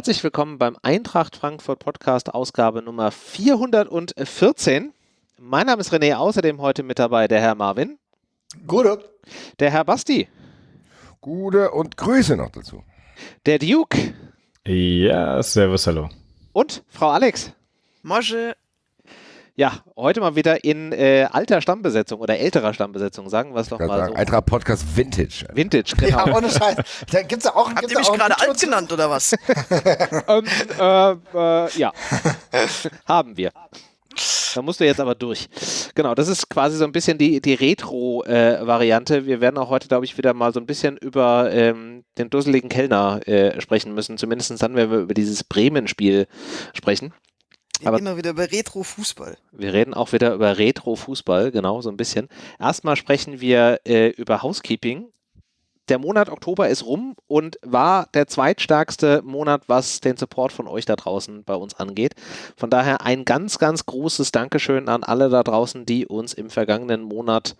herzlich willkommen beim Eintracht Frankfurt Podcast Ausgabe Nummer 414. Mein Name ist René, außerdem heute mit dabei der Herr Marvin. Gute. Der Herr Basti. Gute und Grüße noch dazu. Der Duke. Ja, servus, hallo. Und Frau Alex. Mosche. Ja, heute mal wieder in äh, alter Stammbesetzung oder älterer Stammbesetzung, sagen wir es doch mal sagen, so. Eintracht Podcast Vintage. Vintage, genau. Ja, ohne Scheiß. Da gibt's ja auch, Habt gibt's ihr ja mich auch gerade alt genannt oder was? ähm, äh, äh, ja, haben wir. Da musst du jetzt aber durch. Genau, das ist quasi so ein bisschen die, die Retro-Variante. wir werden auch heute, glaube ich, wieder mal so ein bisschen über ähm, den dusseligen Kellner äh, sprechen müssen. Zumindest dann, wenn wir über dieses Bremen-Spiel sprechen. Wir Aber- reden mal wieder über Retro-Fußball. Wir reden auch wieder über Retro-Fußball, genau, so ein bisschen. Erstmal sprechen wir äh, über Housekeeping. Der Monat Oktober ist rum und war der zweitstärkste Monat, was den Support von euch da draußen bei uns angeht. Von daher ein ganz, ganz großes Dankeschön an alle da draußen, die uns im vergangenen Monat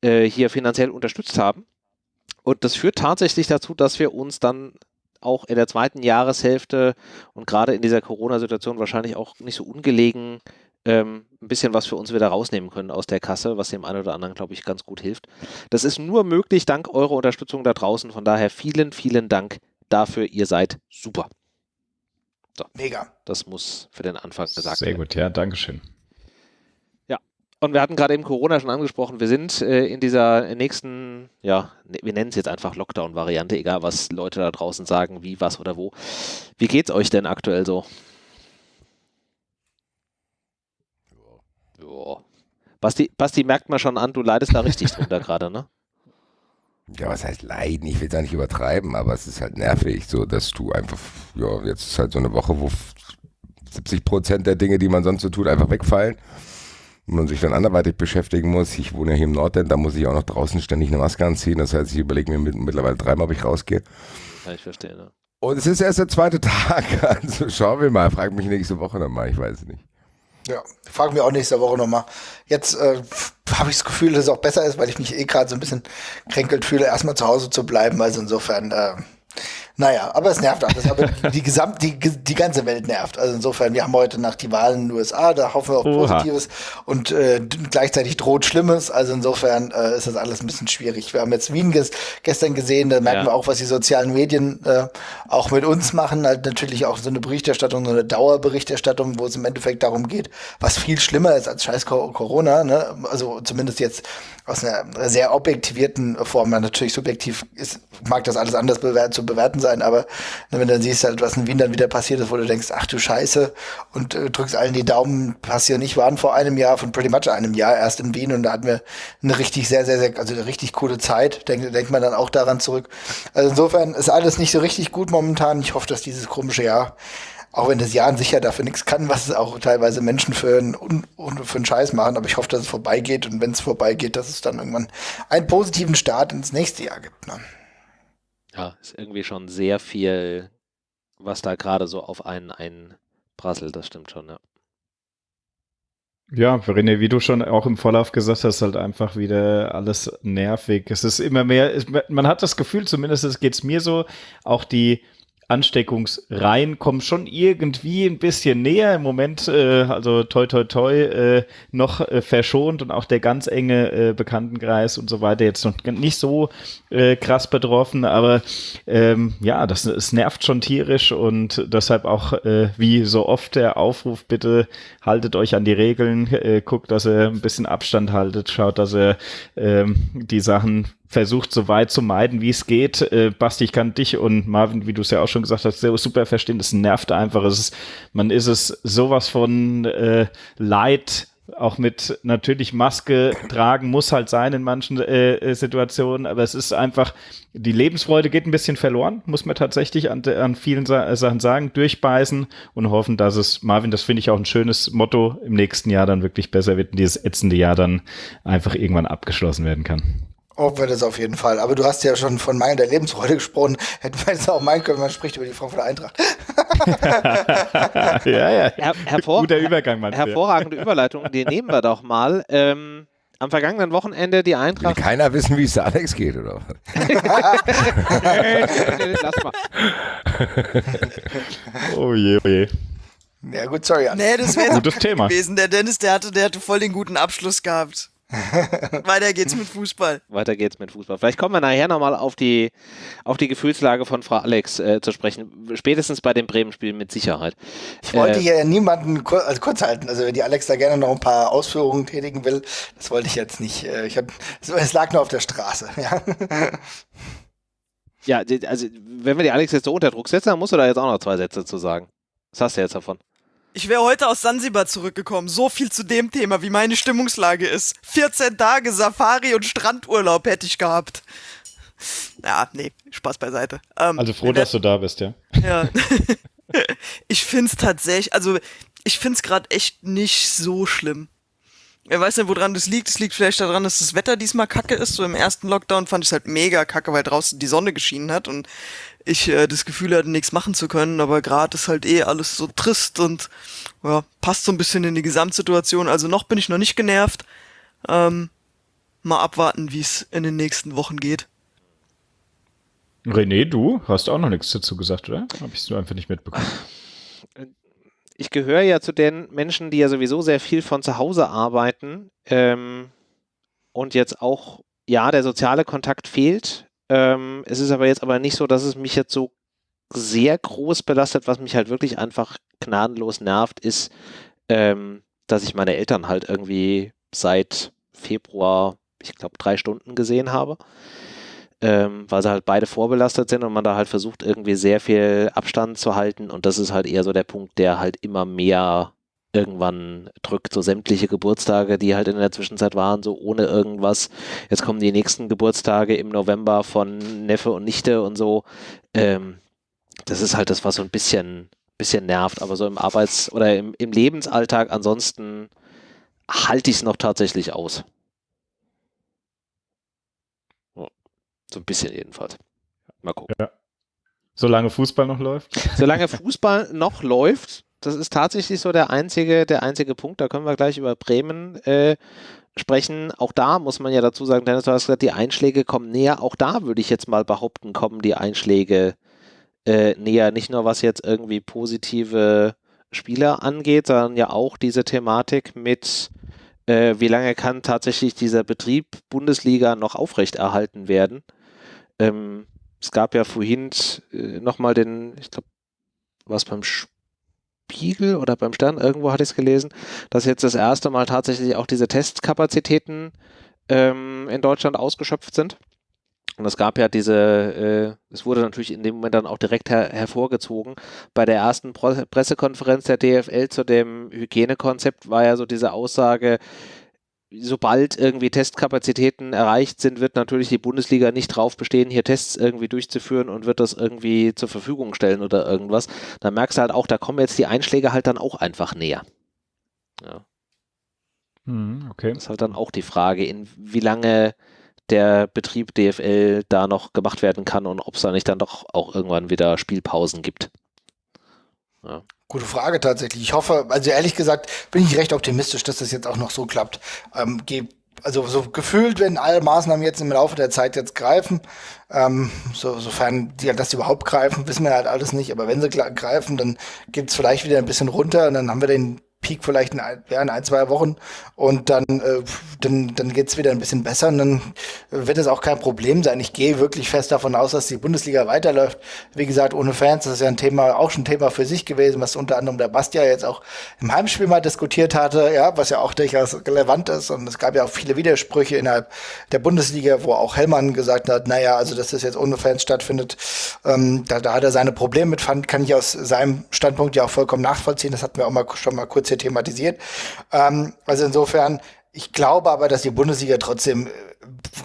äh, hier finanziell unterstützt haben. Und das führt tatsächlich dazu, dass wir uns dann auch in der zweiten Jahreshälfte und gerade in dieser Corona-Situation wahrscheinlich auch nicht so ungelegen ähm, ein bisschen was für uns wieder rausnehmen können aus der Kasse, was dem einen oder anderen, glaube ich, ganz gut hilft. Das ist nur möglich dank eurer Unterstützung da draußen. Von daher vielen, vielen Dank dafür. Ihr seid super. Mega. Das muss für den Anfang gesagt Sehr werden. gut, ja, Dankeschön. Und wir hatten gerade eben Corona schon angesprochen. Wir sind äh, in dieser nächsten, ja, ne- wir nennen es jetzt einfach Lockdown-Variante, egal was Leute da draußen sagen, wie, was oder wo. Wie geht's euch denn aktuell so? Ja. Basti, Basti merkt man schon an, du leidest da richtig drunter gerade, ne? Ja, was heißt leiden? Ich will es ja nicht übertreiben, aber es ist halt nervig, so dass du einfach, ja, jetzt ist halt so eine Woche, wo 70 Prozent der Dinge, die man sonst so tut, einfach wegfallen. Und man sich dann anderweitig beschäftigen muss. Ich wohne ja hier im Nordend, da muss ich auch noch draußen ständig eine Maske anziehen. Das heißt, ich überlege mir mit, mittlerweile dreimal, ob ich rausgehe. Ja, ich verstehe, ne? Und es ist erst der zweite Tag, also schauen wir mal. Frag mich nächste Woche nochmal, ich weiß es nicht. Ja, frag mich auch nächste Woche nochmal. Jetzt äh, habe ich das Gefühl, dass es auch besser ist, weil ich mich eh gerade so ein bisschen kränkelt fühle, erstmal zu Hause zu bleiben. Also insofern, äh, naja, aber es nervt alles. Aber die, Gesamt, die, die ganze Welt nervt. Also insofern, wir haben heute nach die Wahlen in den USA, da hoffen wir auf Oha. Positives und äh, gleichzeitig droht Schlimmes. Also insofern äh, ist das alles ein bisschen schwierig. Wir haben jetzt Wien ges gestern gesehen, da merken Ja. wir auch, was die sozialen Medien äh, auch mit uns machen. Halt natürlich auch so eine Berichterstattung, so eine Dauerberichterstattung, wo es im Endeffekt darum geht, was viel schlimmer ist als scheiß Co- Corona. Ne? Also zumindest jetzt aus einer sehr objektivierten Form. Natürlich subjektiv ist, mag das alles anders bewer zu bewerten sein, aber ne, wenn du dann siehst, halt, was in Wien dann wieder passiert ist, wo du denkst, ach du Scheiße, und äh, drückst allen die Daumen, passieren nicht, waren vor einem Jahr, von pretty much einem Jahr erst in Wien und da hatten wir eine richtig sehr, sehr, sehr, also eine richtig coole Zeit. Denkt, denkt man dann auch daran zurück. Also insofern ist alles nicht so richtig gut momentan. Ich hoffe, dass dieses komische Jahr auch wenn das Jahr an sich ja dafür nichts kann, was es auch teilweise Menschen für einen, für einen Scheiß machen, aber ich hoffe, dass es vorbeigeht und wenn es vorbeigeht, dass es dann irgendwann einen positiven Start ins nächste Jahr gibt. Ne? Ja, ist irgendwie schon sehr viel, was da gerade so auf einen einprasselt, das stimmt schon, ja. Ja, René, wie du schon auch im Vorlauf gesagt hast, halt einfach wieder alles nervig. Es ist immer mehr, man hat das Gefühl, zumindest geht es mir so, auch die Ansteckungsreihen kommen schon irgendwie ein bisschen näher. Im Moment, äh, also toi toi toi, äh, noch äh, verschont und auch der ganz enge äh, Bekanntenkreis und so weiter jetzt noch nicht so äh, krass betroffen, aber ähm, ja, das es nervt schon tierisch und deshalb auch äh, wie so oft der Aufruf, bitte haltet euch an die Regeln, äh, guckt, dass ihr ein bisschen Abstand haltet, schaut, dass ihr ähm, die Sachen versucht, so weit zu meiden, wie es geht. Äh, Basti, ich kann dich und Marvin, wie du es ja auch schon gesagt hast, sehr super verstehen. Das nervt einfach. Es ist, man ist es sowas von äh, leid, auch mit natürlich Maske tragen muss halt sein in manchen äh, äh, Situationen, aber es ist einfach, die Lebensfreude geht ein bisschen verloren, muss man tatsächlich an, an vielen Sa Sachen sagen, durchbeißen und hoffen, dass es, Marvin, das finde ich auch ein schönes Motto, im nächsten Jahr dann wirklich besser wird und dieses ätzende Jahr dann einfach irgendwann abgeschlossen werden kann. Hoffen wir das auf jeden Fall. Aber du hast ja schon von meiner Lebensfreude gesprochen. Hätten wir jetzt auch meinen können, man spricht über die Frankfurter Eintracht. ja, ja. Her hervor Guter Übergang, Mann. hervorragende Überleitung, die nehmen wir doch mal. Ähm, am vergangenen Wochenende die Will Eintracht. keiner wissen, wie es der Alex geht, oder? was? Lass mal. Oh je, oh je. Ja, gut, sorry. Nee, das wäre Gutes Thema. gewesen. Der Dennis, der hatte, der hatte voll den guten Abschluss gehabt. Weiter geht's mit Fußball. Weiter geht's mit Fußball. Vielleicht kommen wir nachher nochmal auf die, auf die Gefühlslage von Frau Alex äh, zu sprechen. Spätestens bei dem Bremen-Spiel mit Sicherheit. Ich wollte Äh, hier niemanden kur also kurz halten. Also wenn die Alex da gerne noch ein paar Ausführungen tätigen will, das wollte ich jetzt nicht. Äh, Ich hab, es- lag nur auf der Straße. Ja. Ja, also wenn wir die Alex jetzt so unter Druck setzen, dann musst du da jetzt auch noch zwei Sätze zu sagen. Was hast du jetzt davon? Ich wäre heute aus Sansibar zurückgekommen. So viel zu dem Thema, wie meine Stimmungslage ist. 14 Tage Safari und Strandurlaub hätte ich gehabt. Ja, nee, Spaß beiseite. Ähm, Also froh, dass du da bist, ja. Ja. ich find's tatsächlich, also ich find's gerade echt nicht so schlimm. Ich weiß nicht, woran das liegt. Es liegt vielleicht daran, dass das Wetter diesmal kacke ist. So im ersten Lockdown fand ich es halt mega kacke, weil draußen die Sonne geschienen hat und ich äh, das Gefühl hatte, nichts machen zu können. Aber gerade ist halt eh alles so trist und ja, passt so ein bisschen in die Gesamtsituation. Also noch bin ich noch nicht genervt. Ähm, mal abwarten, wie es in den nächsten Wochen geht. René, du hast auch noch nichts dazu gesagt, oder? Hab ich so einfach nicht mitbekommen. ich gehöre ja zu den Menschen, die ja sowieso sehr viel von zu Hause arbeiten ähm, und jetzt auch, ja, der soziale Kontakt fehlt. Ähm, es ist aber jetzt aber nicht so, dass es mich jetzt so sehr groß belastet, was mich halt wirklich einfach gnadenlos nervt, ist, ähm, dass ich meine Eltern halt irgendwie seit Februar, ich glaube, drei Stunden gesehen habe. Ähm, weil sie halt beide vorbelastet sind und man da halt versucht, irgendwie sehr viel Abstand zu halten. Und das ist halt eher so der Punkt, der halt immer mehr irgendwann drückt. So sämtliche Geburtstage, die halt in der Zwischenzeit waren, so ohne irgendwas. Jetzt kommen die nächsten Geburtstage im November von Neffe und Nichte und so. Ähm, das ist halt das, was so ein bisschen, bisschen nervt. Aber so im Arbeits- oder im, im Lebensalltag ansonsten halte ich es noch tatsächlich aus. So ein bisschen jedenfalls. Mal gucken. Solange Fußball noch läuft. Solange Fußball noch läuft, das ist tatsächlich so der einzige, der einzige Punkt. Da können wir gleich über Bremen äh, sprechen. Auch da muss man ja dazu sagen, Dennis, du hast gesagt, die Einschläge kommen näher. Auch da würde ich jetzt mal behaupten, kommen die Einschläge äh, näher. Nicht nur was jetzt irgendwie positive Spieler angeht, sondern ja auch diese Thematik mit, äh, wie lange kann tatsächlich dieser Betrieb Bundesliga noch aufrechterhalten werden. Ähm, es gab ja vorhin äh, nochmal den, ich glaube, was beim Spiegel oder beim Stern, irgendwo hatte ich es gelesen, dass jetzt das erste Mal tatsächlich auch diese Testkapazitäten ähm, in Deutschland ausgeschöpft sind. Und es gab ja diese, äh, es wurde natürlich in dem Moment dann auch direkt her hervorgezogen. Bei der ersten Pro Pressekonferenz der DFL zu dem Hygienekonzept war ja so diese Aussage, sobald irgendwie Testkapazitäten erreicht sind, wird natürlich die Bundesliga nicht drauf bestehen, hier Tests irgendwie durchzuführen und wird das irgendwie zur Verfügung stellen oder irgendwas. Da merkst du halt auch, da kommen jetzt die Einschläge halt dann auch einfach näher. Ja. Hm, okay. Das ist halt dann auch die Frage, in wie lange der Betrieb DFL da noch gemacht werden kann und ob es da nicht dann doch auch irgendwann wieder Spielpausen gibt. Ja. Gute Frage tatsächlich. Ich hoffe, also ehrlich gesagt, bin ich recht optimistisch, dass das jetzt auch noch so klappt. Ähm, also so gefühlt, wenn alle Maßnahmen jetzt im Laufe der Zeit jetzt greifen, ähm, so, sofern die, dass die überhaupt greifen, wissen wir halt alles nicht. Aber wenn sie greifen, dann geht es vielleicht wieder ein bisschen runter und dann haben wir den Peak vielleicht in ein, ja, in ein zwei Wochen und dann, äh, dann, dann geht's wieder ein bisschen besser und dann wird es auch kein Problem sein. Ich gehe wirklich fest davon aus, dass die Bundesliga weiterläuft. Wie gesagt, ohne Fans, das ist ja ein Thema, auch schon ein Thema für sich gewesen, was unter anderem der Bastia jetzt auch im Heimspiel mal diskutiert hatte, ja, was ja auch durchaus relevant ist und es gab ja auch viele Widersprüche innerhalb der Bundesliga, wo auch Hellmann gesagt hat, naja, also dass das jetzt ohne Fans stattfindet, ähm, da, da hat er seine Probleme mit, fand, kann ich aus seinem Standpunkt ja auch vollkommen nachvollziehen. Das hatten wir auch mal schon mal kurz hier thematisiert. Ähm, also insofern, ich glaube aber, dass die Bundesliga trotzdem äh,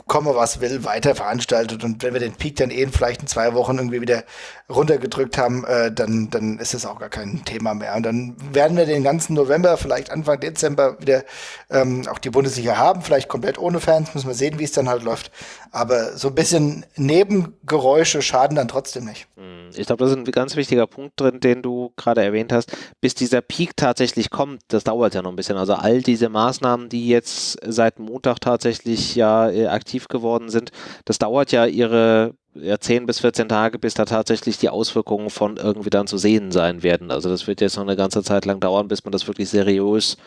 komme was will, weiter veranstaltet. Und wenn wir den Peak dann eh in vielleicht in zwei Wochen irgendwie wieder runtergedrückt haben, äh, dann, dann ist es auch gar kein Thema mehr. Und dann werden wir den ganzen November, vielleicht Anfang Dezember wieder ähm, auch die Bundesliga haben, vielleicht komplett ohne Fans, müssen wir sehen, wie es dann halt läuft. Aber so ein bisschen Nebengeräusche schaden dann trotzdem nicht. Hm, ich glaube, das ist ein ganz wichtiger Punkt drin, den du gerade erwähnt hast. Bis dieser Peak tatsächlich kommt, das dauert ja noch ein bisschen. Also all diese Maßnahmen, die jetzt seit Montag tatsächlich ja äh, aktiv geworden sind, das dauert ja ihre ja, 10 bis 14 Tage, bis da tatsächlich die Auswirkungen von irgendwie dann zu sehen sein werden. Also das wird jetzt noch eine ganze Zeit lang dauern, bis man das wirklich seriös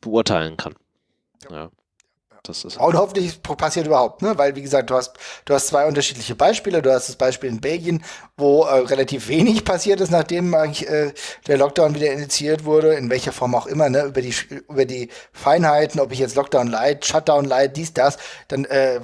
beurteilen kann. Ja. Das ist und hoffentlich passiert überhaupt, ne? Weil, wie gesagt, du hast, du hast zwei unterschiedliche Beispiele. Du hast das Beispiel in Belgien, wo äh, relativ wenig passiert ist, nachdem eigentlich äh, der Lockdown wieder initiiert wurde, in welcher Form auch immer, ne? Über die, über die Feinheiten, ob ich jetzt Lockdown light, Shutdown light, dies, das, dann äh,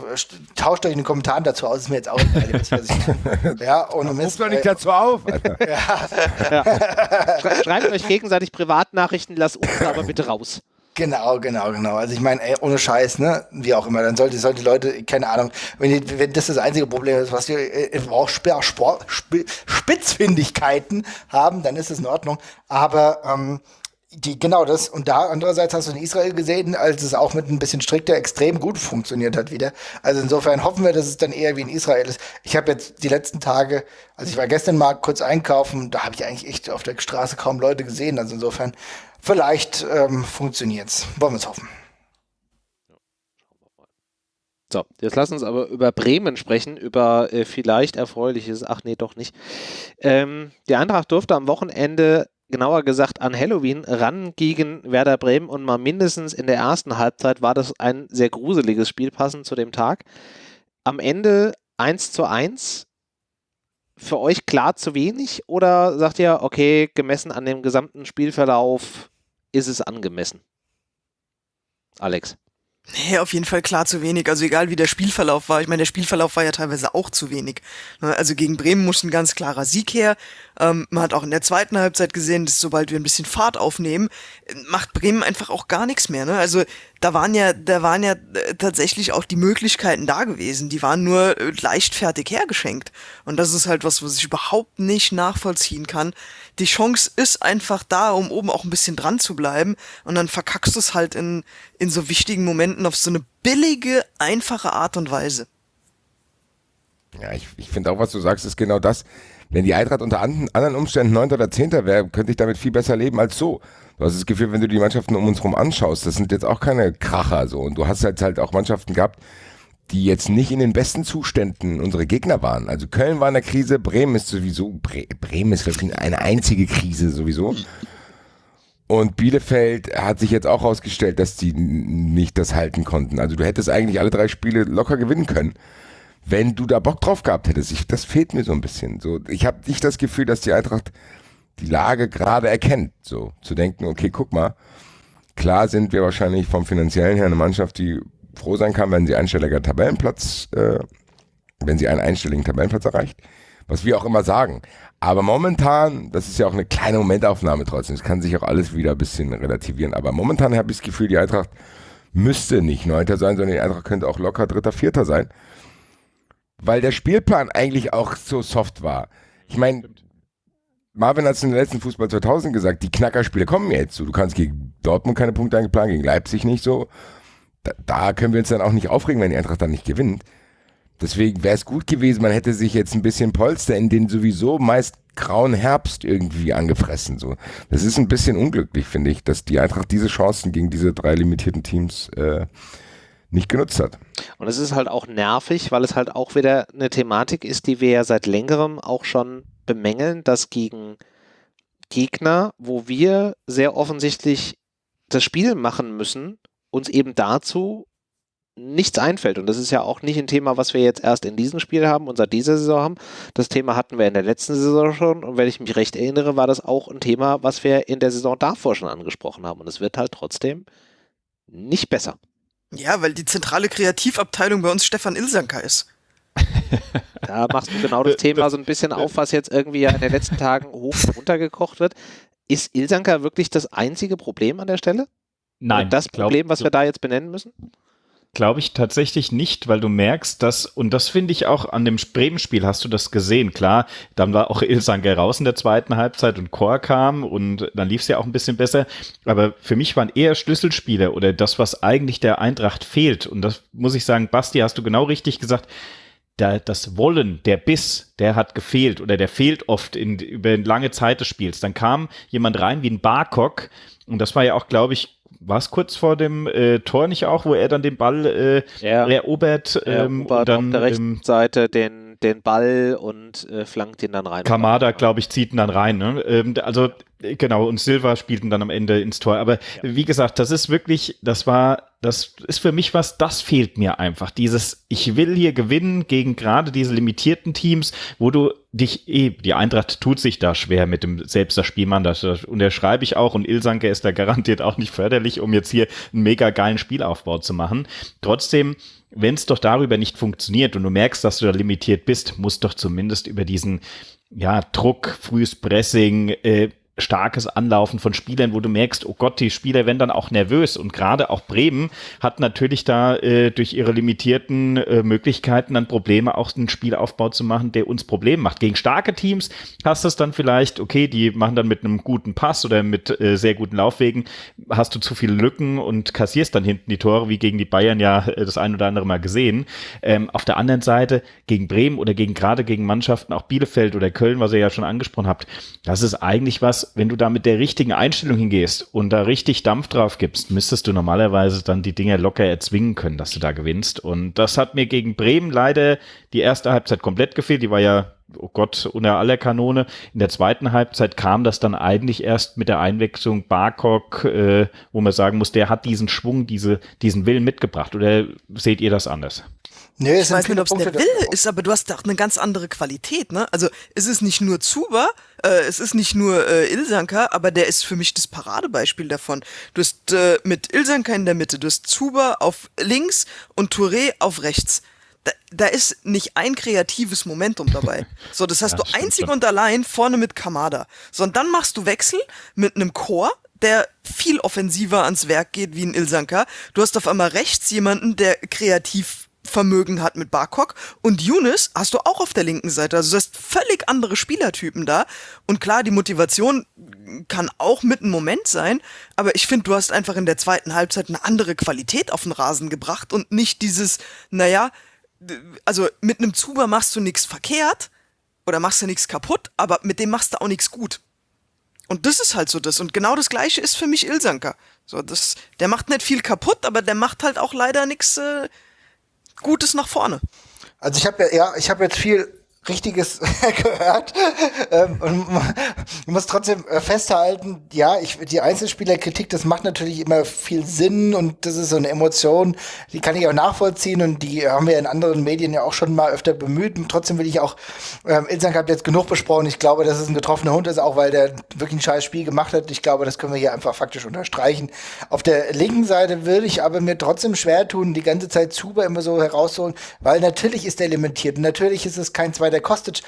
tauscht euch in den Kommentaren dazu aus, ist mir jetzt auch egal, was ich Ja, und Mist. doch nicht äh, dazu auf. ja. ja. Schreibt euch gegenseitig Privatnachrichten, lasst uns aber bitte raus. Genau, genau, genau. Also ich meine, ohne Scheiß, ne, wie auch immer, dann sollte, sollte die Leute, keine Ahnung, wenn, die, wenn das das einzige Problem ist, was wir äh, auch Sport, Spitzfindigkeiten haben, dann ist es in Ordnung. Aber ähm, die, genau das. Und da andererseits hast du in Israel gesehen, als es auch mit ein bisschen strikter extrem gut funktioniert hat wieder. Also insofern hoffen wir, dass es dann eher wie in Israel ist. Ich habe jetzt die letzten Tage, also ich war gestern mal kurz einkaufen, da habe ich eigentlich echt auf der Straße kaum Leute gesehen. Also insofern Vielleicht ähm, funktioniert es. Wollen wir es hoffen. So, jetzt lass uns aber über Bremen sprechen, über äh, vielleicht erfreuliches, ach nee, doch nicht. Ähm, die Eintracht durfte am Wochenende, genauer gesagt an Halloween, ran gegen Werder Bremen und mal mindestens in der ersten Halbzeit war das ein sehr gruseliges Spiel, passend zu dem Tag. Am Ende 1 zu 1 für euch klar zu wenig oder sagt ihr, okay, gemessen an dem gesamten Spielverlauf ist es angemessen? Alex. Nee, auf jeden Fall klar zu wenig. Also egal wie der Spielverlauf war. Ich meine, der Spielverlauf war ja teilweise auch zu wenig. Ne, also gegen Bremen muss ein ganz klarer Sieg her. Ähm, man hat auch in der zweiten Halbzeit gesehen, dass sobald wir ein bisschen Fahrt aufnehmen, macht Bremen einfach auch gar nichts mehr. Ne? Also da waren ja, da waren ja äh, tatsächlich auch die Möglichkeiten da gewesen. Die waren nur äh, leichtfertig hergeschenkt. Und das ist halt was, was ich überhaupt nicht nachvollziehen kann. Die Chance ist einfach da, um oben auch ein bisschen dran zu bleiben. Und dann verkackst du es halt in, in so wichtigen Momenten auf so eine billige, einfache Art und Weise. Ja, ich, ich finde auch, was du sagst, ist genau das. Wenn die Eintracht unter anderen Umständen 9. oder 10. wäre, könnte ich damit viel besser leben als so. Du hast das Gefühl, wenn du die Mannschaften um uns herum anschaust, das sind jetzt auch keine Kracher so. Und du hast jetzt halt auch Mannschaften gehabt, die jetzt nicht in den besten Zuständen unsere Gegner waren. Also Köln war in der Krise, Bremen ist sowieso, Bre Bremen ist wirklich eine einzige Krise sowieso. Und Bielefeld hat sich jetzt auch herausgestellt, dass die nicht das halten konnten. Also du hättest eigentlich alle drei Spiele locker gewinnen können wenn du da Bock drauf gehabt hättest. Ich, das fehlt mir so ein bisschen. So, ich habe nicht das Gefühl, dass die Eintracht die Lage gerade erkennt. So zu denken, okay, guck mal, klar sind wir wahrscheinlich vom finanziellen her eine Mannschaft, die froh sein kann, wenn sie einstelliger Tabellenplatz, äh, wenn sie einen einstelligen Tabellenplatz erreicht, was wir auch immer sagen. Aber momentan, das ist ja auch eine kleine Momentaufnahme trotzdem, es kann sich auch alles wieder ein bisschen relativieren. Aber momentan habe ich das Gefühl, die Eintracht müsste nicht Neunter sein, sondern die Eintracht könnte auch locker Dritter, Vierter sein weil der Spielplan eigentlich auch so soft war. Ich meine, Marvin hat es in der letzten Fußball 2000 gesagt, die Knackerspiele kommen jetzt. So, du kannst gegen Dortmund keine Punkte eingeplanen, gegen Leipzig nicht so. Da, da, können wir uns dann auch nicht aufregen, wenn die Eintracht dann nicht gewinnt. Deswegen wäre es gut gewesen, man hätte sich jetzt ein bisschen Polster in den sowieso meist grauen Herbst irgendwie angefressen. So. Das ist ein bisschen unglücklich, finde ich, dass die Eintracht diese Chancen gegen diese drei limitierten Teams äh, nicht genutzt hat. Und es ist halt auch nervig, weil es halt auch wieder eine Thematik ist, die wir ja seit längerem auch schon bemängeln, dass gegen Gegner, wo wir sehr offensichtlich das Spiel machen müssen, uns eben dazu nichts einfällt. Und das ist ja auch nicht ein Thema, was wir jetzt erst in diesem Spiel haben und seit dieser Saison haben. Das Thema hatten wir in der letzten Saison schon. Und wenn ich mich recht erinnere, war das auch ein Thema, was wir in der Saison davor schon angesprochen haben. Und es wird halt trotzdem nicht besser. Ja, weil die zentrale Kreativabteilung bei uns Stefan Ilsanker ist. Da machst du genau das Thema so ein bisschen auf, was jetzt irgendwie ja in den letzten Tagen hoch und runter gekocht wird. Ist Ilsanker wirklich das einzige Problem an der Stelle? Nein. Und das Problem, was wir da jetzt benennen müssen? Glaube ich tatsächlich nicht, weil du merkst, dass, und das finde ich auch an dem Bremen-Spiel hast du das gesehen. Klar, dann war auch Ilsange raus in der zweiten Halbzeit und Chor kam und dann lief es ja auch ein bisschen besser. Aber für mich waren eher Schlüsselspieler oder das, was eigentlich der Eintracht fehlt. Und das muss ich sagen, Basti, hast du genau richtig gesagt der, das Wollen, der Biss, der hat gefehlt oder der fehlt oft in, über lange Zeit des Spiels. Dann kam jemand rein wie ein Barcock und das war ja auch, glaube ich, war es kurz vor dem äh, Tor nicht auch, wo er dann den Ball äh, Ja. erobert, ähm, erobert und dann auf der rechten ähm, Seite den, den Ball und äh, flankt ihn dann rein. Kamada, glaube ich, zieht ihn dann rein. Ne? Ähm, also äh, genau, und Silva spielten dann am Ende ins Tor. Aber wie gesagt, das ist wirklich, das war, das ist für mich was, das fehlt mir einfach. Dieses, ich will hier gewinnen gegen gerade diese limitierten Teams, wo du dich eh, die Eintracht tut sich da schwer mit dem selbst das Spielmann, das, das unterschreibe ich auch und Ilsanke ist da garantiert auch nicht förderlich, um jetzt hier einen mega geilen Spielaufbau zu machen. Trotzdem, wenn es doch darüber nicht funktioniert und du merkst, dass du da limitiert bist, muss doch zumindest über diesen ja, Druck, frühes Pressing, äh, starkes Anlaufen von Spielern, wo du merkst, oh Gott, die Spieler werden dann auch nervös. Und gerade auch Bremen hat natürlich da äh, durch ihre limitierten äh, Möglichkeiten dann Probleme, auch einen Spielaufbau zu machen, der uns Probleme macht. Gegen starke Teams hast du es dann vielleicht, okay, die machen dann mit einem guten Pass oder mit äh, sehr guten Laufwegen, hast du zu viele Lücken und kassierst dann hinten die Tore, wie gegen die Bayern ja äh, das ein oder andere Mal gesehen. Ähm, auf der anderen Seite, gegen Bremen oder gegen gerade gegen Mannschaften, auch Bielefeld oder Köln, was ihr ja schon angesprochen habt, das ist eigentlich was, wenn du da mit der richtigen Einstellung hingehst und da richtig Dampf drauf gibst, müsstest du normalerweise dann die Dinge locker erzwingen können, dass du da gewinnst. Und das hat mir gegen Bremen leider die erste Halbzeit komplett gefehlt. Die war ja, oh Gott, unter aller Kanone. In der zweiten Halbzeit kam das dann eigentlich erst mit der Einwechslung Barkok, äh, wo man sagen muss, der hat diesen Schwung, diese, diesen Willen mitgebracht. Oder seht ihr das anders? Nee, Ich weiß nicht, ob es der Wille ist, aber du hast auch eine ganz andere Qualität, ne? Also es ist nicht nur Zuba, äh, es ist nicht nur äh, Ilsanka, aber der ist für mich das Paradebeispiel davon. Du hast äh, mit Ilsanka in der Mitte, du hast Zuba auf links und Touré auf rechts. Da, da ist nicht ein kreatives Momentum dabei. So, das hast Ja, du einzig schon. und allein vorne mit Kamada. So, und dann machst du Wechsel mit einem Chor, der viel offensiver ans Werk geht wie ein Ilsanka. Du hast auf einmal rechts jemanden, der kreativ Vermögen hat mit Barkok und Younes hast du auch auf der linken Seite. Also du hast völlig andere Spielertypen da. Und klar, die Motivation kann auch mit einem Moment sein, aber ich finde, du hast einfach in der zweiten Halbzeit eine andere Qualität auf den Rasen gebracht und nicht dieses, naja, also mit einem Zuber machst du nichts verkehrt oder machst du nichts kaputt, aber mit dem machst du auch nichts gut. Und das ist halt so das. Und genau das gleiche ist für mich Ilsanker. So, das, der macht nicht viel kaputt, aber der macht halt auch leider nichts äh, Gutes nach vorne. Also ich habe ja, ja, ich habe jetzt viel Richtiges gehört. Ähm, und ich muss trotzdem äh, festhalten, ja, ich, die Einzelspielerkritik, das macht natürlich immer viel Sinn und das ist so eine Emotion, die kann ich auch nachvollziehen und die haben wir in anderen Medien ja auch schon mal öfter bemüht. Und trotzdem will ich auch, ähm, Ilsank hat jetzt genug besprochen. Ich glaube, dass es ein getroffener Hund ist, auch weil der wirklich ein scheiß Spiel gemacht hat. Ich glaube, das können wir hier einfach faktisch unterstreichen. Auf der linken Seite würde ich aber mir trotzdem schwer tun, die ganze Zeit Zuber immer so herauszuholen, weil natürlich ist der limitiert und natürlich ist es kein zweiter Kostic.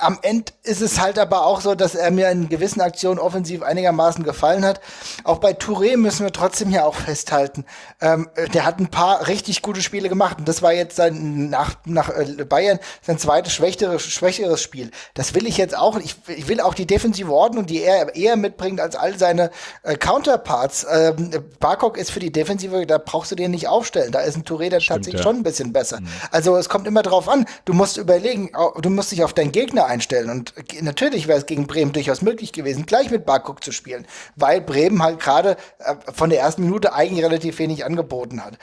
Am Ende ist es halt aber auch so, dass er mir in gewissen Aktionen offensiv einigermaßen gefallen hat. Auch bei Touré müssen wir trotzdem ja auch festhalten. Ähm, der hat ein paar richtig gute Spiele gemacht. Und das war jetzt sein, nach, nach äh, Bayern sein zweites schwächeres, schwächeres Spiel. Das will ich jetzt auch. Ich, ich will auch die defensive Ordnung, die er eher mitbringt als all seine äh, Counterparts. Ähm, Barkok ist für die Defensive, da brauchst du den nicht aufstellen. Da ist ein Touré der tatsächlich ja. schon ein bisschen besser. Also es kommt immer drauf an. Du musst überlegen, du musst dich auf deinen Gegner einstellen. Und natürlich wäre es gegen Bremen durchaus möglich gewesen, gleich mit Barkok zu spielen, weil Bremen halt gerade äh, von der ersten Minute eigentlich relativ wenig angeboten hat.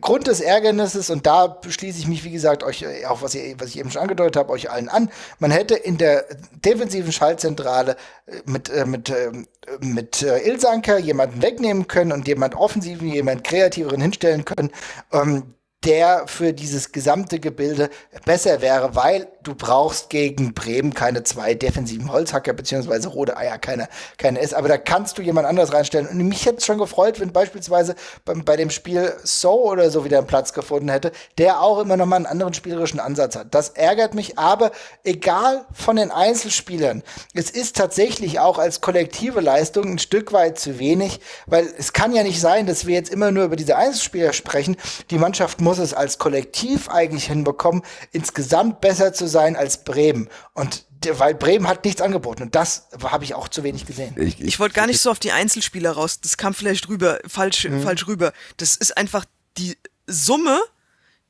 Grund des Ärgernisses, und da schließe ich mich, wie gesagt, euch, äh, auch was, ihr, was ich eben schon angedeutet habe, euch allen an, man hätte in der defensiven Schaltzentrale äh, mit, äh, mit, ähm, mit äh, Ilsanker jemanden wegnehmen können und jemand offensiven, jemand kreativeren hinstellen können, ähm, der für dieses gesamte Gebilde besser wäre, weil du brauchst gegen Bremen keine zwei defensiven Holzhacker beziehungsweise rote Eier, keine, keine ist. Aber da kannst du jemand anders reinstellen. Und mich hätte es schon gefreut, wenn beispielsweise bei, bei dem Spiel So oder so wieder einen Platz gefunden hätte, der auch immer noch mal einen anderen spielerischen Ansatz hat. Das ärgert mich, aber egal von den Einzelspielern, es ist tatsächlich auch als kollektive Leistung ein Stück weit zu wenig, weil es kann ja nicht sein, dass wir jetzt immer nur über diese Einzelspieler sprechen. Die Mannschaft muss es als Kollektiv eigentlich hinbekommen, insgesamt besser zu sein als Bremen. Und weil Bremen hat nichts angeboten und das habe ich auch zu wenig gesehen. Ich, ich, ich wollte gar nicht so auf die Einzelspieler raus. Das kam vielleicht rüber, falsch, mhm. falsch rüber. Das ist einfach die Summe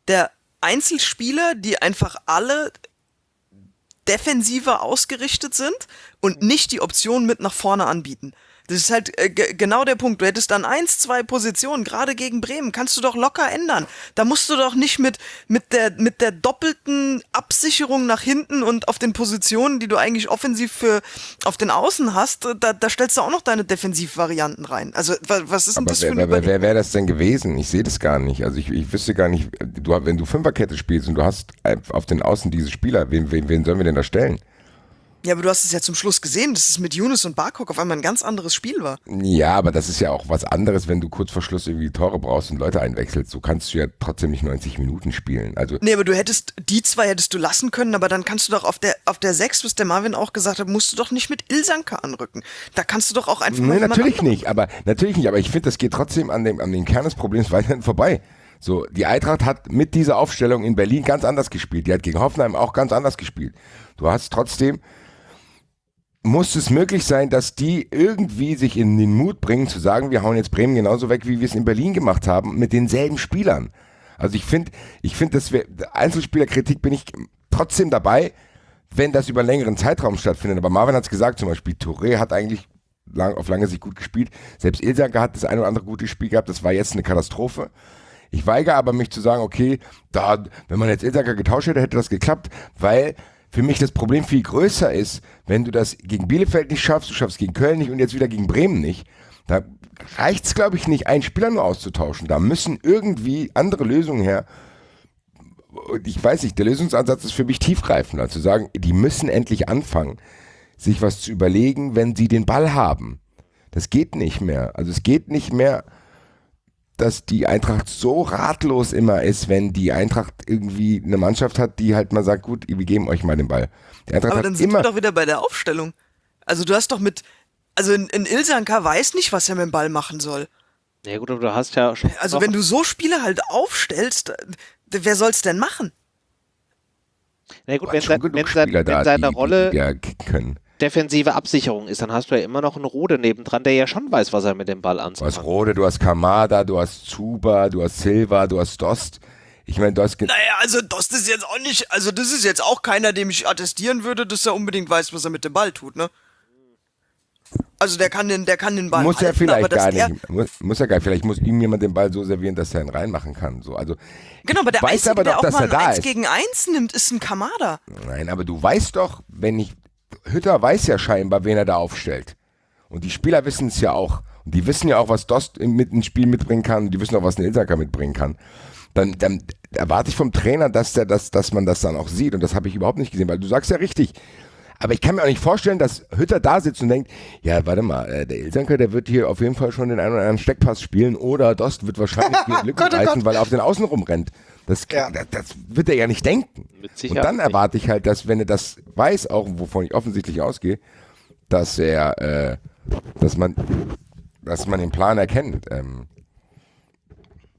der Einzelspieler, die einfach alle defensiver ausgerichtet sind und nicht die Option mit nach vorne anbieten. Das ist halt äh, genau der Punkt. Du hättest dann eins, zwei Positionen, gerade gegen Bremen, kannst du doch locker ändern. Da musst du doch nicht mit, mit, der, mit der doppelten Absicherung nach hinten und auf den Positionen, die du eigentlich offensiv für auf den Außen hast, da, da stellst du auch noch deine Defensivvarianten rein. Also was ist denn Aber das wer, für ein Wer, wer wäre das denn gewesen? Ich sehe das gar nicht. Also ich, ich wüsste gar nicht, du, wenn du Fünferkette spielst und du hast auf den Außen diese Spieler, wen, wen, wen sollen wir denn da stellen? Ja, aber du hast es ja zum Schluss gesehen, dass es mit Yunus und Barkok auf einmal ein ganz anderes Spiel war. Ja, aber das ist ja auch was anderes, wenn du kurz vor Schluss irgendwie Tore brauchst und Leute einwechselst. So kannst du ja trotzdem nicht 90 Minuten spielen. Also nee, aber du hättest, die zwei hättest du lassen können, aber dann kannst du doch auf der, auf der 6, was der Marvin auch gesagt hat, musst du doch nicht mit Ilsanka anrücken. Da kannst du doch auch einfach Nee, natürlich nicht, aber natürlich nicht, aber ich finde, das geht trotzdem an dem, an den Kern des Problems weiterhin vorbei. So, die Eintracht hat mit dieser Aufstellung in Berlin ganz anders gespielt. Die hat gegen Hoffenheim auch ganz anders gespielt. Du hast trotzdem muss es möglich sein, dass die irgendwie sich in den Mut bringen zu sagen, wir hauen jetzt Bremen genauso weg, wie wir es in Berlin gemacht haben, mit denselben Spielern. Also ich finde, ich finde, dass wir Einzelspielerkritik bin ich trotzdem dabei, wenn das über einen längeren Zeitraum stattfindet. Aber Marvin hat es gesagt, zum Beispiel Touré hat eigentlich lang, auf lange Sicht gut gespielt. Selbst Ilsanker hat das ein oder andere gute Spiel gehabt. Das war jetzt eine Katastrophe. Ich weigere aber mich zu sagen, okay, da, wenn man jetzt Ilsanker getauscht hätte, hätte das geklappt, weil für mich das Problem viel größer ist, wenn du das gegen Bielefeld nicht schaffst, du schaffst gegen Köln nicht und jetzt wieder gegen Bremen nicht, da reicht es, glaube ich, nicht, einen Spieler nur auszutauschen. Da müssen irgendwie andere Lösungen her. Und ich weiß nicht, der Lösungsansatz ist für mich tiefgreifender, zu sagen, die müssen endlich anfangen, sich was zu überlegen, wenn sie den Ball haben. Das geht nicht mehr. Also es geht nicht mehr dass die Eintracht so ratlos immer ist, wenn die Eintracht irgendwie eine Mannschaft hat, die halt mal sagt, gut, wir geben euch mal den Ball. Die Eintracht Aber dann sind wir doch wieder bei der Aufstellung. Also du hast doch mit, also in, in Ilsanka weiß nicht, was er mit dem Ball machen soll. Ja gut, aber du hast ja schon. Also wenn du so Spiele halt aufstellst, wer soll's denn machen? Na gut, wenn, wenn, wenn, wenn seine Rolle die, die können defensive Absicherung ist, dann hast du ja immer noch einen Rode nebendran, der ja schon weiß, was er mit dem Ball anzufangen Du hast Rode, du hast Kamada, du hast Zuba, du hast Silva, du hast Dost. Ich meine, Dost. Naja, also Dost ist jetzt auch nicht, also das ist jetzt auch keiner, dem ich attestieren würde, dass er unbedingt weiß, was er mit dem Ball tut, ne? Also der kann den, der kann den Ball muss halten, er vielleicht gar nicht. Muss, muss er gar vielleicht muss ihm jemand den Ball so servieren, dass er ihn reinmachen kann. So, also genau, aber der weiß Einzige, aber doch, der auch dass mal er da 1 gegen 1 nimmt, ist ein Kamada. Nein, aber du weißt doch, wenn ich Hütter weiß ja scheinbar, wen er da aufstellt. Und die Spieler wissen es ja auch. Und die wissen ja auch, was Dost mit ins Spiel mitbringen kann. Und die wissen auch, was ein Ilsaka mitbringen kann. Dann, dann erwarte ich vom Trainer, dass, der das, dass man das dann auch sieht. Und das habe ich überhaupt nicht gesehen, weil du sagst ja richtig. Aber ich kann mir auch nicht vorstellen, dass Hütter da sitzt und denkt, ja, warte mal, äh, der Ilsanker, der wird hier auf jeden Fall schon den einen oder anderen Steckpass spielen oder Dost wird wahrscheinlich Lücken oh reißen, weil er auf den Außen rumrennt. Das, ja. das, das, wird er ja nicht denken. und dann erwarte ich halt, dass, wenn er das weiß, auch wovon ich offensichtlich ausgehe, dass er, äh, dass man, dass man den Plan erkennt. Ähm,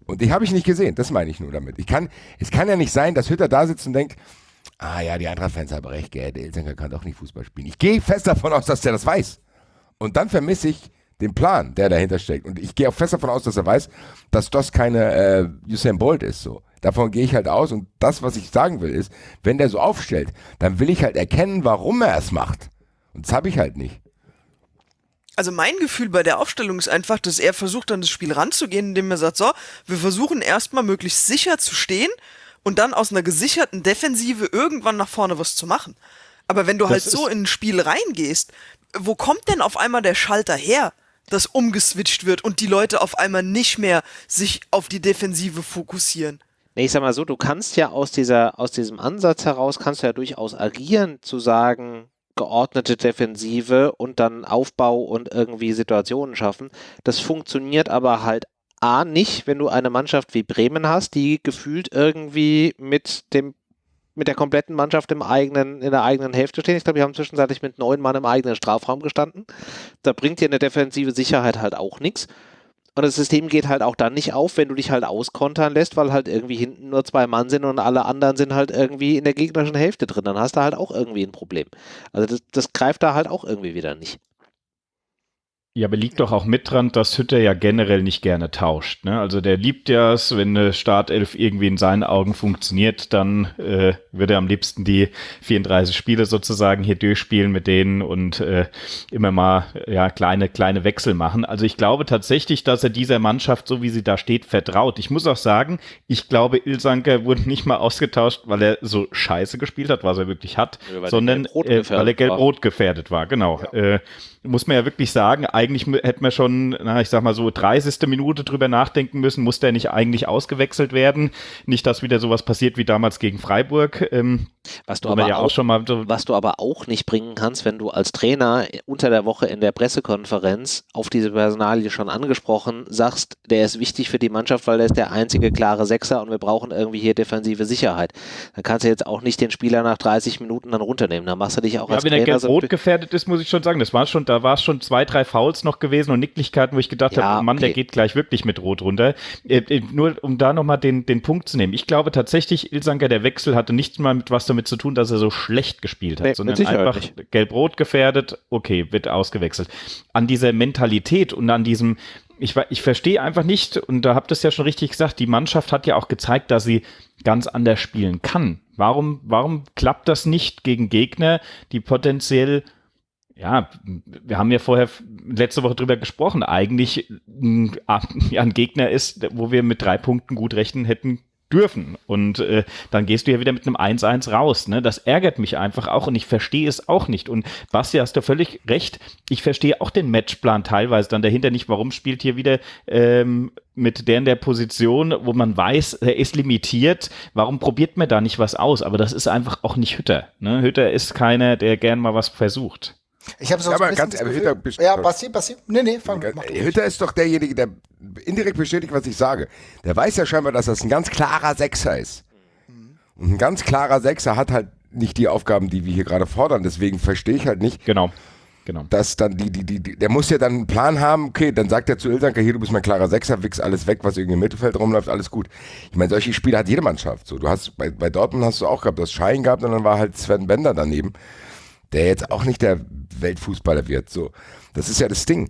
und die habe ich nicht gesehen, das meine ich nur damit. Ich kann, es kann ja nicht sein, dass Hütter da sitzt und denkt, ah ja, die Eintracht-Fans haben recht, gell, der Ilsenker kann doch nicht Fußball spielen. Ich gehe fest davon aus, dass der das weiß. Und dann vermisse ich den Plan, der dahinter steckt. Und ich gehe auch fest davon aus, dass er weiß, dass das keine äh, Usain Bolt ist. So. Davon gehe ich halt aus. Und das, was ich sagen will, ist, wenn der so aufstellt, dann will ich halt erkennen, warum er es macht. Und das habe ich halt nicht. Also mein Gefühl bei der Aufstellung ist einfach, dass er versucht, an das Spiel ranzugehen, indem er sagt, so, wir versuchen erstmal möglichst sicher zu stehen und dann aus einer gesicherten Defensive irgendwann nach vorne was zu machen. Aber wenn du das halt so in ein Spiel reingehst, wo kommt denn auf einmal der Schalter her? dass umgeswitcht wird und die Leute auf einmal nicht mehr sich auf die Defensive fokussieren. Nee, ich sag mal so, du kannst ja aus dieser, aus diesem Ansatz heraus, kannst du ja durchaus agieren, zu sagen, geordnete Defensive und dann Aufbau und irgendwie Situationen schaffen. Das funktioniert aber halt A nicht, wenn du eine Mannschaft wie Bremen hast, die gefühlt irgendwie mit dem mit der kompletten Mannschaft im eigenen, in der eigenen Hälfte stehen. Ich glaube, wir haben zwischenzeitlich mit neun Mann im eigenen Strafraum gestanden. Da bringt dir eine defensive Sicherheit halt auch nichts. Und das System geht halt auch dann nicht auf, wenn du dich halt auskontern lässt, weil halt irgendwie hinten nur zwei Mann sind und alle anderen sind halt irgendwie in der gegnerischen Hälfte drin. Dann hast du halt auch irgendwie ein Problem. Also das, das greift da halt auch irgendwie wieder nicht. Ja, aber liegt doch auch mit dran, dass Hütter ja generell nicht gerne tauscht. Ne? Also der liebt ja es, wenn eine Startelf irgendwie in seinen Augen funktioniert, dann äh, würde er am liebsten die 34 Spiele sozusagen hier durchspielen mit denen und äh, immer mal ja kleine kleine Wechsel machen. Also ich glaube tatsächlich, dass er dieser Mannschaft, so wie sie da steht, vertraut. Ich muss auch sagen, ich glaube, Ilsanker wurde nicht mal ausgetauscht, weil er so scheiße gespielt hat, was er wirklich hat, sondern äh, weil er gelb-rot gefährdet war. Genau. Ja. Äh, muss man ja wirklich sagen, eigentlich hätte man schon, na, ich sag mal so, 30. Minute drüber nachdenken müssen, muss der nicht eigentlich ausgewechselt werden? Nicht, dass wieder sowas passiert wie damals gegen Freiburg. Ähm, was du, aber ja auch, auch, schon mal was du aber auch nicht bringen kannst, wenn du als Trainer unter der Woche in der Pressekonferenz auf diese Personalie schon angesprochen sagst, der ist wichtig für die Mannschaft, weil der ist der einzige klare Sechser und wir brauchen irgendwie hier defensive Sicherheit. Dann kannst du jetzt auch nicht den Spieler nach 30 Minuten dann runternehmen. Dann machst du dich auch ja, als wenn Trainer er gelb-rot so gefährdet ist, muss ich schon sagen, das war schon, da war es schon zwei, drei Fouls noch gewesen und Nicklichkeiten, wo ich gedacht ja, habe, Mann, okay. der geht gleich wirklich mit Rot runter. Äh, äh, nur um da nochmal den, den Punkt zu nehmen. Ich glaube tatsächlich, Ilsanker, der Wechsel hatte nicht mal mit was damit zu tun, dass er so schlecht gespielt hat, nee, sondern einfach gelb-rot gefährdet, okay, wird ausgewechselt. An dieser Mentalität und an diesem, ich, ich verstehe einfach nicht, und da habt ihr es ja schon richtig gesagt, die Mannschaft hat ja auch gezeigt, dass sie ganz anders spielen kann. Warum, warum klappt das nicht gegen Gegner, die potenziell ja, wir haben ja vorher letzte Woche drüber gesprochen, eigentlich ein, Gegner ist, wo wir mit drei Punkten gut rechnen hätten dürfen. Und äh, dann gehst du ja wieder mit einem 1-1 raus. Ne? Das ärgert mich einfach auch und ich verstehe es auch nicht. Und Basti, hast du völlig recht. Ich verstehe auch den Matchplan teilweise dann dahinter nicht. Warum spielt hier wieder ähm, mit der in der Position, wo man weiß, er ist limitiert. Warum probiert man da nicht was aus? Aber das ist einfach auch nicht Hütter. Ne? Hütter ist keiner, der gern mal was versucht. Ich habe so ja, aber ganz, Hütter, ja, Basti, Basti, nee, nee, fang, mach Hütter ist doch derjenige, der indirekt bestätigt, was ich sage. Der weiß ja scheinbar, dass das ein ganz klarer Sechser ist. Und ein ganz klarer Sechser hat halt nicht die Aufgaben, die wir hier gerade fordern. Deswegen verstehe ich halt nicht. Genau. Genau. Dass dann die, die, die, der muss ja dann einen Plan haben, okay, dann sagt er zu Ilsanker, hier, du bist mein klarer Sechser, wichs alles weg, was irgendwie im Mittelfeld rumläuft, alles gut. Ich meine, solche Spiele hat jede Mannschaft so. Du hast, bei, bei Dortmund hast du auch gehabt, das Schein gehabt und dann war halt Sven Bender daneben der jetzt auch nicht der Weltfußballer wird. So, das ist ja das Ding.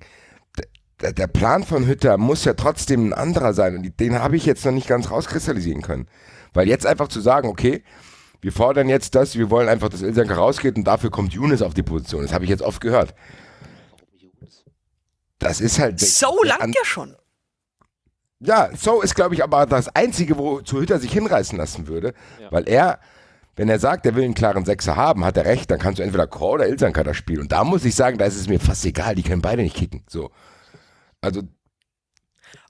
Der, der Plan von Hütter muss ja trotzdem ein anderer sein und den habe ich jetzt noch nicht ganz rauskristallisieren können. Weil jetzt einfach zu sagen, okay, wir fordern jetzt das, wir wollen einfach, dass Ilsanker rausgeht und dafür kommt Younes auf die Position. Das habe ich jetzt oft gehört. Das ist halt. So lang ja schon. Ja, so ist, glaube ich, aber das Einzige, wo zu Hütter sich hinreißen lassen würde, ja. weil er wenn er sagt, er will einen klaren Sechser haben, hat er recht, dann kannst du entweder Chor oder Ilsanka spielen. Und da muss ich sagen, da ist es mir fast egal, die können beide nicht kicken. So. Also.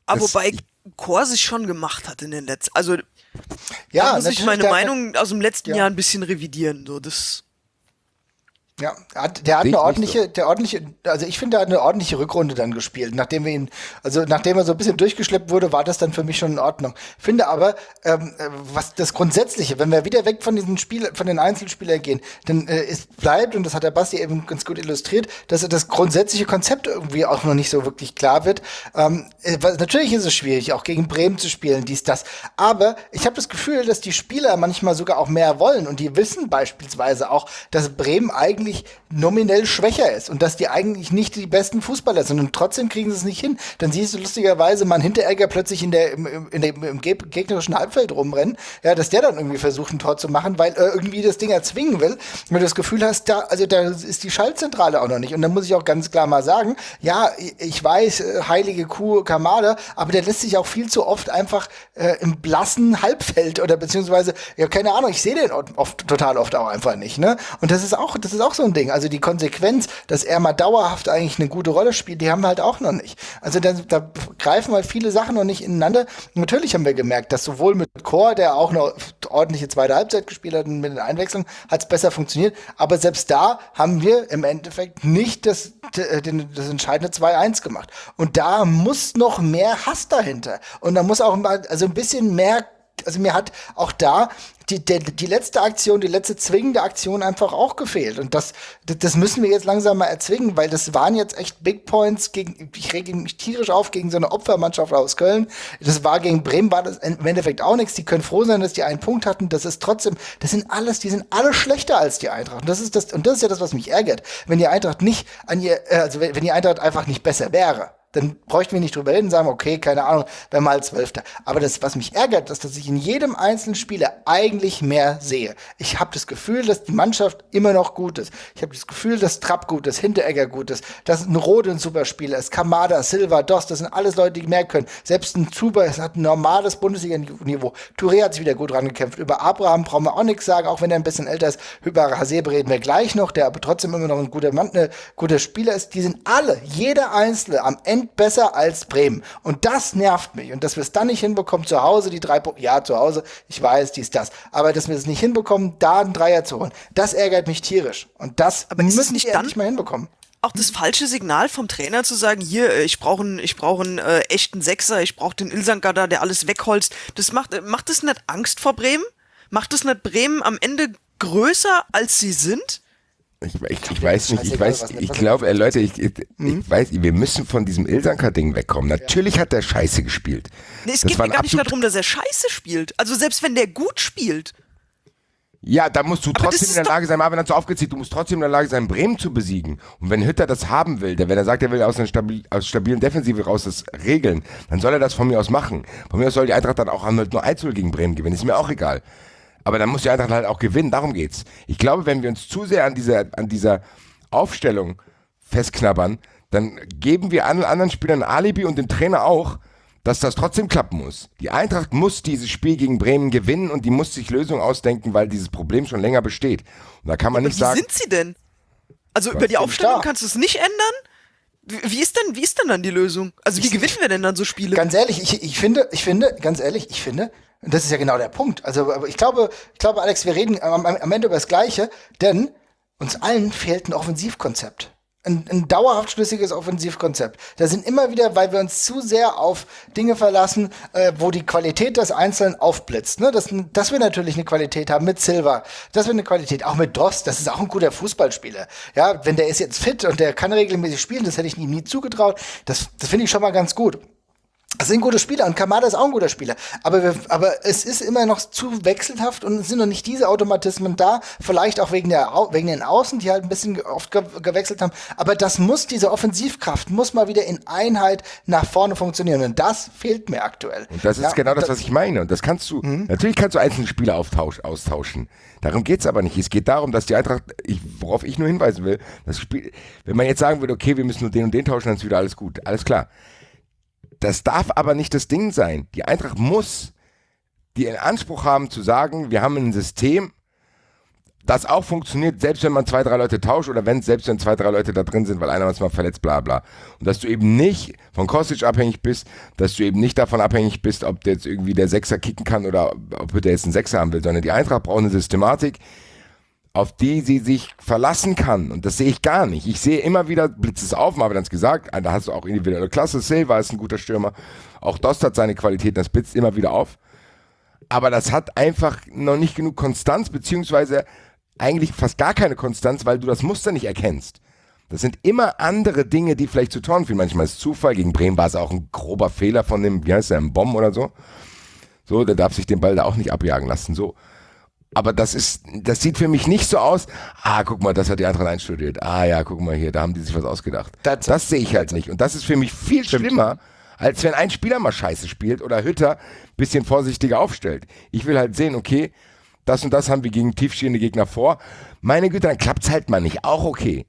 Aber wobei Chor sich schon gemacht hat in den letzten. Also. Ja, da muss ich meine Meinung aus dem letzten ja. Jahr ein bisschen revidieren. So, das ja, der hat eine ordentliche, so. der ordentliche, also ich finde, er hat eine ordentliche Rückrunde dann gespielt. Nachdem wir ihn, also nachdem er so ein bisschen durchgeschleppt wurde, war das dann für mich schon in Ordnung. Finde aber, ähm, was das Grundsätzliche, wenn wir wieder weg von diesen Spiel, von den Einzelspielern gehen, dann äh, ist, bleibt, und das hat der Basti eben ganz gut illustriert, dass das grundsätzliche Konzept irgendwie auch noch nicht so wirklich klar wird. Ähm, äh, natürlich ist es schwierig, auch gegen Bremen zu spielen, dies, das. Aber ich habe das Gefühl, dass die Spieler manchmal sogar auch mehr wollen und die wissen beispielsweise auch, dass Bremen eigentlich eigentlich nominell schwächer ist und dass die eigentlich nicht die besten Fußballer sind und trotzdem kriegen sie es nicht hin. Dann siehst du lustigerweise man Hinteregger plötzlich in der, im, in der, im gegnerischen Halbfeld rumrennen, ja, dass der dann irgendwie versucht, ein Tor zu machen, weil er irgendwie das Ding erzwingen will. Wenn du das Gefühl hast, da, also da ist die Schaltzentrale auch noch nicht. Und dann muss ich auch ganz klar mal sagen, ja, ich weiß, äh, heilige Kuh Kamada, aber der lässt sich auch viel zu oft einfach äh, im blassen Halbfeld oder beziehungsweise, ja, keine Ahnung, ich sehe den oft, total oft auch einfach nicht, ne? Und das ist auch, das ist auch so ein Ding. Also die Konsequenz, dass er mal dauerhaft eigentlich eine gute Rolle spielt, die haben wir halt auch noch nicht. Also da, da greifen halt viele Sachen noch nicht ineinander. Natürlich haben wir gemerkt, dass sowohl mit Chor, der auch eine ordentliche zweite Halbzeit gespielt hat und mit den Einwechslungen hat es besser funktioniert. Aber selbst da haben wir im Endeffekt nicht das, das entscheidende 2-1 gemacht. Und da muss noch mehr Hass dahinter. Und da muss auch mal, also ein bisschen mehr also mir hat auch da die, die, die letzte Aktion, die letzte zwingende Aktion einfach auch gefehlt. Und das, das müssen wir jetzt langsam mal erzwingen, weil das waren jetzt echt Big Points gegen, ich rege mich tierisch auf gegen so eine Opfermannschaft aus Köln. Das war gegen Bremen, war das im Endeffekt auch nichts. Die können froh sein, dass die einen Punkt hatten. Das ist trotzdem, das sind alles, die sind alle schlechter als die Eintracht. Und das ist das, und das ist ja das, was mich ärgert. Wenn die Eintracht nicht an ihr, äh, also wenn die Eintracht einfach nicht besser wäre dann bräuchten wir nicht drüber reden, sagen, okay, keine Ahnung, wer mal Zwölfter. Aber das, was mich ärgert, ist, dass ich in jedem einzelnen Spieler eigentlich mehr sehe. Ich habe das Gefühl, dass die Mannschaft immer noch gut ist. Ich habe das Gefühl, dass Trapp gut ist, Hinteregger gut ist, dass ein Rode ein super Spieler ist, Kamada, Silva, Doss, das sind alles Leute, die mehr können. Selbst ein Zuber hat ein normales Bundesliga-Niveau. Touré hat sich wieder gut rangekämpft. Über Abraham brauchen wir auch nichts sagen, auch wenn er ein bisschen älter ist. Über Hasebe reden wir gleich noch, der aber trotzdem immer noch ein guter Mann, ein guter Spieler ist. Die sind alle, jeder Einzelne am Ende Prozent besser als Bremen. Und das nervt mich. Und dass wir es dann nicht hinbekommen, zu Hause die drei Punkte, ja, zu Hause, ich weiß, dies, das. Aber dass wir es nicht hinbekommen, da einen Dreier zu holen, das ärgert mich tierisch. Und das aber müssen wir endlich mal hinbekommen auch das falsche Signal vom Trainer zu sagen, hier, äh, ich brauche einen, ich brauche einen äh, echten Sechser, ich brauche den Ilsangadar, der alles wegholzt. Das macht, äh, macht das nicht Angst vor Bremen? Macht das nicht Bremen am Ende größer, als sie sind? Ich, ich, ich weiß nicht, ich weiß, ich glaube, äh, Leute, ich, ich, ich, weiß, wir müssen von diesem Ilsanker-Ding wegkommen. Natürlich hat der Scheiße gespielt. Nee, es das geht mir gar nicht darum, dass er Scheiße spielt. Also selbst wenn der gut spielt. Ja, da musst du aber trotzdem in der Lage sein, Marvin hat so aufgezählt, du musst trotzdem in der Lage sein, Bremen zu besiegen. Und wenn Hütter das haben will, wenn er sagt, er will aus einer stabil, aus stabilen Defensive raus das regeln, dann soll er das von mir aus machen. Von mir aus soll die Eintracht dann auch nur 1 gegen Bremen gewinnen, ist mir auch egal. Aber dann muss die Eintracht halt auch gewinnen, darum geht's. Ich glaube, wenn wir uns zu sehr an dieser, an dieser Aufstellung festknabbern, dann geben wir allen anderen Spielern ein Alibi und dem Trainer auch, dass das trotzdem klappen muss. Die Eintracht muss dieses Spiel gegen Bremen gewinnen und die muss sich Lösungen ausdenken, weil dieses Problem schon länger besteht. Und da kann man ja, nicht wie sagen. Wie sind sie denn? Also über die Aufstellung kannst du es nicht ändern? Wie ist denn, wie ist denn dann die Lösung? Also wie ich, gewinnen wir denn dann so Spiele? Ganz ehrlich, ich, ich finde, ich finde, ganz ehrlich, ich finde, das ist ja genau der Punkt. Also ich glaube, ich glaube, Alex, wir reden am, am Ende über das Gleiche, denn uns allen fehlt ein Offensivkonzept. Ein, ein dauerhaft schlüssiges Offensivkonzept. Da sind immer wieder, weil wir uns zu sehr auf Dinge verlassen, äh, wo die Qualität des Einzelnen aufblitzt. Ne? Dass, dass wir natürlich eine Qualität haben mit Silva, dass wir eine Qualität, auch mit Dost, das ist auch ein guter Fußballspieler. Ja, wenn der ist jetzt fit und der kann regelmäßig spielen, das hätte ich ihm nie zugetraut. Das, das finde ich schon mal ganz gut. Das sind gute Spieler und Kamada ist auch ein guter Spieler. Aber, wir, aber es ist immer noch zu wechselhaft und es sind noch nicht diese Automatismen da. Vielleicht auch wegen, der, wegen den Außen, die halt ein bisschen oft ge gewechselt haben. Aber das muss, diese Offensivkraft muss mal wieder in Einheit nach vorne funktionieren. Und das fehlt mir aktuell. Und das ist ja, genau das, was ich meine. Und das kannst du, mhm. natürlich kannst du einzelne Spieler austauschen. Darum geht's aber nicht. Es geht darum, dass die Eintracht, ich, worauf ich nur hinweisen will, das Spiel, wenn man jetzt sagen würde, okay, wir müssen nur den und den tauschen, dann ist wieder alles gut. Alles klar. Das darf aber nicht das Ding sein. Die Eintracht muss die Anspruch haben zu sagen, wir haben ein System, das auch funktioniert, selbst wenn man zwei, drei Leute tauscht oder wenn selbst wenn zwei, drei Leute da drin sind, weil einer mal verletzt, bla bla. Und dass du eben nicht von Kostic abhängig bist, dass du eben nicht davon abhängig bist, ob der jetzt irgendwie der Sechser kicken kann oder ob der jetzt einen Sechser haben will, sondern die Eintracht braucht eine Systematik, auf die sie sich verlassen kann. Und das sehe ich gar nicht. Ich sehe immer wieder, blitzt es auf, Marvin hat es gesagt, da hast du auch individuelle Klasse, Silva ist ein guter Stürmer, auch Dost hat seine Qualitäten, das blitzt immer wieder auf. Aber das hat einfach noch nicht genug Konstanz, beziehungsweise eigentlich fast gar keine Konstanz, weil du das Muster nicht erkennst. Das sind immer andere Dinge, die vielleicht zu Toren führen. Manchmal ist es Zufall. Gegen Bremen war es auch ein grober Fehler von dem, wie heißt der, ein Bomb oder so. So, der darf sich den Ball da auch nicht abjagen lassen. So. Aber das ist, das sieht für mich nicht so aus. Ah, guck mal, das hat die Eintracht einstudiert. Ah ja, guck mal hier, da haben die sich was ausgedacht. Das, das sehe ich halt nicht. Und das ist für mich viel Stimmt. schlimmer, als wenn ein Spieler mal Scheiße spielt oder Hütter bisschen vorsichtiger aufstellt. Ich will halt sehen, okay, das und das haben wir gegen tiefstehende Gegner vor. Meine Güte, dann klappt's halt mal nicht. Auch okay.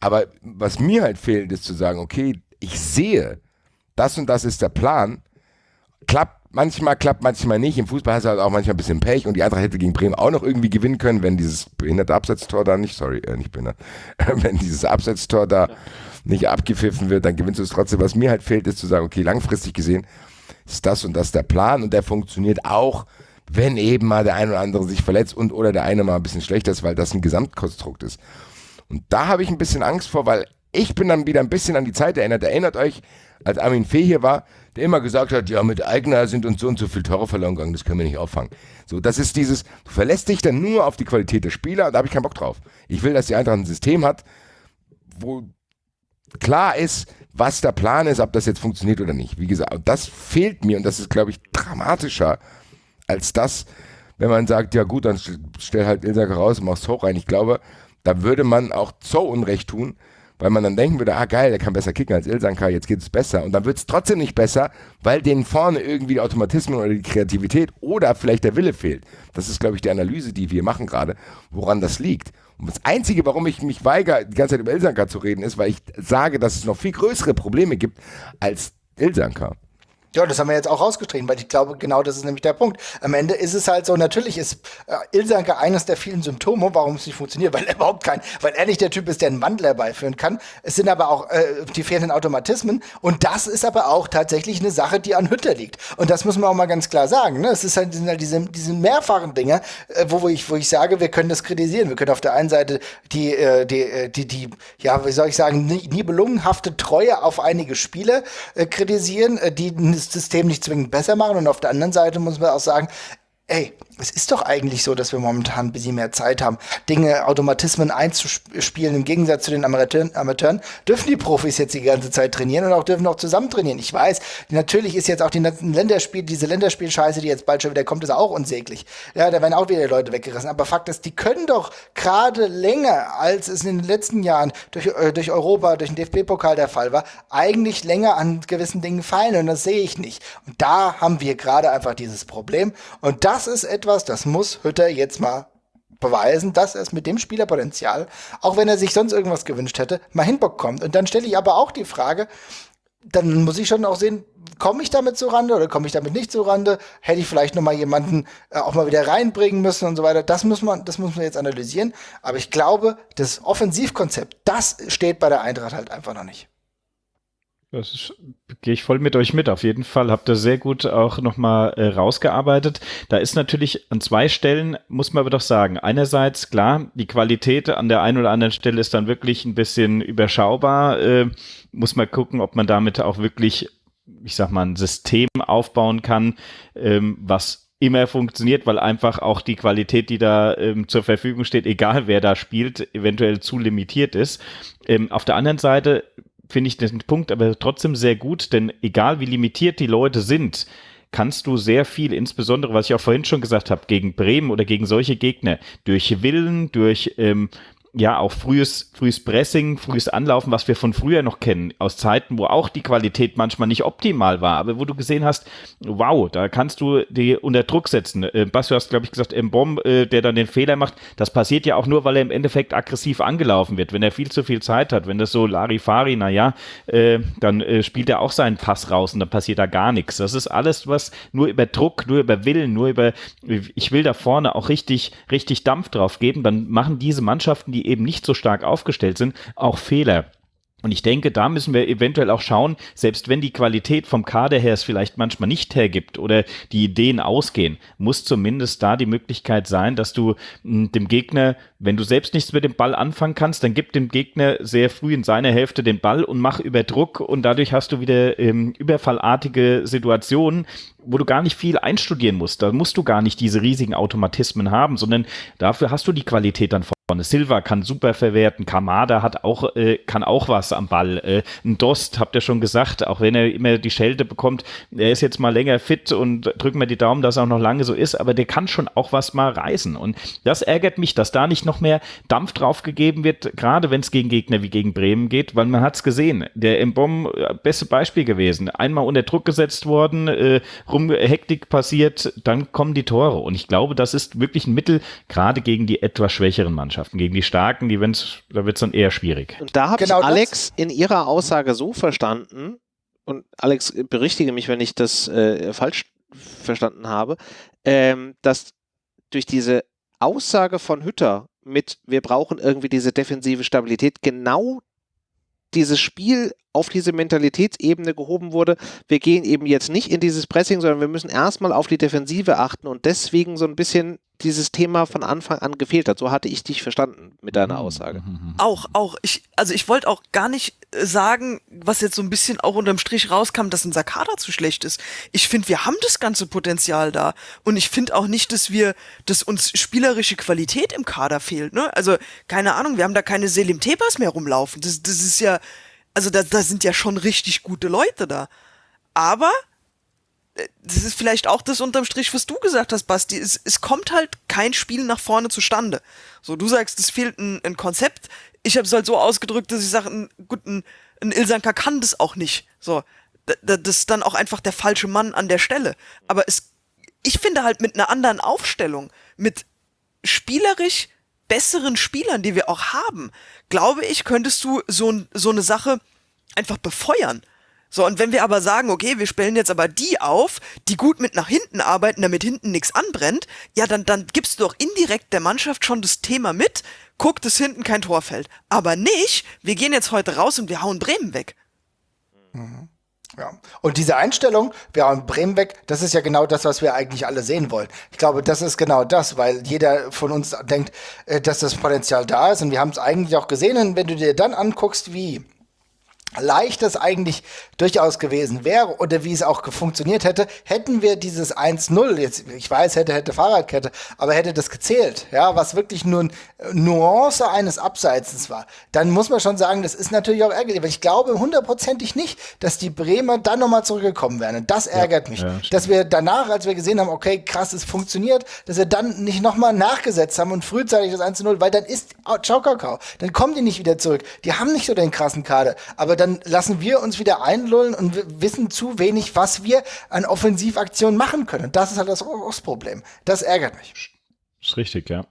Aber was mir halt fehlt, ist zu sagen, okay, ich sehe, das und das ist der Plan. Klappt manchmal klappt, manchmal nicht. Im Fußball hast du halt auch manchmal ein bisschen Pech und die Eintracht hätte gegen Bremen auch noch irgendwie gewinnen können, wenn dieses behinderte Absetztor da nicht, sorry, äh, nicht behindert, wenn dieses Absetztor da nicht abgepfiffen wird, dann gewinnst du es trotzdem. Was mir halt fehlt, ist zu sagen, okay, langfristig gesehen ist das und das der Plan und der funktioniert auch, wenn eben mal der eine oder andere sich verletzt und oder der eine mal ein bisschen schlechter ist, weil das ein Gesamtkonstrukt ist. Und da habe ich ein bisschen Angst vor, weil ich bin dann wieder ein bisschen an die Zeit erinnert. Erinnert euch, als Armin Fee hier war, der immer gesagt hat, ja, mit Eigner sind uns so und so viel Tore verloren gegangen, das können wir nicht auffangen. So, das ist dieses, du verlässt dich dann nur auf die Qualität der Spieler, da habe ich keinen Bock drauf. Ich will, dass die Eintracht ein System hat, wo klar ist, was der Plan ist, ob das jetzt funktioniert oder nicht. Wie gesagt, das fehlt mir und das ist, glaube ich, dramatischer als das, wenn man sagt, ja gut, dann stell halt Ilsacker raus und mach's hoch rein. Ich glaube, da würde man auch so Unrecht tun, weil man dann denken würde, ah geil, der kann besser kicken als Ilsanka, jetzt geht es besser. Und dann wird es trotzdem nicht besser, weil denen vorne irgendwie die Automatismen oder die Kreativität oder vielleicht der Wille fehlt. Das ist, glaube ich, die Analyse, die wir machen gerade, woran das liegt. Und das Einzige, warum ich mich weigere, die ganze Zeit über Ilsanka zu reden, ist, weil ich sage, dass es noch viel größere Probleme gibt als Ilsanka. Ja, das haben wir jetzt auch rausgestrichen, weil ich glaube, genau das ist nämlich der Punkt. Am Ende ist es halt so, natürlich ist äh, Ilsanke eines der vielen Symptome, warum es nicht funktioniert, weil er überhaupt kein, weil er nicht der Typ ist, der einen Wandel herbeiführen kann. Es sind aber auch äh, die fehlenden Automatismen und das ist aber auch tatsächlich eine Sache, die an Hütter liegt. Und das muss man auch mal ganz klar sagen. Ne? Es ist halt, sind halt diese, diese mehrfachen Dinge, äh, wo, wo, ich, wo ich sage, wir können das kritisieren. Wir können auf der einen Seite die, äh, die, äh, die, die, ja, wie soll ich sagen, nibelungenhafte Treue auf einige Spiele äh, kritisieren, äh, die System nicht zwingend besser machen. Und auf der anderen Seite muss man auch sagen, ey, es ist doch eigentlich so, dass wir momentan ein bisschen mehr Zeit haben, Dinge, Automatismen einzuspielen. Im Gegensatz zu den Amateuren, Amateuren dürfen die Profis jetzt die ganze Zeit trainieren und auch dürfen auch zusammen trainieren. Ich weiß, natürlich ist jetzt auch die Länderspiel, diese Länderspielscheiße, die jetzt bald schon wieder kommt, ist auch unsäglich. Ja, da werden auch wieder Leute weggerissen. Aber Fakt ist, die können doch gerade länger, als es in den letzten Jahren durch, äh, durch Europa, durch den DFB-Pokal der Fall war, eigentlich länger an gewissen Dingen fallen. Und das sehe ich nicht. Und da haben wir gerade einfach dieses Problem. Und das ist etwas, etwas, das muss Hütter jetzt mal beweisen, dass er es mit dem Spielerpotenzial, auch wenn er sich sonst irgendwas gewünscht hätte, mal hinbekommt. Und dann stelle ich aber auch die Frage, dann muss ich schon auch sehen, komme ich damit zurande oder komme ich damit nicht zurande? Hätte ich vielleicht noch mal jemanden äh, auch mal wieder reinbringen müssen und so weiter. Das muss man, das muss man jetzt analysieren. Aber ich glaube, das Offensivkonzept, das steht bei der Eintracht halt einfach noch nicht. Das gehe ich voll mit euch mit. Auf jeden Fall habt ihr sehr gut auch nochmal äh, rausgearbeitet. Da ist natürlich an zwei Stellen, muss man aber doch sagen. Einerseits, klar, die Qualität an der einen oder anderen Stelle ist dann wirklich ein bisschen überschaubar. Äh, muss man gucken, ob man damit auch wirklich, ich sag mal, ein System aufbauen kann, ähm, was immer funktioniert, weil einfach auch die Qualität, die da ähm, zur Verfügung steht, egal wer da spielt, eventuell zu limitiert ist. Ähm, auf der anderen Seite finde ich den Punkt aber trotzdem sehr gut, denn egal wie limitiert die Leute sind, kannst du sehr viel, insbesondere was ich auch vorhin schon gesagt habe, gegen Bremen oder gegen solche Gegner, durch Willen, durch ähm, ja auch frühes, frühes Pressing, frühes Anlaufen, was wir von früher noch kennen, aus Zeiten, wo auch die Qualität manchmal nicht optimal war, aber wo du gesehen hast, wow, da kannst du die unter Druck setzen. Äh, Bas, du hast, glaube ich, gesagt, Mbom, äh, der dann den Fehler macht, das passiert ja auch nur, weil er im Endeffekt aggressiv angelaufen wird. Wenn er viel zu viel Zeit hat, wenn das so Larifari, naja, äh, dann äh, spielt er auch seinen Pass raus und dann passiert da gar nichts. Das ist alles, was nur über Druck, nur über Willen, nur über, ich will da vorne auch richtig, richtig Dampf drauf geben, dann machen diese Mannschaften, die eben nicht so stark aufgestellt sind, auch Fehler. Und ich denke, da müssen wir eventuell auch schauen, selbst wenn die Qualität vom Kader her es vielleicht manchmal nicht hergibt oder die Ideen ausgehen, muss zumindest da die Möglichkeit sein, dass du hm, dem Gegner, wenn du selbst nichts mit dem Ball anfangen kannst, dann gib dem Gegner sehr früh in seiner Hälfte den Ball und mach über Druck und dadurch hast du wieder ähm, überfallartige Situationen, wo du gar nicht viel einstudieren musst. Da musst du gar nicht diese riesigen Automatismen haben, sondern dafür hast du die Qualität dann vorne. Silva kann super verwerten, Kamada hat auch, äh, kann auch was am Ball. Äh, ein Dost, habt ihr schon gesagt, auch wenn er immer die Schelte bekommt, er ist jetzt mal länger fit und drücken wir die Daumen, dass er auch noch lange so ist, aber der kann schon auch was mal reißen. Und das ärgert mich, dass da nicht noch mehr Dampf drauf gegeben wird, gerade wenn es gegen Gegner wie gegen Bremen geht, weil man hat es gesehen. Der Mbom, äh, beste Beispiel gewesen. Einmal unter Druck gesetzt worden, äh, rum Hektik passiert, dann kommen die Tore. Und ich glaube, das ist wirklich ein Mittel, gerade gegen die etwas schwächeren Mannschaften. Gegen die starken, die wenn's, da wird es dann eher schwierig. Und da habe genau ich Alex in ihrer Aussage so verstanden, und Alex, berichtige mich, wenn ich das äh, falsch verstanden habe, ähm, dass durch diese Aussage von Hütter mit, wir brauchen irgendwie diese defensive Stabilität, genau dieses Spiel auf diese Mentalitätsebene gehoben wurde. Wir gehen eben jetzt nicht in dieses Pressing, sondern wir müssen erstmal auf die Defensive achten und deswegen so ein bisschen dieses Thema von Anfang an gefehlt hat. So hatte ich dich verstanden mit deiner Aussage. Auch, auch. Ich, also ich wollte auch gar nicht sagen, was jetzt so ein bisschen auch unterm Strich rauskam, dass unser Kader zu schlecht ist. Ich finde, wir haben das ganze Potenzial da. Und ich finde auch nicht, dass wir, dass uns spielerische Qualität im Kader fehlt. Ne? Also, keine Ahnung, wir haben da keine Selim Tebas mehr rumlaufen. Das, das ist ja, also da, da sind ja schon richtig gute Leute da. Aber das ist vielleicht auch das unterm Strich, was du gesagt hast, Basti. Es, es kommt halt kein Spiel nach vorne zustande. So, du sagst, es fehlt ein, ein Konzept. Ich habe es halt so ausgedrückt, dass ich sage, ein, gut, ein, ein Ilsanker kann das auch nicht. So, das ist dann auch einfach der falsche Mann an der Stelle. Aber es, ich finde halt mit einer anderen Aufstellung, mit spielerisch besseren Spielern, die wir auch haben, glaube ich, könntest du so, so eine Sache einfach befeuern. So, und wenn wir aber sagen, okay, wir stellen jetzt aber die auf, die gut mit nach hinten arbeiten, damit hinten nichts anbrennt, ja, dann, dann gibst du doch indirekt der Mannschaft schon das Thema mit, guck, dass hinten kein Tor fällt. Aber nicht, wir gehen jetzt heute raus und wir hauen Bremen weg. Mhm. Ja. Und diese Einstellung, wir hauen Bremen weg, das ist ja genau das, was wir eigentlich alle sehen wollen. Ich glaube, das ist genau das, weil jeder von uns denkt, äh, dass das Potenzial da ist. Und wir haben es eigentlich auch gesehen. Und wenn du dir dann anguckst, wie leicht es eigentlich durchaus gewesen wäre oder wie es auch funktioniert hätte, hätten wir dieses 1-0, jetzt, ich weiß, hätte, hätte Fahrradkette, aber hätte das gezählt, ja, was wirklich nur eine Nuance eines Abseitsens war, dann muss man schon sagen, das ist natürlich auch ärgerlich, aber ich glaube hundertprozentig nicht, dass die Bremer dann nochmal zurückgekommen wären. Und das ärgert ja, mich, ja, dass wir danach, als wir gesehen haben, okay, krass, es funktioniert, dass wir dann nicht nochmal nachgesetzt haben und frühzeitig das 1-0, weil dann ist, oh, ciao, Kakao, dann kommen die nicht wieder zurück. Die haben nicht so den krassen Kader, aber dann lassen wir uns wieder einlullen und wissen zu wenig, was wir an Offensivaktionen machen können. Das ist halt das, Problem. Das ärgert mich. Ist richtig, ja.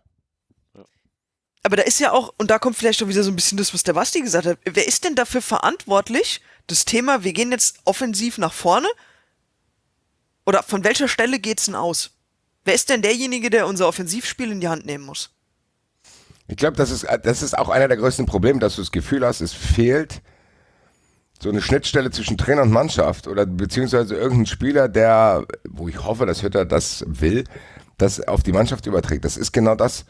Aber da ist ja auch, und da kommt vielleicht auch wieder so ein bisschen das, was der Basti gesagt hat. Wer ist denn dafür verantwortlich, das Thema, wir gehen jetzt offensiv nach vorne? Oder von welcher Stelle geht's denn aus? Wer ist denn derjenige, der unser Offensivspiel in die Hand nehmen muss? Ich glaube, das ist, das ist auch einer der größten Probleme, dass du das Gefühl hast, es fehlt so eine Schnittstelle zwischen Trainer und Mannschaft oder beziehungsweise irgendein Spieler, der, wo ich hoffe, dass Hütter das will, das auf die Mannschaft überträgt. Das ist genau das.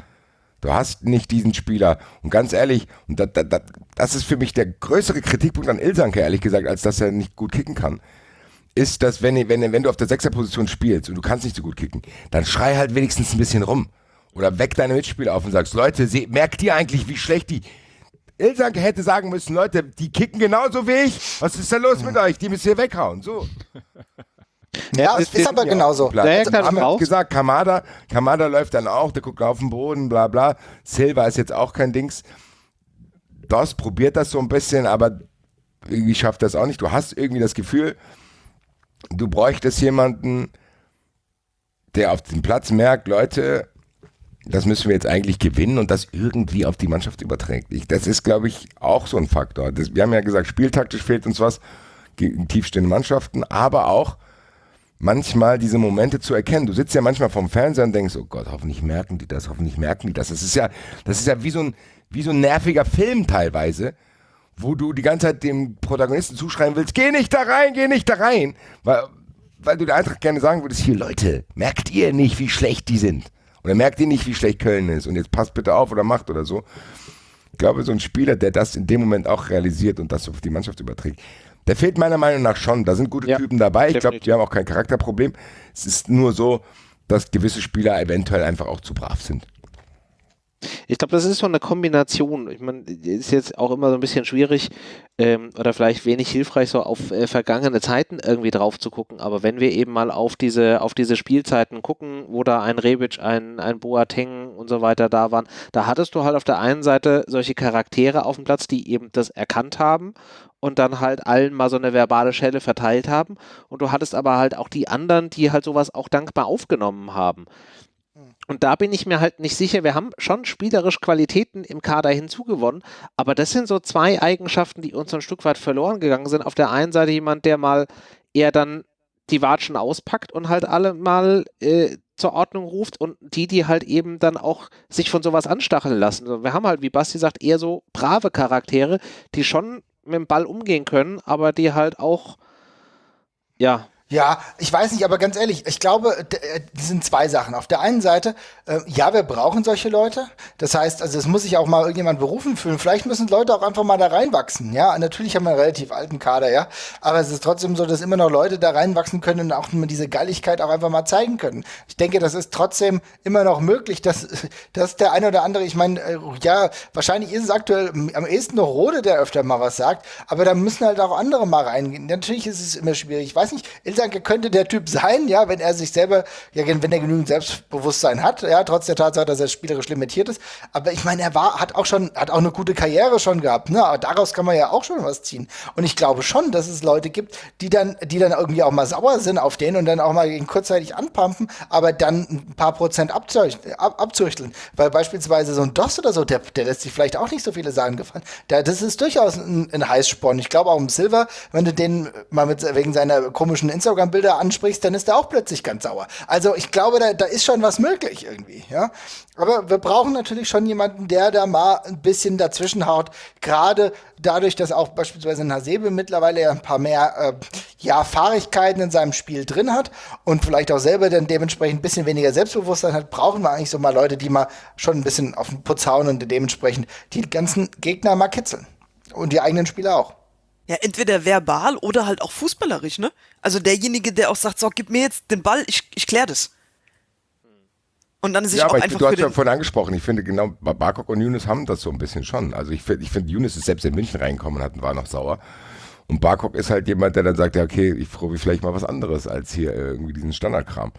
Du hast nicht diesen Spieler. Und ganz ehrlich, und das, das, das ist für mich der größere Kritikpunkt an Ilsanke, ehrlich gesagt, als dass er nicht gut kicken kann, ist, dass wenn, wenn, wenn du auf der Sechserposition spielst und du kannst nicht so gut kicken, dann schrei halt wenigstens ein bisschen rum. Oder weck deine Mitspieler auf und sagst, Leute, merkt ihr eigentlich, wie schlecht die, Ilsanke hätte sagen müssen, Leute, die kicken genauso wie ich. Was ist da los mit euch? Die müssen hier weghauen. So. Ja, es ist aber genauso. Also, haben wir gesagt, Kamada, Kamada läuft dann auch, der guckt auf den Boden, bla bla. Silva ist jetzt auch kein Dings. Das probiert das so ein bisschen, aber irgendwie schafft das auch nicht. Du hast irgendwie das Gefühl, du bräuchtest jemanden, der auf dem Platz merkt, Leute, das müssen wir jetzt eigentlich gewinnen und das irgendwie auf die Mannschaft überträgt. Ich, das ist, glaube ich, auch so ein Faktor. Das, wir haben ja gesagt, spieltaktisch fehlt uns was gegen tiefstehende Mannschaften, aber auch manchmal diese Momente zu erkennen. Du sitzt ja manchmal vorm Fernseher und denkst, oh Gott, hoffentlich merken die das, hoffentlich merken die das. Das ist ja, das ist ja wie so ein, wie so ein nerviger Film teilweise, wo du die ganze Zeit dem Protagonisten zuschreien willst, geh nicht da rein, geh nicht da rein. Weil, weil du der Eintracht gerne sagen würdest, hier Leute, merkt ihr nicht, wie schlecht die sind? Und er merkt ihr nicht, wie schlecht Köln ist. Und jetzt passt bitte auf oder macht oder so. Ich glaube, so ein Spieler, der das in dem Moment auch realisiert und das auf die Mannschaft überträgt, der fehlt meiner Meinung nach schon. Da sind gute ja, Typen dabei. Ich glaube, die haben auch kein Charakterproblem. Es ist nur so, dass gewisse Spieler eventuell einfach auch zu brav sind. Ich glaube, das ist so eine Kombination. Ich meine, ist jetzt auch immer so ein bisschen schwierig ähm, oder vielleicht wenig hilfreich, so auf äh, vergangene Zeiten irgendwie drauf zu gucken. Aber wenn wir eben mal auf diese, auf diese Spielzeiten gucken, wo da ein Rebic, ein, ein Boateng und so weiter da waren, da hattest du halt auf der einen Seite solche Charaktere auf dem Platz, die eben das erkannt haben und dann halt allen mal so eine verbale Schelle verteilt haben. Und du hattest aber halt auch die anderen, die halt sowas auch dankbar aufgenommen haben. Und da bin ich mir halt nicht sicher. Wir haben schon spielerisch Qualitäten im Kader hinzugewonnen, aber das sind so zwei Eigenschaften, die uns ein Stück weit verloren gegangen sind. Auf der einen Seite jemand, der mal eher dann die Watschen auspackt und halt alle mal äh, zur Ordnung ruft und die, die halt eben dann auch sich von sowas anstacheln lassen. Wir haben halt, wie Basti sagt, eher so brave Charaktere, die schon mit dem Ball umgehen können, aber die halt auch, ja, ja, ich weiß nicht, aber ganz ehrlich, ich glaube, äh, das sind zwei Sachen. Auf der einen Seite, äh, ja, wir brauchen solche Leute. Das heißt, also es muss sich auch mal irgendjemand berufen fühlen. Vielleicht müssen Leute auch einfach mal da reinwachsen. Ja, natürlich haben wir einen relativ alten Kader, ja. Aber es ist trotzdem so, dass immer noch Leute da reinwachsen können und auch diese Galligkeit auch einfach mal zeigen können. Ich denke, das ist trotzdem immer noch möglich, dass, dass der eine oder andere, ich meine, äh, ja, wahrscheinlich ist es aktuell am ehesten noch Rode, der öfter mal was sagt, aber da müssen halt auch andere mal reingehen. Natürlich ist es immer schwierig. Ich weiß nicht, Ilsanke könnte der Typ sein, ja, wenn er sich selber, ja, wenn er genügend Selbstbewusstsein hat, ja, trotz der Tatsache, dass er spielerisch limitiert ist. Aber ich meine, er war, hat auch schon, hat auch eine gute Karriere schon gehabt, ne? Aber daraus kann man ja auch schon was ziehen. Und ich glaube schon, dass es Leute gibt, die dann, die dann irgendwie auch mal sauer sind auf den und dann auch mal ihn kurzzeitig anpumpen, aber dann ein paar Prozent abzüchteln. Weil beispielsweise so ein DOS oder so, der, der lässt sich vielleicht auch nicht so viele Sachen gefallen. Da, das ist durchaus ein, ein Heißsporn. Ich glaube auch im Silver, wenn du den mal mit, wegen seiner komischen Instagram-Bilder Bilder ansprichst, dann ist er auch plötzlich ganz sauer. Also ich glaube, da, da ist schon was möglich irgendwie, ja. Aber wir brauchen natürlich schon jemanden, der da mal ein bisschen dazwischen haut. Gerade dadurch, dass auch beispielsweise Hasebe mittlerweile ja ein paar mehr äh, ja, Fahrigkeiten in seinem Spiel drin hat und vielleicht auch selber dann dementsprechend ein bisschen weniger Selbstbewusstsein hat, brauchen wir eigentlich so mal Leute, die mal schon ein bisschen auf den Putz hauen und dementsprechend die ganzen Gegner mal kitzeln. Und die eigenen Spieler auch. Ja, entweder verbal oder halt auch fußballerisch, ne? Also derjenige, der auch sagt, so, gib mir jetzt den Ball, ich, ich klär das. Und dann ist sich ja, auch aber ich, einfach du hast ja vorhin angesprochen, ich finde genau, Barkok und Younes haben das so ein bisschen schon. Also ich finde, ich finde, Younes ist selbst in München reingekommen und war noch sauer. Und Barkok ist halt jemand, der dann sagt, ja, okay, ich probiere vielleicht mal was anderes als hier irgendwie diesen Standardkram.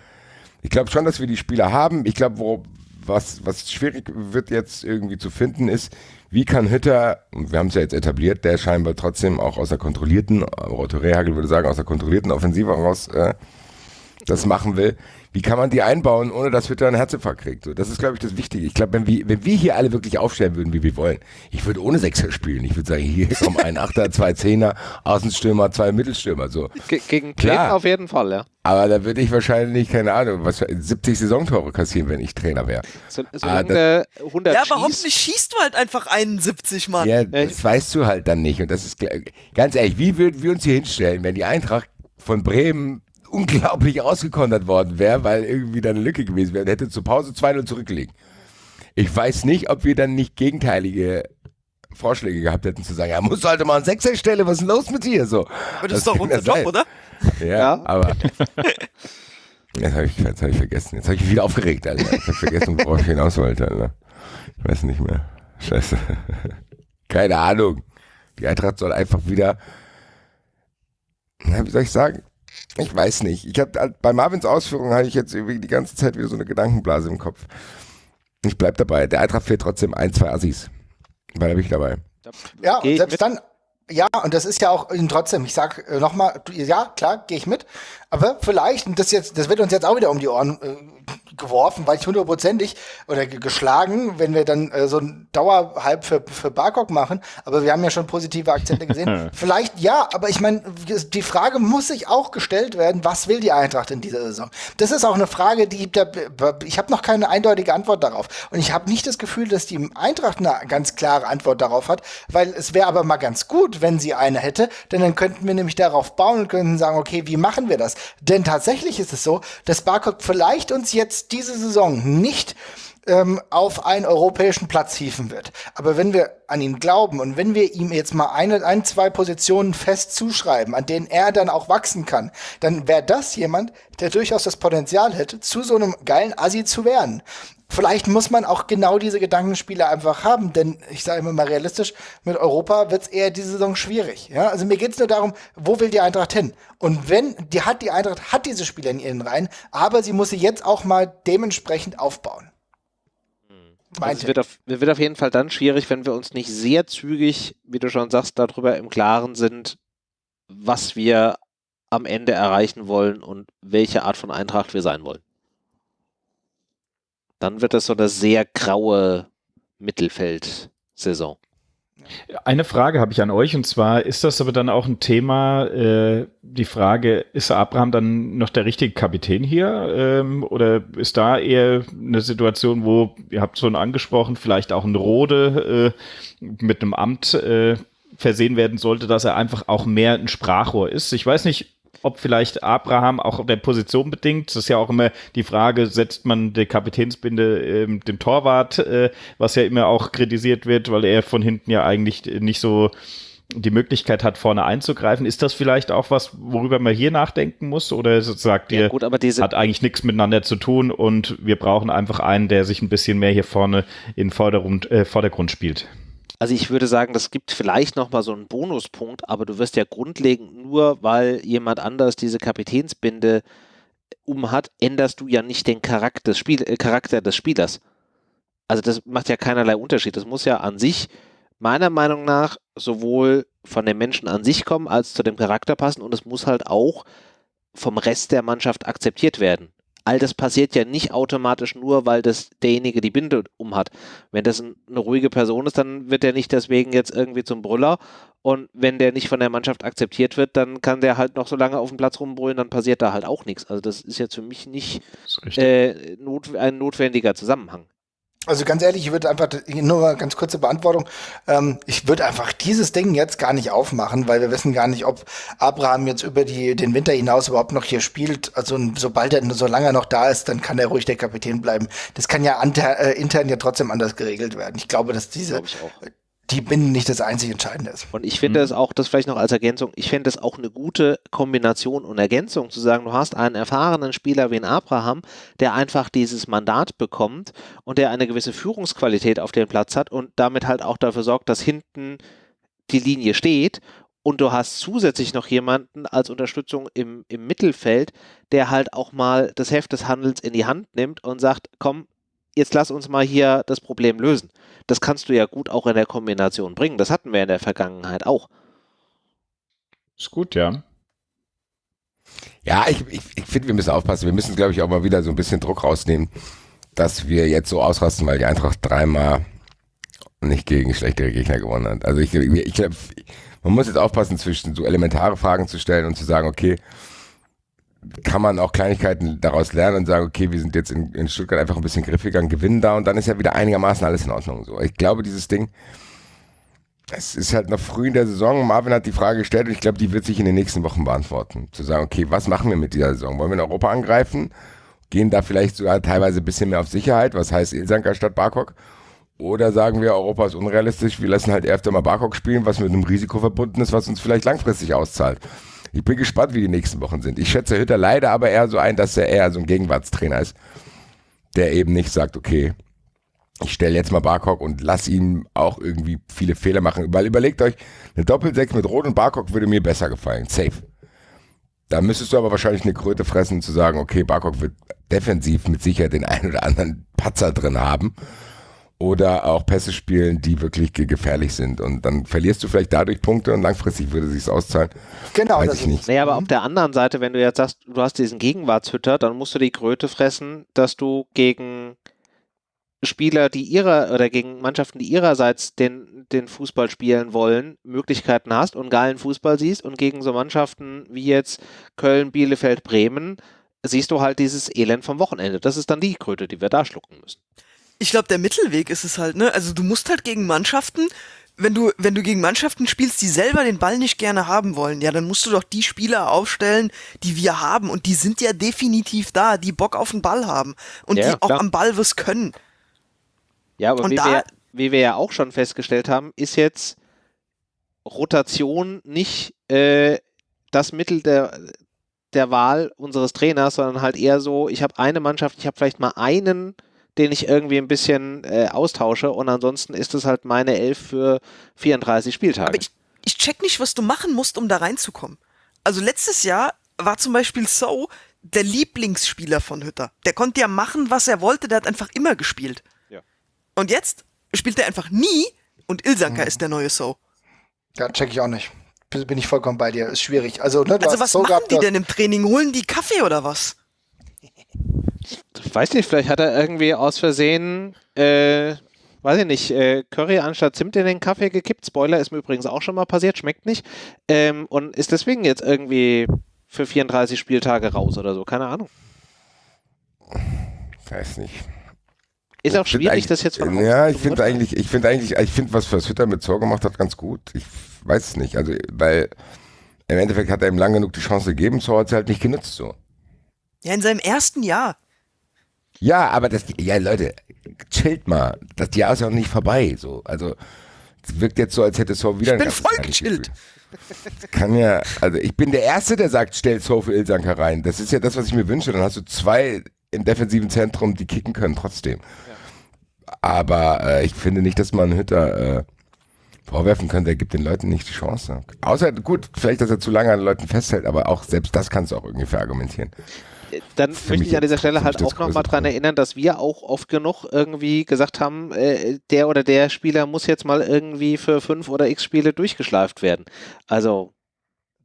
Ich glaube schon, dass wir die Spieler haben. Ich glaube, was, was schwierig wird jetzt irgendwie zu finden, ist, wie kann Hütter, wir haben es ja jetzt etabliert, der scheinbar trotzdem auch aus der kontrollierten, Otto Rehagel würde sagen, aus der kontrollierten Offensive heraus äh, das machen will, wie kann man die einbauen, ohne dass Hütter einen Herzinfarkt kriegt? So, das ist, glaube ich, das Wichtige. Ich glaube, wenn wir, wenn wir hier alle wirklich aufstellen würden, wie wir wollen, ich würde ohne Sechser spielen. Ich würde sagen, hier kommen ein Achter, zwei Zehner, Außenstürmer, zwei Mittelstürmer. So. Ge gegen Klar. auf jeden Fall, ja. Aber da würde ich wahrscheinlich, keine Ahnung, was 70 Saisontore kassieren, wenn ich Trainer wäre. So, solange ah, 100 ja, aber hoffentlich schießt du halt einfach 71, Mann. Ja, das weißt du halt dann nicht. Und das ist, ganz ehrlich, wie würden wir uns hier hinstellen, wenn die Eintracht von Bremen unglaublich ausgekontert worden wäre, weil irgendwie da eine Lücke gewesen wäre. Hätte zur Pause 2-0 zurückgelegt. Ich weiß nicht, ob wir dann nicht gegenteilige Vorschläge gehabt hätten, zu sagen, ja, muss halt mal an Sechser Stelle, was ist denn los mit dir? So. Aber das, das ist doch unser Job, oder? Ja, ja. aber. Jetzt habe ich, hab ich vergessen. Jetzt habe ich mich wieder aufgeregt, Alter. Jetzt habe ich vergessen, worauf ich hinaus wollte, Alter. Ich weiß nicht mehr. Scheiße. Keine Ahnung. Die Eintracht soll einfach wieder. Na, wie soll ich sagen? Ich weiß nicht. Ich habe bei Marvins Ausführungen habe ich jetzt irgendwie die ganze Zeit wieder so eine Gedankenblase im Kopf. Ich bleib dabei. Der Eintracht fehlt trotzdem ein, zwei Assis. Weil da bin ich dabei. Ja, und selbst dann, ja, und das ist ja auch trotzdem, ich sag äh, nochmal, ja, klar, gehe ich mit. Aber vielleicht, und das jetzt, das wird uns jetzt auch wieder um die Ohren äh, geworfen, weil ich hundertprozentig oder geschlagen, wenn wir dann äh, so ein Dauerhalb für, für Barcock machen. Aber wir haben ja schon positive Akzente gesehen. Vielleicht ja, aber ich meine, die Frage muss sich auch gestellt werden, was will die Eintracht in dieser Saison? Das ist auch eine Frage, die da, ich habe noch keine eindeutige Antwort darauf. Und ich habe nicht das Gefühl, dass die Eintracht eine ganz klare Antwort darauf hat, weil es wäre aber mal ganz gut, wenn sie eine hätte, denn dann könnten wir nämlich darauf bauen und könnten sagen, okay, wie machen wir das? Denn tatsächlich ist es so, dass Barcock vielleicht uns jetzt diese Saison nicht ähm, auf einen europäischen Platz hieven wird. Aber wenn wir an ihn glauben und wenn wir ihm jetzt mal eine, ein, zwei Positionen fest zuschreiben, an denen er dann auch wachsen kann, dann wäre das jemand, der durchaus das Potenzial hätte, zu so einem geilen Assi zu werden vielleicht muss man auch genau diese Gedankenspiele einfach haben, denn ich sage immer mal realistisch, mit Europa wird es eher diese Saison schwierig. Ja? Also mir geht es nur darum, wo will die Eintracht hin? Und wenn, die hat die Eintracht hat diese Spieler in ihren Reihen, aber sie muss sie jetzt auch mal dementsprechend aufbauen. Also es wird, auf, wird auf jeden Fall dann schwierig, wenn wir uns nicht sehr zügig, wie du schon sagst, darüber im Klaren sind, was wir am Ende erreichen wollen und welche Art von Eintracht wir sein wollen dann wird das so eine sehr graue Mittelfeld-Saison. Eine Frage habe ich an euch und zwar ist das aber dann auch ein Thema, äh, die Frage, ist Abraham dann noch der richtige Kapitän hier ähm, oder ist da eher eine Situation, wo, ihr habt schon angesprochen, vielleicht auch ein Rode äh, mit einem Amt äh, versehen werden sollte, dass er einfach auch mehr ein Sprachrohr ist. Ich weiß nicht, ob vielleicht Abraham auch der Position bedingt. Das ist ja auch immer die Frage, setzt man die Kapitänsbinde ähm, dem Torwart, äh, was ja immer auch kritisiert wird, weil er von hinten ja eigentlich nicht so die Möglichkeit hat, vorne einzugreifen. Ist das vielleicht auch was, worüber man hier nachdenken muss? Oder sagt ihr, ja, gut, aber diese hat eigentlich nichts miteinander zu tun und wir brauchen einfach einen, der sich ein bisschen mehr hier vorne in Vordergrund, äh, Vordergrund spielt? Also ich würde sagen, das gibt vielleicht nochmal so einen Bonuspunkt, aber du wirst ja grundlegend nur, weil jemand anders diese Kapitänsbinde um hat, änderst du ja nicht den Charakter des, Spiel äh, Charakter des Spielers. Also das macht ja keinerlei Unterschied. Das muss ja an sich meiner Meinung nach sowohl von den Menschen an sich kommen, als zu dem Charakter passen und es muss halt auch vom Rest der Mannschaft akzeptiert werden all das passiert ja nicht automatisch nur, weil das derjenige die Binde umhat. Wenn das eine ruhige Person ist, dann wird er nicht deswegen jetzt irgendwie zum Brüller. Und wenn der nicht von der Mannschaft akzeptiert wird, dann kann der halt noch so lange auf dem Platz rumbrüllen, dann passiert da halt auch nichts. Also das ist jetzt für mich nicht äh, not, ein notwendiger Zusammenhang. Also ganz ehrlich, ich würde einfach, nur mal ganz kurze Beantwortung, ähm, ich würde einfach dieses Ding jetzt gar nicht aufmachen, weil wir wissen gar nicht, ob Abraham jetzt über die, den Winter hinaus überhaupt noch hier spielt. Also sobald er, solange er noch da ist, dann kann er ruhig der Kapitän bleiben. Das kann ja inter, äh, intern ja trotzdem anders geregelt werden. Ich glaube, dass diese, glaube die Binden nicht das einzig Entscheidende ist. Und ich finde es mhm. auch, das vielleicht noch als Ergänzung, ich finde es auch eine gute Kombination und Ergänzung zu sagen, du hast einen erfahrenen Spieler wie ein Abraham, der einfach dieses Mandat bekommt und der eine gewisse Führungsqualität auf dem Platz hat und damit halt auch dafür sorgt, dass hinten die Linie steht und du hast zusätzlich noch jemanden als Unterstützung im, im Mittelfeld, der halt auch mal das Heft des Handels in die Hand nimmt und sagt, komm, jetzt lass uns mal hier das Problem lösen. Das kannst du ja gut auch in der Kombination bringen. Das hatten wir in der Vergangenheit auch. Ist gut, ja. Ja, ich, ich, ich finde, wir müssen aufpassen. Wir müssen, glaube ich, auch mal wieder so ein bisschen Druck rausnehmen, dass wir jetzt so ausrasten, weil die Eintracht dreimal nicht gegen schlechtere Gegner gewonnen hat. Also ich, ich glaube, man muss jetzt aufpassen, zwischen so elementare Fragen zu stellen und zu sagen, okay, kann man auch Kleinigkeiten daraus lernen und sagen, okay, wir sind jetzt in, in Stuttgart einfach ein bisschen griffiger und gewinnen da und dann ist ja wieder einigermaßen alles in Ordnung. So, ich glaube, dieses Ding, es ist halt noch früh in der Saison. Marvin hat die Frage gestellt und ich glaube, die wird sich in den nächsten Wochen beantworten. Zu sagen, okay, was machen wir mit dieser Saison? Wollen wir in Europa angreifen? Gehen da vielleicht sogar teilweise ein bisschen mehr auf Sicherheit? Was heißt Ilsanker statt Barkok? Oder sagen wir, Europa ist unrealistisch, wir lassen halt öfter mal Barkok spielen, was mit einem Risiko verbunden ist, was uns vielleicht langfristig auszahlt. Ich bin gespannt, wie die nächsten Wochen sind. Ich schätze Hütter leider aber eher so ein, dass er eher so ein Gegenwartstrainer ist, der eben nicht sagt, okay, ich stelle jetzt mal Barcock und lass ihn auch irgendwie viele Fehler machen. Weil überlegt euch, eine Doppelsechs mit Rot und Barcock würde mir besser gefallen. Safe. Da müsstest du aber wahrscheinlich eine Kröte fressen, zu sagen, okay, Barcock wird defensiv mit Sicherheit den einen oder anderen Patzer drin haben oder auch Pässe spielen, die wirklich gefährlich sind. Und dann verlierst du vielleicht dadurch Punkte und langfristig würde sich auszahlen. Genau, Weiß das ich nicht. Naja, aber auf der anderen Seite, wenn du jetzt sagst, du hast diesen Gegenwartshütter, dann musst du die Kröte fressen, dass du gegen Spieler, die ihrer oder gegen Mannschaften, die ihrerseits den, den Fußball spielen wollen, Möglichkeiten hast und geilen Fußball siehst und gegen so Mannschaften wie jetzt Köln, Bielefeld, Bremen siehst du halt dieses Elend vom Wochenende. Das ist dann die Kröte, die wir da schlucken müssen ich glaube, der Mittelweg ist es halt, ne? Also du musst halt gegen Mannschaften, wenn du, wenn du gegen Mannschaften spielst, die selber den Ball nicht gerne haben wollen, ja, dann musst du doch die Spieler aufstellen, die wir haben. Und die sind ja definitiv da, die Bock auf den Ball haben. Und ja, die auch klar. am Ball was können. Ja, aber wie wir, wie wir ja auch schon festgestellt haben, ist jetzt Rotation nicht äh, das Mittel der, der Wahl unseres Trainers, sondern halt eher so, ich habe eine Mannschaft, ich habe vielleicht mal einen den ich irgendwie ein bisschen äh, austausche und ansonsten ist es halt meine Elf für 34 Spieltage. Aber ich, ich check nicht, was du machen musst, um da reinzukommen. Also letztes Jahr war zum Beispiel So der Lieblingsspieler von Hütter. Der konnte ja machen, was er wollte, der hat einfach immer gespielt. Ja. Und jetzt spielt er einfach nie und Ilsanka mhm. ist der neue So. Ja, check ich auch nicht. Bin ich vollkommen bei dir. Ist schwierig. Also, ne, also was so machen gehabt, die denn im Training? Holen die Kaffee oder was? ich weiß nicht, vielleicht hat er irgendwie aus Versehen, äh, weiß ich nicht, äh, Curry anstatt Zimt in den Kaffee gekippt. Spoiler ist mir übrigens auch schon mal passiert, schmeckt nicht. Ähm, und ist deswegen jetzt irgendwie für 34 Spieltage raus oder so, keine Ahnung. Weiß nicht. Ist auch schwierig, das jetzt von Ja, ich zu finde eigentlich, ich finde eigentlich, ich finde, was, was Hütter mit Zor gemacht hat, ganz gut. Ich weiß es nicht. Also, weil im Endeffekt hat er ihm lang genug die Chance gegeben, Zor hat sie halt nicht genutzt, so. Ja, in seinem ersten Jahr. Ja, aber das, ja, Leute, chillt mal. Das Jahr ist ja auch nicht vorbei, so. Also, es wirkt jetzt so, als hätte Zor wieder Ich bin voll gechillt. Kann ja, also ich bin der Erste, der sagt, stell Zor für Ilsanka rein. Das ist ja das, was ich mir wünsche. Dann hast du zwei im defensiven Zentrum, die kicken können trotzdem. Aber äh, ich finde nicht, dass man Hütter äh, vorwerfen kann, der gibt den Leuten nicht die Chance. Außer, gut, vielleicht, dass er zu lange an Leuten festhält, aber auch selbst das kannst du auch irgendwie verargumentieren. Dann Für möchte ich an dieser Stelle halt auch nochmal dran erinnern, dass wir auch oft genug irgendwie gesagt haben, äh, der oder der Spieler muss jetzt mal irgendwie für fünf oder x Spiele durchgeschleift werden. Also,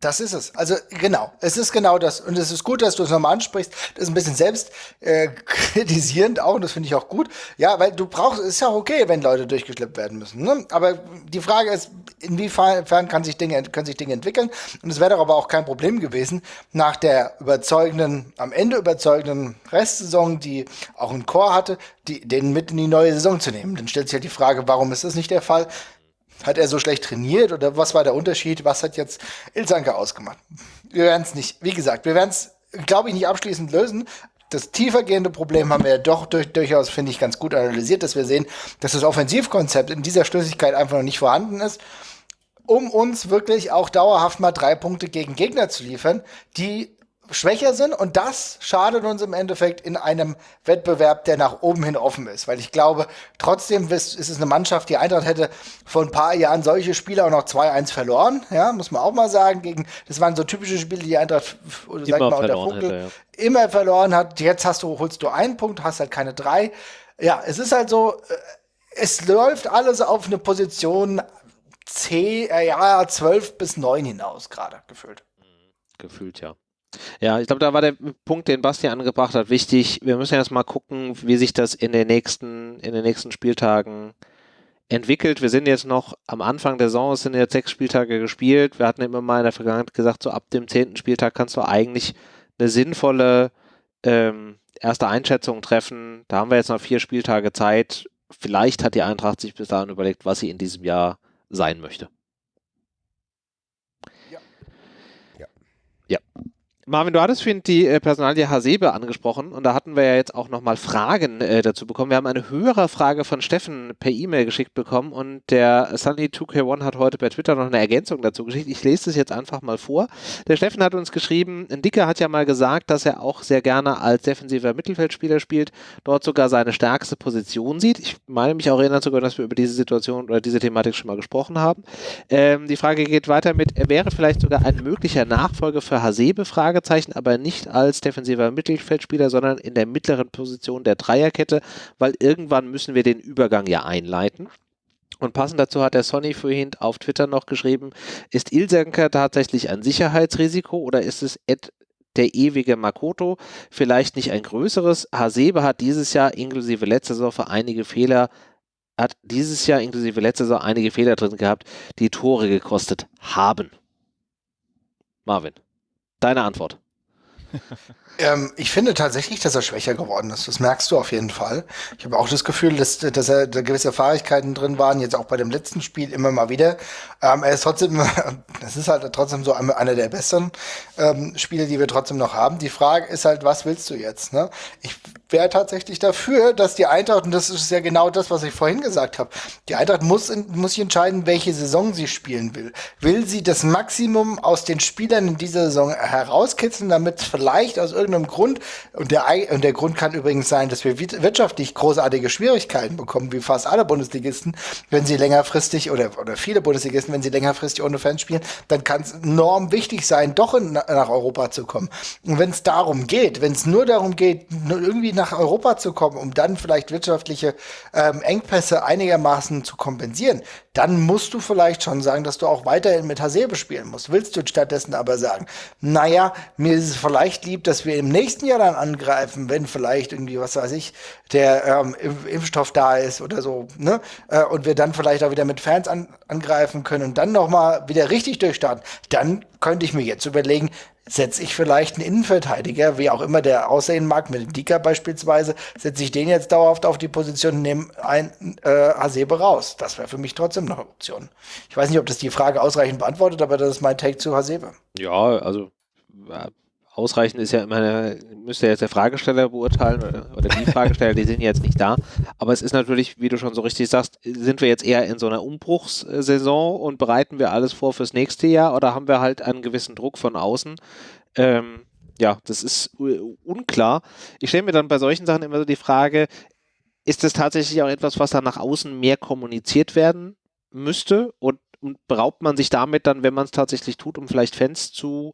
Das ist es. Also genau, es ist genau das. Und es ist gut, dass du es nochmal ansprichst. Das ist ein bisschen selbst äh, kritisierend auch, und das finde ich auch gut. Ja, weil du brauchst, ist ja okay, wenn Leute durchgeschleppt werden müssen. Ne? Aber die Frage ist, inwiefern kann sich Dinge, können sich Dinge entwickeln? Und es wäre doch aber auch kein Problem gewesen, nach der überzeugenden, am Ende überzeugenden Restsaison, die auch ein Chor hatte, die, den mit in die neue Saison zu nehmen. Dann stellt sich halt die Frage, warum ist das nicht der Fall? Hat er so schlecht trainiert oder was war der Unterschied? Was hat jetzt Ilsanke ausgemacht? Wir werden es nicht, wie gesagt, wir werden es, glaube ich, nicht abschließend lösen. Das tiefergehende Problem haben wir ja doch durch, durchaus, finde ich, ganz gut analysiert, dass wir sehen, dass das Offensivkonzept in dieser Schlüssigkeit einfach noch nicht vorhanden ist, um uns wirklich auch dauerhaft mal drei Punkte gegen Gegner zu liefern, die schwächer sind. Und das schadet uns im Endeffekt in einem Wettbewerb, der nach oben hin offen ist, weil ich glaube, trotzdem ist ist es eine Mannschaft, die Eintracht hätte vor ein paar Jahren solche Spiele auch noch 2-1 verloren, ja, muss man auch mal sagen, gegen, das waren so typische Spiele, die Eintracht, oder sag Immer mal, unter verloren Vogel, hätte, immer verloren hat, jetzt hast du, holst du einen Punkt, hast halt keine drei, ja, es ist halt so, äh, es läuft alles auf eine Position C, äh, ja, 12 bis 9 hinaus gerade gefühlt. gefühlt ja. Ja, ich glaube, da war der Punkt, den Basti angebracht hat, wichtig. Wir müssen jetzt mal gucken, wie sich das in den nächsten, in den nächsten Spieltagen entwickelt. Wir sind jetzt noch am Anfang der Saison, es sind jetzt sechs Spieltage gespielt. Wir hatten immer mal in der Vergangenheit gesagt, so ab dem zehnten Spieltag kannst du eigentlich eine sinnvolle ähm, erste Einschätzung treffen. Da haben wir jetzt noch vier Spieltage Zeit. Vielleicht hat die Eintracht sich bis dahin überlegt, was sie in diesem Jahr sein möchte. Ja. Ja. Ja. Marvin, du hattest vorhin die äh, Personalie Hasebe angesprochen und da hatten wir ja jetzt auch nochmal Fragen äh, dazu bekommen. Wir haben eine höhere Frage von Steffen per E-Mail geschickt bekommen und der Sunny2K1 hat heute per Twitter noch eine Ergänzung dazu geschickt. Ich lese es jetzt einfach mal vor. Der Steffen hat uns geschrieben, ein Dicker hat ja mal gesagt, dass er auch sehr gerne als defensiver Mittelfeldspieler spielt, dort sogar seine stärkste Position sieht. Ich meine mich auch erinnern zu können, dass wir über diese Situation oder diese Thematik schon mal gesprochen haben. Ähm, die Frage geht weiter mit, er wäre vielleicht sogar ein möglicher Nachfolger für Hasebe, Fragezeichen, aber nicht als defensiver Mittelfeldspieler, sondern in der mittleren Position der Dreierkette, weil irgendwann müssen wir den Übergang ja einleiten. Und passend dazu hat der Sonny vorhin auf Twitter noch geschrieben, ist Ilsenker tatsächlich ein Sicherheitsrisiko oder ist es der ewige Makoto, vielleicht nicht ein größeres. Hasebe hat dieses Jahr inklusive letzter Saison einige Fehler, hat dieses Jahr inklusive letzter Saison einige Fehler drin gehabt, die Tore gekostet haben. Marvin, deine Antwort. Ähm, ich finde tatsächlich, dass er schwächer geworden ist. Das merkst du auf jeden Fall. Ich habe auch das Gefühl, dass, dass er da gewisse Fähigkeiten drin waren, jetzt auch bei dem letzten Spiel immer mal wieder. Ähm, er ist trotzdem, das ist halt trotzdem so einer der besseren ähm, Spiele, die wir trotzdem noch haben. Die Frage ist halt, was willst du jetzt? Ne? Ich wäre tatsächlich dafür, dass die Eintracht, und das ist ja genau das, was ich vorhin gesagt habe, die Eintracht muss, muss sich entscheiden, welche Saison sie spielen will. Will sie das Maximum aus den Spielern in dieser Saison herauskitzeln, damit vielleicht aus irgendeinem Grund, und der, und der Grund kann übrigens sein, dass wir wir- wirtschaftlich großartige Schwierigkeiten bekommen, wie fast alle Bundesligisten, wenn sie längerfristig, oder, oder viele Bundesligisten, wenn sie längerfristig ohne Fans spielen, dann kann es enorm wichtig sein, doch in, nach Europa zu kommen. Und wenn es darum geht, wenn es nur darum geht, irgendwie nach Europa zu kommen, um dann vielleicht wirtschaftliche ähm, Engpässe einigermaßen zu kompensieren, dann musst du vielleicht schon sagen, dass du auch weiterhin mit Hasebe spielen musst. Willst du stattdessen aber sagen, naja, mir ist es vielleicht lieb, dass wir im nächsten Jahr dann angreifen, wenn vielleicht irgendwie, was weiß ich, der ähm, Impfstoff da ist oder so, ne? Äh, und wir dann vielleicht auch wieder mit Fans an, angreifen können und dann nochmal wieder richtig durchstarten, dann könnte ich mir jetzt überlegen, setze ich vielleicht einen Innenverteidiger, wie auch immer der aussehen mag, mit dem Dicker beispielsweise, setze ich den jetzt dauerhaft auf die Position und nehme ein äh, Hasebe raus. Das wäre für mich trotzdem noch eine Option. Ich weiß nicht, ob das die Frage ausreichend beantwortet, aber das ist mein Take zu Hasebe. Ja, also ausreichend ist ja immer, müsste jetzt der Fragesteller beurteilen oder, die Fragesteller, die sind jetzt nicht da. Aber es ist natürlich, wie du schon so richtig sagst, sind wir jetzt eher in so einer Umbruchssaison und bereiten wir alles vor fürs nächste Jahr oder haben wir halt einen gewissen Druck von außen? Ähm, ja, das ist unklar. Ich stelle mir dann bei solchen Sachen immer so die Frage, ist das tatsächlich auch etwas, was dann nach außen mehr kommuniziert werden müsste? Und und beraubt man sich damit dann, wenn man es tatsächlich tut, um vielleicht Fans zu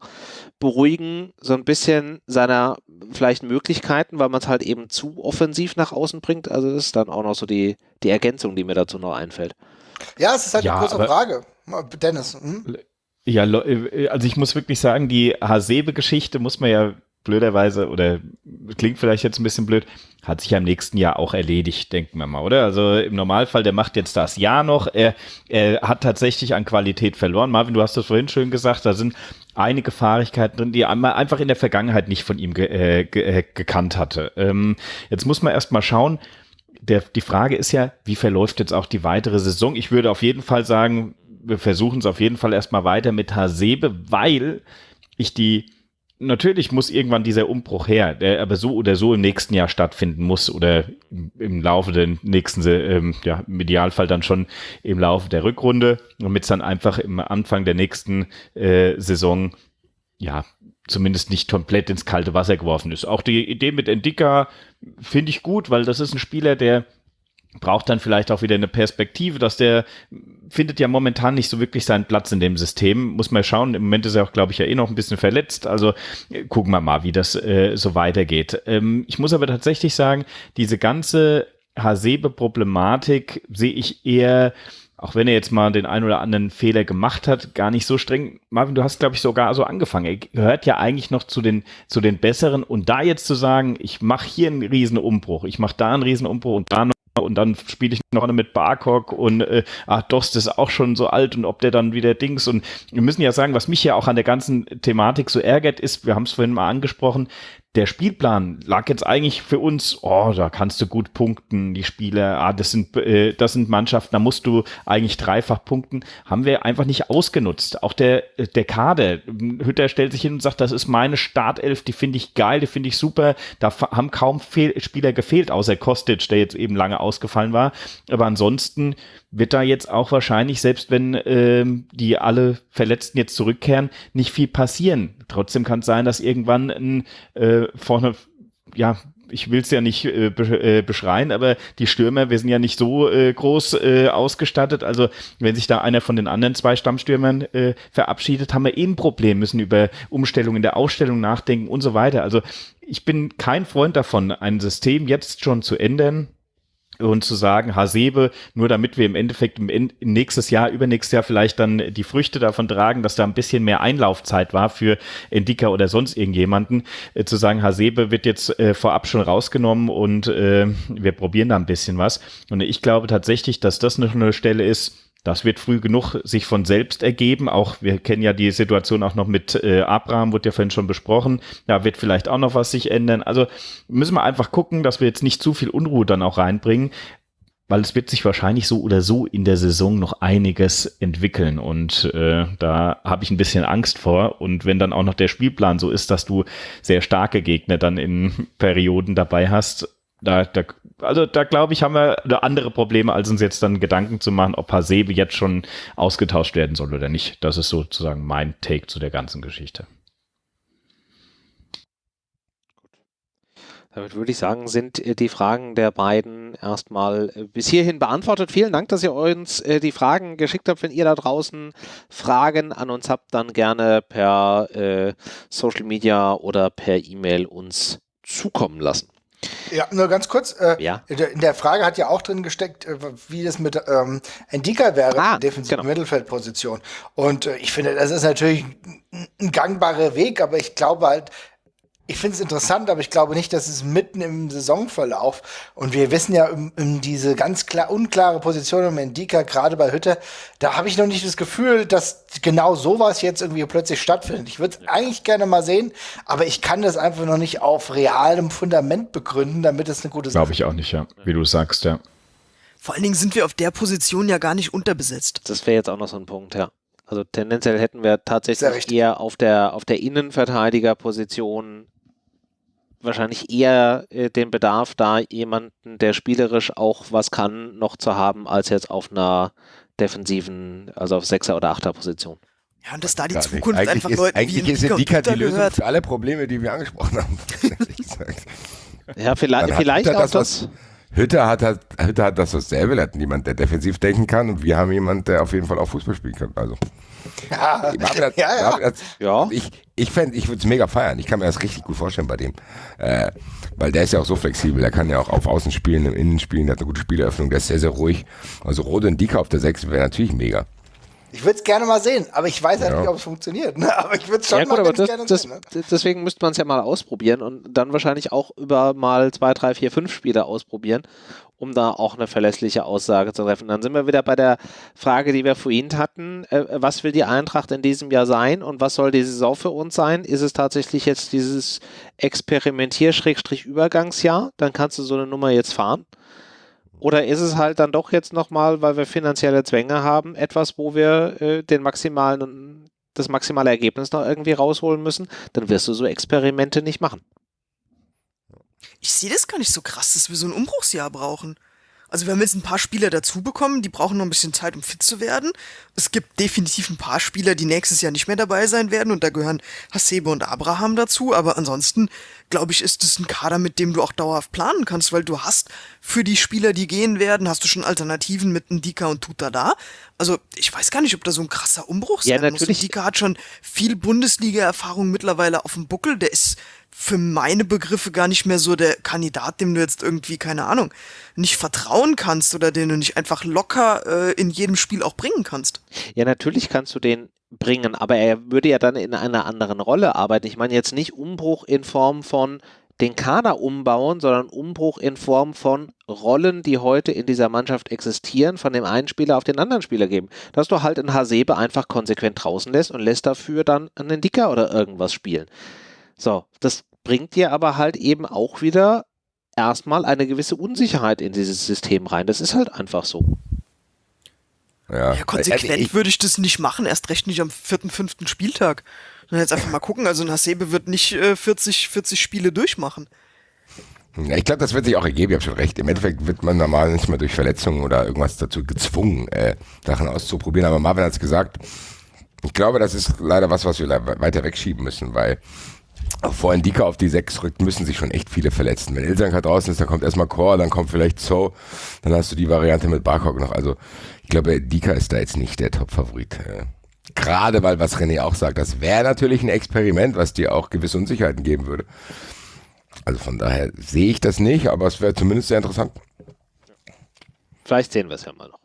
beruhigen, so ein bisschen seiner vielleicht Möglichkeiten, weil man es halt eben zu offensiv nach außen bringt. Also das ist dann auch noch so die, die Ergänzung, die mir dazu noch einfällt. Ja, es ist halt ja, eine große Frage. Dennis. Hm? Ja, äh, also ich muss wirklich sagen, die Hasebe-Geschichte muss man ja blöderweise, oder klingt vielleicht jetzt ein bisschen blöd, hat sich ja im nächsten Jahr auch erledigt, denken wir mal, oder? Also im Normalfall, der macht jetzt das Jahr noch. Er, er hat tatsächlich an Qualität verloren. Marvin, du hast das vorhin schön gesagt, da sind einige Fahrigkeiten drin, die man einfach in der Vergangenheit nicht von ihm ge äh, ge äh, gekannt hatte. Ähm, jetzt muss man erst mal schauen, der, die Frage ist ja, wie verläuft jetzt auch die weitere Saison? Ich würde auf jeden Fall sagen, wir versuchen es auf jeden Fall erstmal weiter mit Hasebe, weil ich die natürlich muss irgendwann dieser Umbruch her, der aber so oder so im nächsten Jahr stattfinden muss oder im, Laufe der nächsten, ähm, ja, im Idealfall dann schon im Laufe der Rückrunde, damit es dann einfach im Anfang der nächsten äh, Saison, ja, zumindest nicht komplett ins kalte Wasser geworfen ist. Auch die Idee mit Endika finde ich gut, weil das ist ein Spieler, der braucht dann vielleicht auch wieder eine Perspektive, dass der findet ja momentan nicht so wirklich seinen Platz in dem System. Muss man schauen. Im Moment ist er auch, glaube ich, ja eh noch ein bisschen verletzt. Also äh, gucken wir mal, wie das äh, so weitergeht. Ähm, ich muss aber tatsächlich sagen, diese ganze Hasebe-Problematik sehe ich eher auch wenn er jetzt mal den ein oder anderen Fehler gemacht hat, gar nicht so streng. Marvin, du hast, glaube ich, sogar so angefangen. Er gehört ja eigentlich noch zu den, zu den Besseren. Und da jetzt zu sagen, ich mache hier einen Riesenumbruch, ich mache da einen Riesenumbruch und da noch und dann spiele ich noch mit Barcock und äh, ach, Dost ist auch schon so alt und ob der dann wieder Dings und wir müssen ja sagen, was mich ja auch an der ganzen Thematik so ärgert ist, wir haben es vorhin mal angesprochen, der Spielplan lag jetzt eigentlich für uns, oh, da kannst du gut punkten, die Spiele, ah, das sind, äh, das sind Mannschaften, da musst du eigentlich dreifach punkten, haben wir einfach nicht ausgenutzt. Auch der, der Kader, Hütter stellt sich hin und sagt, das ist meine Startelf, die finde ich geil, die finde ich super, da haben kaum Fehl Spieler gefehlt, außer Kostic, der jetzt eben lange ausgefallen war, aber ansonsten wird da jetzt auch wahrscheinlich, selbst wenn ähm, die alle Verletzten jetzt zurückkehren, nicht viel passieren. Trotzdem kann es sein, dass irgendwann ein, äh, vorne, ja, ich will es ja nicht äh, be äh, beschreien, aber die Stürmer, wir sind ja nicht so äh, groß äh, ausgestattet. Also wenn sich da einer von den anderen zwei Stammstürmern äh, verabschiedet, haben wir eben eh Problem, müssen über Umstellungen in der Ausstellung nachdenken und so weiter. Also ich bin kein Freund davon, ein System jetzt schon zu ändern, und zu sagen, Hasebe, nur damit wir im Endeffekt im nächstes Jahr, übernächstes Jahr vielleicht dann die Früchte davon tragen, dass da ein bisschen mehr Einlaufzeit war für Endika oder sonst irgendjemanden, äh, zu sagen, Hasebe wird jetzt äh, vorab schon rausgenommen und äh, wir probieren da ein bisschen was. Und ich glaube tatsächlich, dass das noch eine Stelle ist, das wird früh genug sich von selbst ergeben. Auch wir kennen ja die Situation auch noch mit äh, Abraham, wurde ja vorhin schon besprochen. Da wird vielleicht auch noch was sich ändern. Also müssen wir einfach gucken, dass wir jetzt nicht zu viel Unruhe dann auch reinbringen, weil es wird sich wahrscheinlich so oder so in der Saison noch einiges entwickeln. Und äh, da habe ich ein bisschen Angst vor. Und wenn dann auch noch der Spielplan so ist, dass du sehr starke Gegner dann in Perioden dabei hast, da, da also da glaube ich, haben wir andere Probleme, als uns jetzt dann Gedanken zu machen, ob Hasebe jetzt schon ausgetauscht werden soll oder nicht. Das ist sozusagen mein Take zu der ganzen Geschichte. Damit würde ich sagen, sind äh, die Fragen der beiden erstmal äh, bis hierhin beantwortet. Vielen Dank, dass ihr uns äh, die Fragen geschickt habt. Wenn ihr da draußen Fragen an uns habt, dann gerne per Social Media oder per E-Mail uns zukommen lassen. Ja, nur ganz kurz. Äh, Ja. In der Frage hat ja auch drin gesteckt, äh, wie das mit ähm, Endika wäre, Ah, defensive genau. Mittelfeldposition. Und äh, ich finde, das ist natürlich ein, ein gangbarer Weg, aber ich glaube halt, ich finde es interessant, aber ich glaube nicht, dass es mitten im Saisonverlauf und wir wissen ja um, um diese ganz klar unklare Position um Endika, gerade bei Hütte, da habe ich noch nicht das Gefühl, dass genau sowas jetzt irgendwie plötzlich stattfindet. Ich würde es eigentlich gerne mal sehen, aber ich kann das einfach noch nicht auf realem Fundament begründen, damit es eine gute Sache Glaube ich auch nicht, ja. Wie du sagst, ja. Vor allen Dingen sind wir auf der Position ja gar nicht unterbesetzt. Das wäre jetzt auch noch so ein Punkt, ja. Also tendenziell hätten wir tatsächlich eher auf der, auf der Innenverteidigerposition wahrscheinlich eher äh, den Bedarf, da jemanden, der spielerisch auch was kann, noch zu haben, als jetzt auf einer defensiven, also auf Sechser- oder Achter-Position. Ja, und dass da die. Zukunft eigentlich einfach ist, Leuten eigentlich wie ist Endika und Indika die Lösung gehört. für alle Probleme, die wir angesprochen haben. ehrlich gesagt. Ja, vielleicht, vielleicht Hütter auch das, das. was- Hütter hat, hat, Hütter hat das dasselbe. Er hat jemand, der defensiv denken kann und wir haben jemanden, der auf jeden Fall auch Fußball spielen kann. Also, Ja, hat, ja, ja. Ja. ich, ich fände, ich würde es mega feiern. Ich kann mir das richtig gut vorstellen bei dem. Äh, weil der ist ja auch so flexibel. Der kann ja auch auf Außen spielen, im Innen spielen, der hat eine gute Spieleröffnung, der ist sehr, sehr ruhig. Also Rode und Dika auf der 6 wäre natürlich mega. Ich würde es gerne mal sehen, aber ich weiß halt Ja. nicht, ob es funktioniert. Ne? Aber ich würde es schon Ja gut, mal aber das, gerne das, sehen. Ne? deswegen müsste man es ja mal ausprobieren und dann wahrscheinlich auch über mal zwei, drei, vier, fünf Spiele ausprobieren, um da auch eine verlässliche Aussage zu treffen. Dann sind wir wieder bei der Frage, die wir vorhin hatten. Äh, was will die Eintracht in diesem Jahr sein und was soll die Saison für uns sein? Ist es tatsächlich jetzt dieses Experimentier-Übergangsjahr? Dann kannst du so eine Nummer jetzt fahren. Oder ist es halt dann doch jetzt nochmal, weil wir finanzielle Zwänge haben, etwas, wo wir äh, den maximalen, das maximale Ergebnis noch irgendwie rausholen müssen? Dann wirst du so Experimente nicht machen. Ich sehe das gar nicht so krass, dass wir so ein Umbruchsjahr brauchen. Also wir haben jetzt ein paar Spieler dazu bekommen, die brauchen noch ein bisschen Zeit, um fit zu werden. Es gibt definitiv ein paar Spieler, die nächstes Jahr nicht mehr dabei sein werden und da gehören Hasebe und Abraham dazu. Aber ansonsten, glaube ich, ist es ein Kader, mit dem du auch dauerhaft planen kannst, weil du hast für die Spieler, die gehen werden, hast du schon Alternativen mit Ndika und Tuta da. Also ich weiß gar nicht, ob da so ein krasser Umbruch Ja, sein muss. natürlich. Ndika hat schon viel Bundesliga-Erfahrung mittlerweile auf dem Buckel. Der ist für meine Begriffe gar nicht mehr so der Kandidat, dem du jetzt irgendwie, keine Ahnung, nicht vertrauen kannst oder den du nicht einfach locker äh, in jedem Spiel auch bringen kannst. Ja, natürlich kannst du den bringen, aber er würde ja dann in einer anderen Rolle arbeiten. Ich meine jetzt nicht Umbruch in Form von den Kader umbauen, sondern Umbruch in Form von Rollen, die heute in dieser Mannschaft existieren, von dem einen Spieler auf den anderen Spieler geben. Dass du halt einen Hasebe einfach konsequent draußen lässt und lässt dafür dann einen Dicker oder irgendwas spielen. So, das bringt dir aber halt eben auch wieder erstmal eine gewisse Unsicherheit in dieses System rein. Das ist halt einfach so. Ja, Ja, konsequent Also ich, würde ich das nicht machen, erst recht nicht am vierten, fünften Spieltag. Dann jetzt einfach mal gucken, also ein Hasebe wird nicht äh, 40, 40 Spiele durchmachen. Ja, ich glaube, das wird sich auch ergeben, ich habe schon recht. Im Endeffekt wird man normal nicht mehr durch Verletzungen oder irgendwas dazu gezwungen, äh, Sachen auszuprobieren. Aber Marvin hat es gesagt, ich glaube, das ist leider was, was wir weiter wegschieben müssen, weil vor Indika auf die 6 rückt, müssen sich schon echt viele verletzen. Wenn Ilsanka draußen ist, dann kommt erstmal Core, dann kommt vielleicht So, dann hast du die Variante mit Barkok noch. Also ich glaube, Dika ist da jetzt nicht der Top-Favorit. Äh, Gerade weil, was René auch sagt, das wäre natürlich ein Experiment, was dir auch gewisse Unsicherheiten geben würde. Also von daher sehe ich das nicht, aber es wäre zumindest sehr interessant. Vielleicht sehen wir es ja mal noch.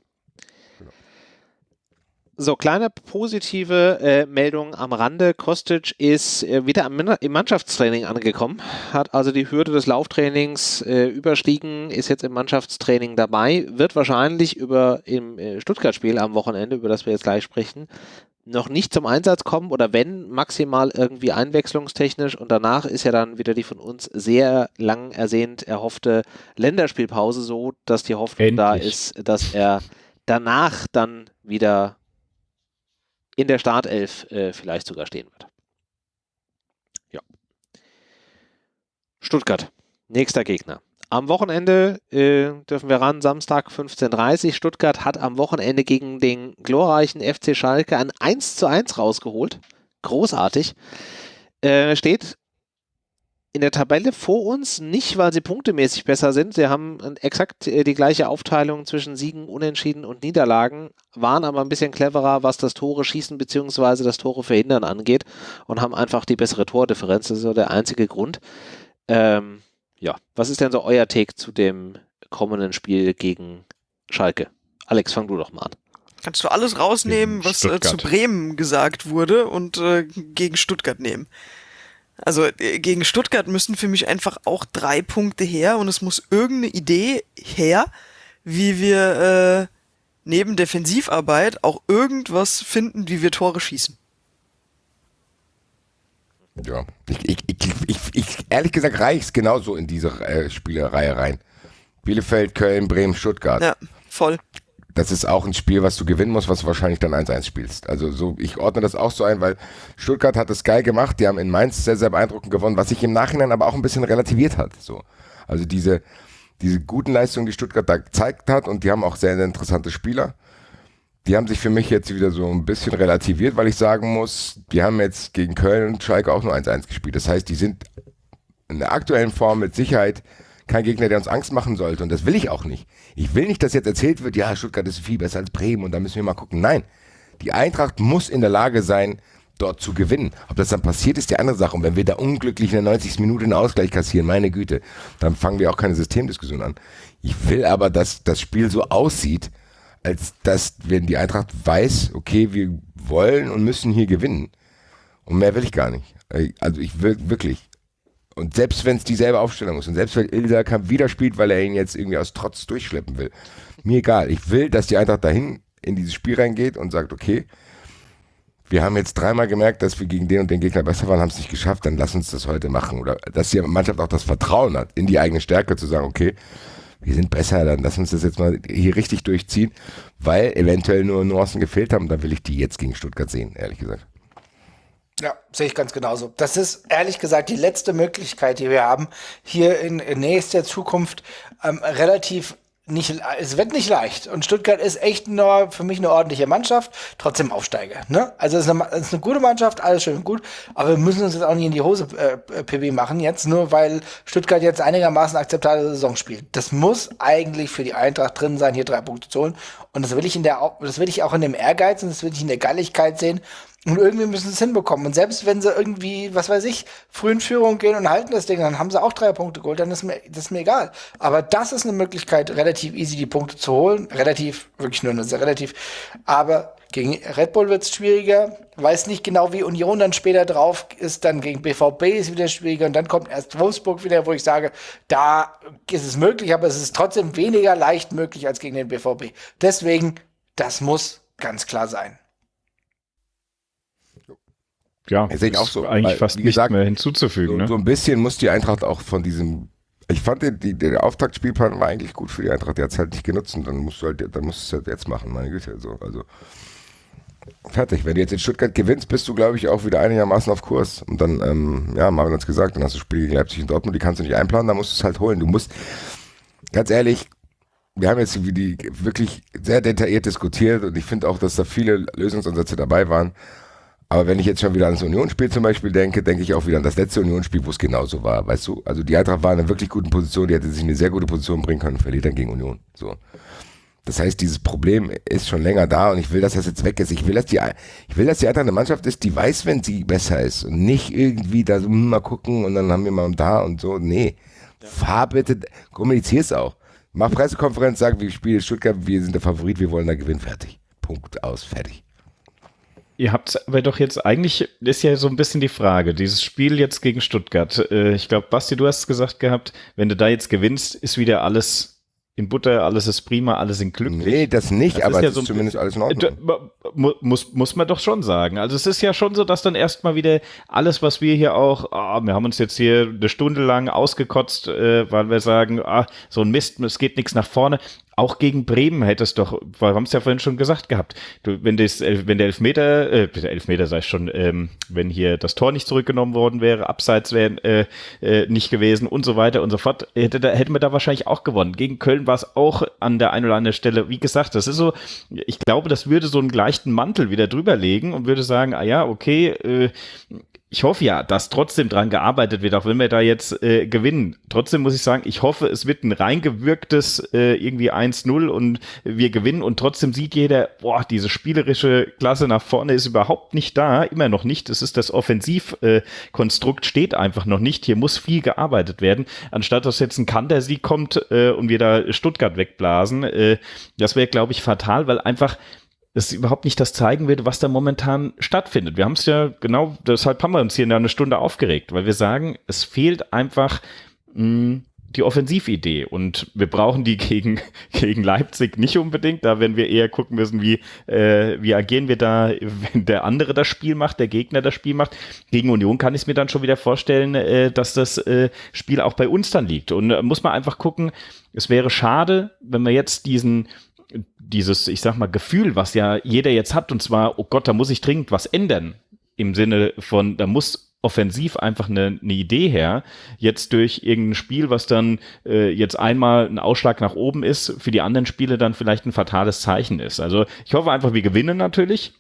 So, kleine positive äh, Meldung am Rande. Kostic ist äh, wieder im Mannschaftstraining angekommen, hat also die Hürde des Lauftrainings äh, überstiegen, ist jetzt im Mannschaftstraining dabei, wird wahrscheinlich über im äh, Stuttgart-Spiel am Wochenende, über das wir jetzt gleich sprechen, noch nicht zum Einsatz kommen oder wenn maximal irgendwie einwechslungstechnisch und danach ist ja dann wieder die von uns sehr lang ersehnt erhoffte Länderspielpause so, dass die Hoffnung da Endlich. ist, dass er danach dann wieder in der Startelf äh, vielleicht sogar stehen wird. Ja. Stuttgart, nächster Gegner. Am Wochenende äh, dürfen wir ran, Samstag 15.30 Uhr. Stuttgart hat am Wochenende gegen den glorreichen FC Schalke ein 1 zu 1 rausgeholt. Großartig. Äh, steht in der Tabelle vor uns, nicht weil sie punktemäßig besser sind. Sie haben exakt äh, die gleiche Aufteilung zwischen Siegen, Unentschieden und Niederlagen, waren aber ein bisschen cleverer, was das Tore schießen bzw. das Tore verhindern angeht und haben einfach die bessere Tordifferenz. Das ist so der einzige Grund. Ähm, ja, was ist denn so euer Take zu dem kommenden Spiel gegen Schalke? Alex, fang du doch mal an. Kannst du alles rausnehmen, Gegen was äh, zu. Bremen gesagt wurde und äh, gegen Stuttgart nehmen. Also äh, gegen Stuttgart müssen für mich einfach auch drei Punkte her und es muss irgendeine Idee her, wie wir äh, neben Defensivarbeit auch irgendwas finden, wie wir Tore schießen. Ja, ich, ich, ich, ich, ich ehrlich gesagt reicht's genauso in diese äh, Spielereihe rein. Bielefeld, Köln, Bremen, Stuttgart. Ja, voll. Das ist auch ein Spiel, was du gewinnen musst, was du wahrscheinlich dann 1-1 spielst. Also so, ich ordne das auch so ein, weil Stuttgart hat es geil gemacht, die haben in Mainz sehr, sehr beeindruckend gewonnen, was sich im Nachhinein aber auch ein bisschen relativiert hat. So. Also diese, diese guten Leistungen, die Stuttgart da gezeigt hat und die haben auch sehr, sehr interessante Spieler. Die haben sich für mich jetzt wieder so ein bisschen relativiert, weil ich sagen muss, die haben jetzt gegen Köln und Schalke auch nur 1-1 gespielt. Das heißt, die sind in der aktuellen Form mit Sicherheit kein Gegner, der uns Angst machen sollte. Und das will ich auch nicht. Ich will nicht, dass jetzt erzählt wird, ja, Stuttgart ist viel besser als Bremen und da müssen wir mal gucken. Nein, die Eintracht muss in der Lage sein, dort zu gewinnen. Ob das dann passiert, ist die andere Sache. Und wenn wir da unglücklich in der 90. Minute einen Ausgleich kassieren, meine Güte, dann fangen wir auch keine Systemdiskussion an. Ich will aber, dass das Spiel so aussieht, als dass, wenn die Eintracht weiß, okay, wir wollen und müssen hier gewinnen. Und mehr will ich gar nicht. Also ich will wirklich. Und selbst wenn es dieselbe Aufstellung ist und selbst wenn Ilsa wieder spielt, weil er ihn jetzt irgendwie aus Trotz durchschleppen will, mir egal. Ich will, dass die Eintracht dahin in dieses Spiel reingeht und sagt, okay, wir haben jetzt dreimal gemerkt, dass wir gegen den und den Gegner besser waren, haben es nicht geschafft, dann lass uns das heute machen. Oder dass die Mannschaft auch das Vertrauen hat, in die eigene Stärke zu sagen, okay, wir sind besser, dann lass uns das jetzt mal hier richtig durchziehen, weil eventuell nur Nuancen gefehlt haben. Da will ich die jetzt gegen Stuttgart sehen, ehrlich gesagt. Ja, sehe ich ganz genauso. Das ist ehrlich gesagt die letzte Möglichkeit, die wir haben, hier in, in nächster Zukunft ähm, relativ nicht, es wird nicht leicht. Und Stuttgart ist echt nur für mich eine ordentliche Mannschaft, trotzdem Aufsteiger. Ne? Also es ist, eine, es ist eine gute Mannschaft, alles schön und gut, aber wir müssen uns jetzt auch nicht in die Hose äh, PB machen jetzt, nur weil Stuttgart jetzt einigermaßen akzeptable Saison spielt. Das muss eigentlich für die Eintracht drin sein, hier drei Punkte zu holen. Und das will ich in der, das will ich auch in dem Ehrgeiz und das will ich in der Galligkeit sehen. Und irgendwie müssen sie es hinbekommen. Und selbst wenn sie irgendwie, was weiß ich, früh in Führung gehen und halten das Ding, dann haben sie auch drei Punkte geholt, dann ist mir, das ist mir egal. Aber das ist eine Möglichkeit, relativ easy die Punkte zu holen. Relativ, wirklich nur sehr relativ. Aber gegen Red Bull wird es schwieriger. Weiß nicht genau, wie Union dann später drauf ist. Dann gegen BVB ist wieder schwieriger. Und dann kommt erst Wolfsburg wieder, wo ich sage, da ist es möglich, aber es ist trotzdem weniger leicht möglich als gegen den BVB. Deswegen, das muss ganz klar sein. Ja, Das ist auch so, Eigentlich weil, fast nicht gesagt, mehr hinzuzufügen. So, ne? so ein bisschen muss die Eintracht auch von diesem. Ich fand, die, die, der Auftaktspielplan war eigentlich gut für die Eintracht. Der hat es halt nicht genutzt und dann musst du halt, dann musst du es halt jetzt machen, meine Güte. So, also fertig. Wenn du jetzt in Stuttgart gewinnst, bist du, glaube ich, auch wieder einigermaßen auf Kurs. Und dann, ähm, ja, Marvin hat es gesagt, dann hast du Spiele gegen Leipzig und Dortmund, die kannst du nicht einplanen, dann musst du es halt holen. Du musst, ganz ehrlich, wir haben jetzt die wirklich sehr detailliert diskutiert und ich finde auch, dass da viele Lösungsansätze dabei waren. Aber wenn ich jetzt schon wieder an das Unionsspiel zum Beispiel denke, denke ich auch wieder an das letzte Unionsspiel, wo es genauso war, weißt du? Also die Eintracht war in einer wirklich guten Position, die hätte sich in eine sehr gute Position bringen können, verliert dann gegen Union. So. Das heißt, dieses Problem ist schon länger da und ich will, dass das jetzt weg ist. Ich will, dass die, ich will, dass die Eintracht eine Mannschaft ist, die weiß, wenn sie besser ist und nicht irgendwie da so hm, mal gucken und dann haben wir mal da und so. Nee. Fahr bitte, kommunizier's auch. Mach Pressekonferenz, sag, wir spielen Stuttgart, wir sind der Favorit, wir wollen da gewinnen, fertig. Punkt aus, fertig. Ihr habt aber doch jetzt eigentlich, ist ja so ein bisschen die Frage, dieses Spiel jetzt gegen Stuttgart. Äh, ich glaube, Basti, du hast gesagt gehabt, wenn du da jetzt gewinnst, ist wieder alles in Butter, alles ist prima, alle sind glücklich. Nee, das nicht, Das aber ist ja es so ist zumindest alles in Äh, Ordnung. mu- Muss, muss man doch schon sagen. Also es ist ja schon so, dass dann erstmal wieder alles, was wir hier auch, ah, wir haben uns jetzt hier eine Stunde lang ausgekotzt, äh, weil wir sagen, ah, so ein Mist, es geht nichts nach vorne. Auch gegen Bremen hätte es doch, wir haben es ja vorhin schon gesagt gehabt, du, wenn, das, wenn der Elfmeter, äh, Elfmeter sei schon, ähm, wenn hier das Tor nicht zurückgenommen worden wäre, Abseits wären äh, äh, nicht gewesen und so weiter und so fort, hätte, da, hätten wir da wahrscheinlich auch gewonnen. Gegen Köln war es auch an der einen oder anderen Stelle, wie gesagt, das ist so, ich glaube, das würde so einen leichten Mantel wieder drüber legen und würde sagen, ah ja, okay, äh, ich hoffe ja, dass trotzdem dran gearbeitet wird, auch wenn wir da jetzt äh, gewinnen. Trotzdem muss ich sagen, ich hoffe, es wird ein reingewirktes äh, irgendwie 1-0 und wir gewinnen und trotzdem sieht jeder, boah, diese spielerische Klasse nach vorne ist überhaupt nicht da, immer noch nicht. Es ist das Offensivkonstrukt äh, steht einfach noch nicht. Hier muss viel gearbeitet werden, anstatt dass jetzt ein Kantersieg kommt äh, und wir da Stuttgart wegblasen. Äh, das wäre, glaube ich, fatal, weil einfach es überhaupt nicht das zeigen wird, was da momentan stattfindet. Wir haben es ja genau, deshalb haben wir uns hier in einer Stunde aufgeregt, weil wir sagen, es fehlt einfach mh, hm, die Offensividee und wir brauchen die gegen, gegen Leipzig nicht unbedingt. Da werden wir eher gucken müssen, wie, äh, wie agieren wir da, wenn der andere das Spiel macht, der Gegner das Spiel macht. Gegen Union kann ich mir dann schon wieder vorstellen, äh, dass das äh, Spiel auch bei uns dann liegt. Und äh, muss man einfach gucken, es wäre schade, wenn wir jetzt diesen, dieses, ich sag mal, Gefühl, was ja jeder jetzt hat, und zwar, oh Gott, da muss ich dringend was ändern. Im Sinne von, da muss offensiv einfach eine, eine Idee her. Jetzt durch irgendein Spiel, was dann äh, jetzt einmal ein Ausschlag nach oben ist, für die anderen Spiele dann vielleicht ein fatales Zeichen ist. Also ich hoffe einfach, wir gewinnen natürlich.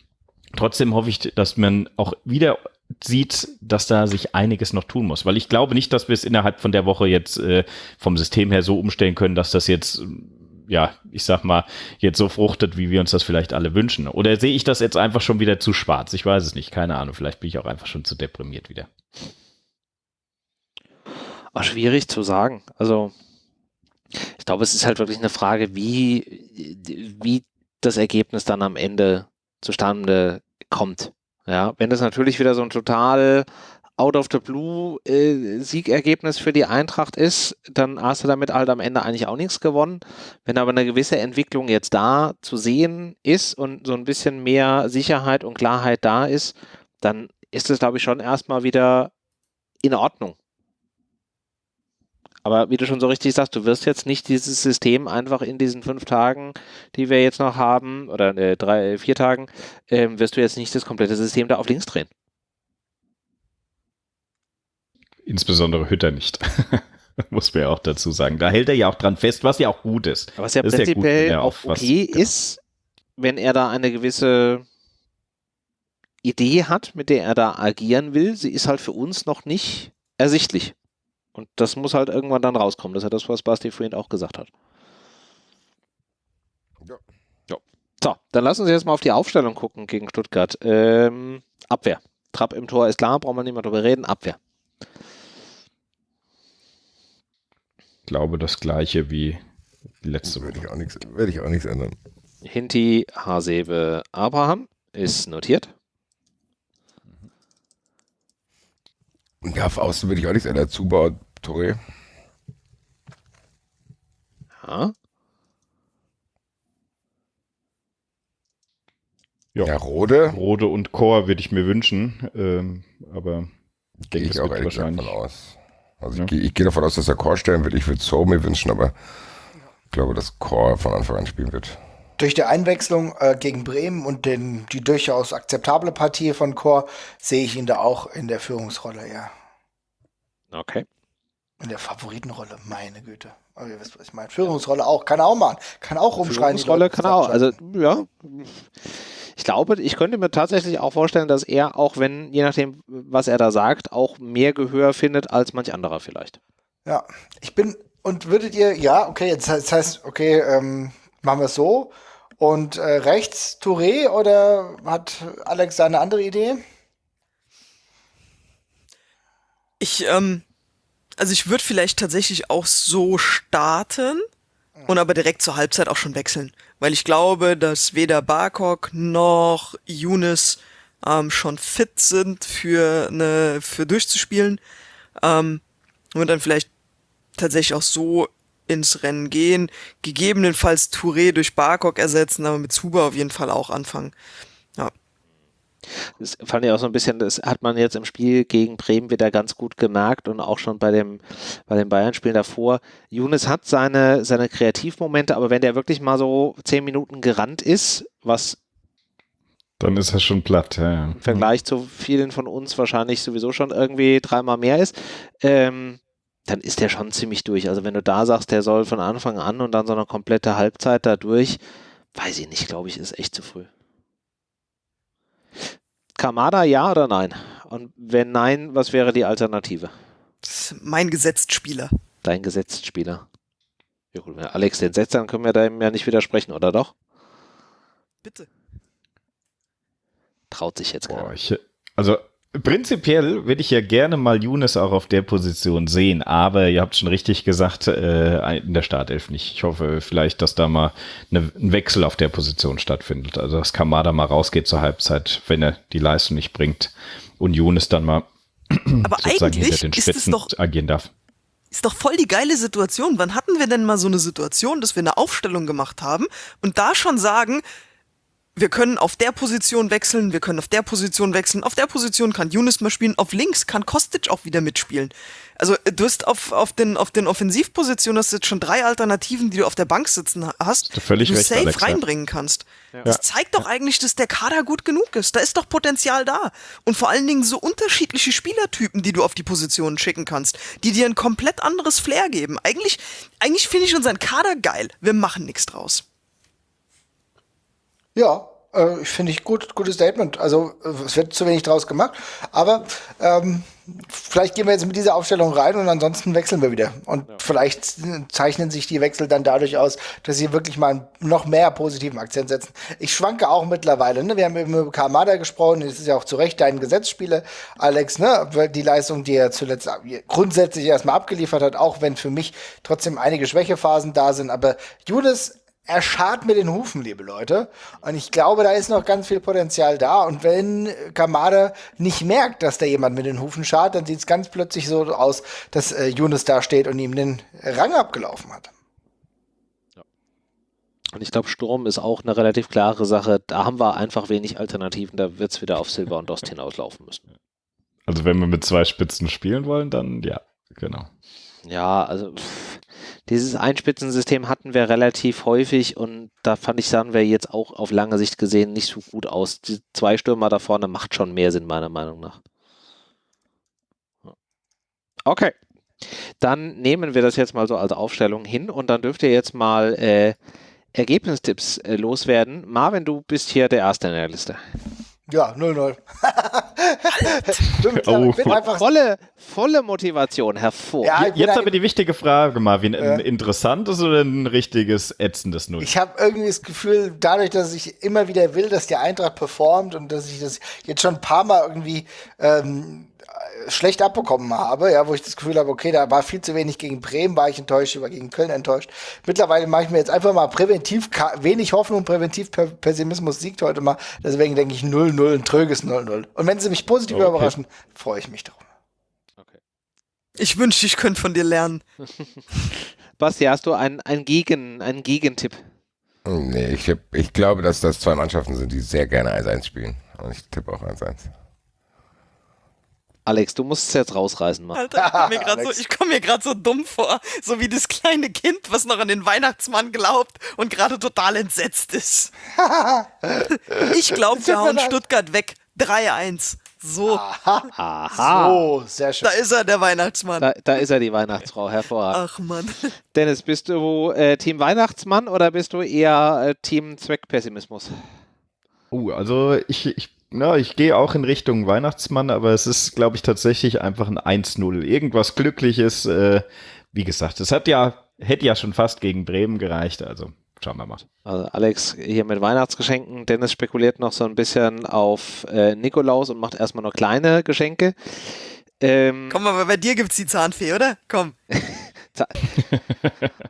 Trotzdem hoffe ich, dass man auch wieder sieht, dass da sich einiges noch tun muss. Weil ich glaube nicht, dass wir es innerhalb von der Woche jetzt äh, vom System her so umstellen können, dass das jetzt ja, ich sag mal, jetzt so fruchtet, wie wir uns das vielleicht alle wünschen. Oder sehe ich das jetzt einfach schon wieder zu schwarz? Ich weiß es nicht, keine Ahnung. Vielleicht bin ich auch einfach schon zu deprimiert wieder. War schwierig zu sagen. Also, ich glaube, es ist halt wirklich eine Frage, wie, wie das Ergebnis dann am Ende zustande kommt. Ja, wenn das natürlich wieder so ein total out of the blue äh, Siegergebnis für die Eintracht ist, dann hast du damit halt am Ende eigentlich auch nichts gewonnen. Wenn aber eine gewisse Entwicklung jetzt da zu sehen ist und so ein bisschen mehr Sicherheit und Klarheit da ist, dann ist es, glaube ich, schon erstmal wieder in Ordnung. Aber wie du schon so richtig sagst, du wirst jetzt nicht dieses System einfach in diesen fünf Tagen, die wir jetzt noch haben, oder äh, drei, vier Tagen, äh, wirst du jetzt nicht das komplette System da auf links drehen. Insbesondere Hütter nicht. Muss man ja auch dazu sagen. Da hält er ja auch dran fest, was ja auch gut ist. Was ja prinzipiell ja gut, auch okay was, ist, wenn er da eine gewisse Idee hat, mit der er da agieren will. Sie ist halt für uns noch nicht ersichtlich. Und das muss halt irgendwann dann rauskommen. Das ist ja das, was Basti vorhin auch gesagt hat. Ja. ja. So, dann lassen Sie jetzt mal auf die Aufstellung gucken gegen Stuttgart. Ähm, Abwehr. Trapp im Tor ist klar, brauchen wir nicht mehr drüber reden. Abwehr. Glaube, das gleiche wie letzte Woche. Werde ich auch nichts, werde ich auch nichts ändern. Hinti, Hasebe, Abraham ist notiert. Ja, auf Außen würde ich auch nichts ändern. Zubau, Touré. Ja. Ja, ja Rode. Rode und Chor würde ich mir wünschen, ähm, aber ich denke, ich auch wahrscheinlich aus. Also ja. ich, gehe, ich gehe davon aus, dass er Core stellen wird. Ich würde So mir wünschen, aber ich glaube, dass Core von Anfang an spielen wird. Durch die Einwechslung äh, gegen Bremen und den, die durchaus akzeptable Partie von Core sehe ich ihn da auch in der Führungsrolle, ja. Okay. In der Favoritenrolle, meine Güte. Aber ihr wisst, was ich meine. Führungsrolle auch, kann er auch machen. Kann auch rumschreien. Führungsrolle kann er auch. Also, ja ich glaube, ich könnte mir tatsächlich auch vorstellen, dass er, auch wenn, je nachdem, was er da sagt, auch mehr Gehör findet als manch anderer vielleicht. Ja, ich bin, und würdet ihr, ja, okay, jetzt das heißt, okay, ähm, machen wir es so. Und äh, rechts Touré oder hat Alex da eine andere Idee? Ich, ähm, also ich würde vielleicht tatsächlich auch so starten und aber direkt zur Halbzeit auch schon wechseln weil ich glaube, dass weder Barkok noch Younes ähm, schon fit sind für eine für durchzuspielen ähm, und dann vielleicht tatsächlich auch so ins Rennen gehen, gegebenenfalls Touré durch Barkok ersetzen, aber mit Zuba auf jeden Fall auch anfangen. Das fand ich auch so ein bisschen, das hat man jetzt im Spiel gegen Bremen wieder ganz gut gemerkt und auch schon bei dem, bei den Bayern-Spielen davor. Younes hat seine, seine Kreativmomente, aber wenn der wirklich mal so zehn Minuten gerannt ist, was dann ist er schon platt, ja, ja. Im Vergleich zu vielen von uns wahrscheinlich sowieso schon irgendwie dreimal mehr ist, ähm, dann ist der schon ziemlich durch. Also wenn du da sagst, der soll von Anfang an und dann so eine komplette Halbzeit da durch, weiß ich nicht, glaube ich, ist echt zu früh. Kamada ja oder nein Und wenn nein, was wäre die Alternative? Mein Gesetztspieler. Dein Gesetztspieler. Ja gut, wenn Alex den setzt, dann können wir dem ja nicht widersprechen, oder doch? Bitte. Traut sich jetzt Boah, keiner. ich, also prinzipiell würde ich ja gerne mal Younes auch auf der Position sehen, aber ihr habt schon richtig gesagt, äh, in der Startelf nicht. Ich hoffe vielleicht, dass da mal eine, ein Wechsel auf der Position stattfindet. Also dass Kamada mal rausgeht zur Halbzeit, wenn er die Leistung nicht bringt und Younes dann mal Aber sozusagen hinter eigentlich den ist es Spitzen doch agieren darf. Ist doch voll die geile Situation. Wann hatten wir denn mal so eine Situation, dass wir eine Aufstellung gemacht haben und da schon sagen, wir können auf der Position wechseln, wir können auf der Position wechseln, auf der Position kann Younes mal spielen, auf links kann Kostic auch wieder mitspielen. Also äh, du hast auf, auf den, auf den Offensivpositionen hast du jetzt schon drei Alternativen, die du auf der Bank sitzen ha- hast, du völlig die du recht, safe Alex, ja. reinbringen kannst. Das zeigt doch eigentlich, dass der Kader gut genug ist. Da ist doch Potenzial da. Und vor allen Dingen so unterschiedliche Spielertypen, die du auf die Positionen schicken kannst, die dir ein komplett anderes Flair geben. Eigentlich, eigentlich finde ich unseren Kader geil. Wir machen nichts draus. Ja, äh, ich finde ich gut, gutes Statement. Also äh, es wird zu wenig draus gemacht, aber ähm, vielleicht gehen wir jetzt mit dieser Aufstellung rein und ansonsten wechseln wir wieder. Und vielleicht zeichnen sich die Wechsel dann dadurch aus, dass sie wirklich mal noch mehr positiven Akzent setzen. Ich schwanke auch mittlerweile. Ne? Wir haben eben über Kamada gesprochen, das ist ja auch zu Recht dein Gesetzspieler, Alex, ne? Die Leistung, die er zuletzt grundsätzlich erstmal abgeliefert hat, auch wenn für mich trotzdem einige Schwächephasen da sind. Aber Judas er schart mit den Hufen, liebe Leute. Und ich glaube, da ist noch ganz viel Potenzial da. Und wenn Kamada nicht merkt, dass da jemand mit den Hufen schart, dann sieht es ganz plötzlich so aus, dass äh, Yunus da steht und ihm den Rang abgelaufen hat. Und ich glaube, Sturm ist auch eine relativ klare Sache. Da haben wir einfach wenig Alternativen. Da wird es wieder auf Silber und Dost hinauslaufen müssen. Also wenn wir mit zwei Spitzen spielen wollen, dann ja, genau. Ja, also pff, dieses Einspitzensystem hatten wir relativ häufig und da fand ich, sahen wir jetzt auch auf lange Sicht gesehen nicht so gut aus. Die zwei Stürmer da vorne macht schon mehr Sinn, meiner Meinung nach. Okay. Dann nehmen wir das jetzt mal so als Aufstellung hin und dann dürft ihr jetzt mal äh, Ergebnistipps äh, loswerden. Marvin, du bist hier der Erste in der Liste. Ja, 0-0. Bin, Oh. bin einfach Volle, volle Motivation, hervor. Ja, Jetzt aber die wichtige Frage, Marvin, ein interessantes oder ein richtiges ätzendes Null? Ich habe irgendwie das Gefühl, dadurch, dass ich immer wieder will, dass die Eintracht performt und dass ich das jetzt schon ein paar Mal irgendwie ähm, schlecht abbekommen habe, ja, wo ich das Gefühl habe, okay, da war viel zu wenig gegen Bremen, war ich enttäuscht, war gegen Köln enttäuscht. Mittlerweile mache ich mir jetzt einfach mal präventiv, wenig Hoffnung, präventiv Pessimismus siegt heute mal. Deswegen denke ich 0-0, ein tröges 0-0. Und wenn sie mich positiv Okay. überraschen, freue ich mich darüber. Ich wünschte, ich könnte von dir lernen. Basti, hast du einen, einen, Gegen, einen Gegentipp? Nee, ich, hab, ich glaube, dass das zwei Mannschaften sind, die sehr gerne 1-1 spielen. Und ich tippe auch 1-1. Alex, du musst es jetzt rausreißen, Mann. Alter, ich komme mir gerade so, komm mir grad so dumm vor. So wie das kleine Kind, was noch an den Weihnachtsmann glaubt und gerade total entsetzt ist. ich glaube, wir hauen Stuttgart weg. 3-1. So, Aha. Oh, sehr schön. da ist er, der Weihnachtsmann. Da, da ist er, die Weihnachtsfrau, hervorragend. Ach Mann. Dennis, bist du äh, Team Weihnachtsmann oder bist du eher äh, Team Zweckpessimismus? Oh, also ich, ich, na, ich gehe auch in Richtung Weihnachtsmann, aber es ist, glaube ich, tatsächlich einfach ein 1-0. Irgendwas Glückliches. Äh, wie gesagt, es hat ja, hätte ja schon fast gegen Bremen gereicht, also schauen wir mal. Also Alex hier mit Weihnachtsgeschenken. Dennis spekuliert noch so ein bisschen auf äh, Nikolaus und macht erstmal nur kleine Geschenke. Ähm, Komm, aber bei dir gibt's die Zahnfee, oder? Komm.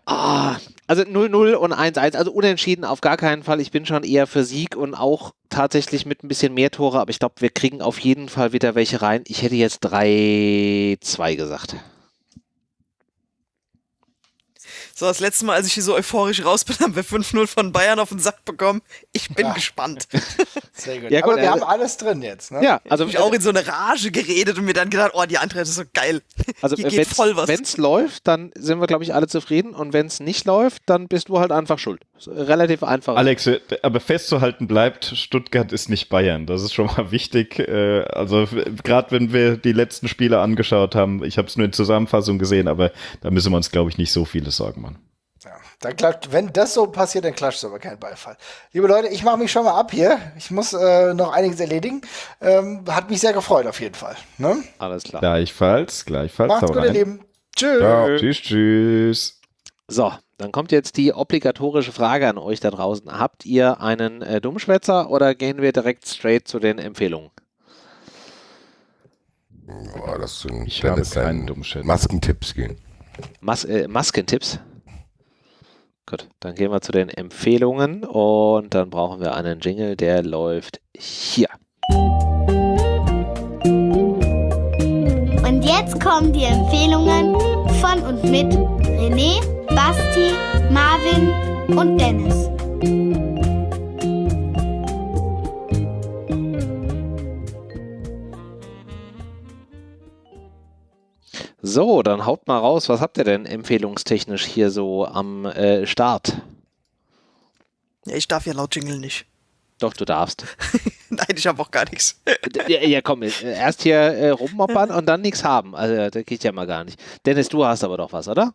Ah, also 0-0 und 1-1, also unentschieden auf gar keinen Fall. Ich bin schon eher für Sieg und auch tatsächlich mit ein bisschen mehr Tore, aber ich glaube, wir kriegen auf jeden Fall wieder welche rein. Ich hätte jetzt 3-2 gesagt. So, das letzte Mal, als ich hier so euphorisch raus bin, haben wir 5-0 von Bayern auf den Sack bekommen. Ich bin Ja. gespannt. Sehr gut. Ja, gut, Aber wir also- haben alles drin jetzt. Ne? Ja, also, Ich auch in so eine Rage geredet und mir dann gedacht, oh, die Eintracht ist so geil. also Hier geht voll was. wenn es läuft, dann sind wir, glaube ich, alle zufrieden und wenn es nicht läuft, dann bist du halt einfach schuld. Relativ einfach. Alex, äh, aber festzuhalten bleibt, Stuttgart ist nicht Bayern. Das ist schon mal wichtig. Äh, Also gerade wenn wir die letzten Spiele angeschaut haben, ich habe es nur in Zusammenfassung gesehen, aber da müssen wir uns, glaube ich, nicht so viele Sorgen machen. Ja. Dann klatscht, wenn das so passiert, dann klatscht es aber kein Beifall. Liebe Leute, ich mache mich schon mal ab hier. Ich muss äh, noch einiges erledigen. Ähm, hat mich sehr gefreut auf jeden Fall. Ne? Alles klar. Gleichfalls, gleichfalls. Macht's gut, ihr. Lieben. Tschüss. Ciao. Tschüss, tschüss. So, dann kommt jetzt die obligatorische Frage an euch da draußen. Habt ihr einen äh, Dummschwätzer oder gehen wir direkt straight zu den Empfehlungen? Boah, das sind Ich habe keinen sein Dummschätzer. Maskentipps gehen. Mas äh, Maskentipps? Gut, dann gehen wir zu den Empfehlungen und dann brauchen wir einen Jingle, der läuft hier. Und jetzt kommen die Empfehlungen von und mit René, Basti, Marvin und Dennis. So, dann haut mal raus, was habt ihr denn empfehlungstechnisch hier so am äh, Start? Ja, ich darf ja laut Jingle nicht. Doch, du darfst. Nein, ich habe auch gar nichts. ja, ja, komm, äh, erst hier äh, rummoppern und dann nichts haben. Also, das geht ja mal gar nicht. Dennis, du hast aber doch was, oder?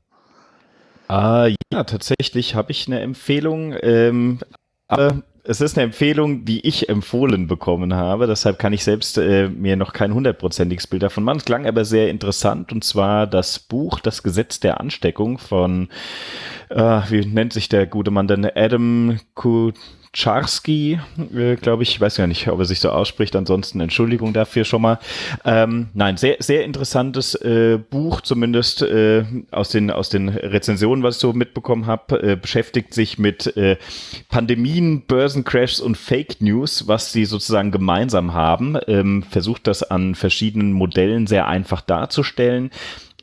Ah, ja, tatsächlich habe ich eine Empfehlung. Ähm, aber es ist eine Empfehlung, die ich empfohlen bekommen habe. Deshalb kann ich selbst äh, mir noch kein hundertprozentiges Bild davon machen. Es klang aber sehr interessant und zwar das Buch Das Gesetz der Ansteckung von, äh, wie nennt sich der gute Mann denn? Adam Kucharski, äh, glaube ich. Ich weiß gar nicht, ob er sich so ausspricht. Ansonsten Entschuldigung dafür schon mal. Ähm, nein, sehr, sehr interessantes äh, Buch, zumindest äh, aus, den, aus den Rezensionen, was ich so mitbekommen habe. Äh, beschäftigt sich mit äh, Pandemien, Börsencrashs und Fake News, was sie sozusagen gemeinsam haben. Ähm, versucht das an verschiedenen Modellen sehr einfach darzustellen.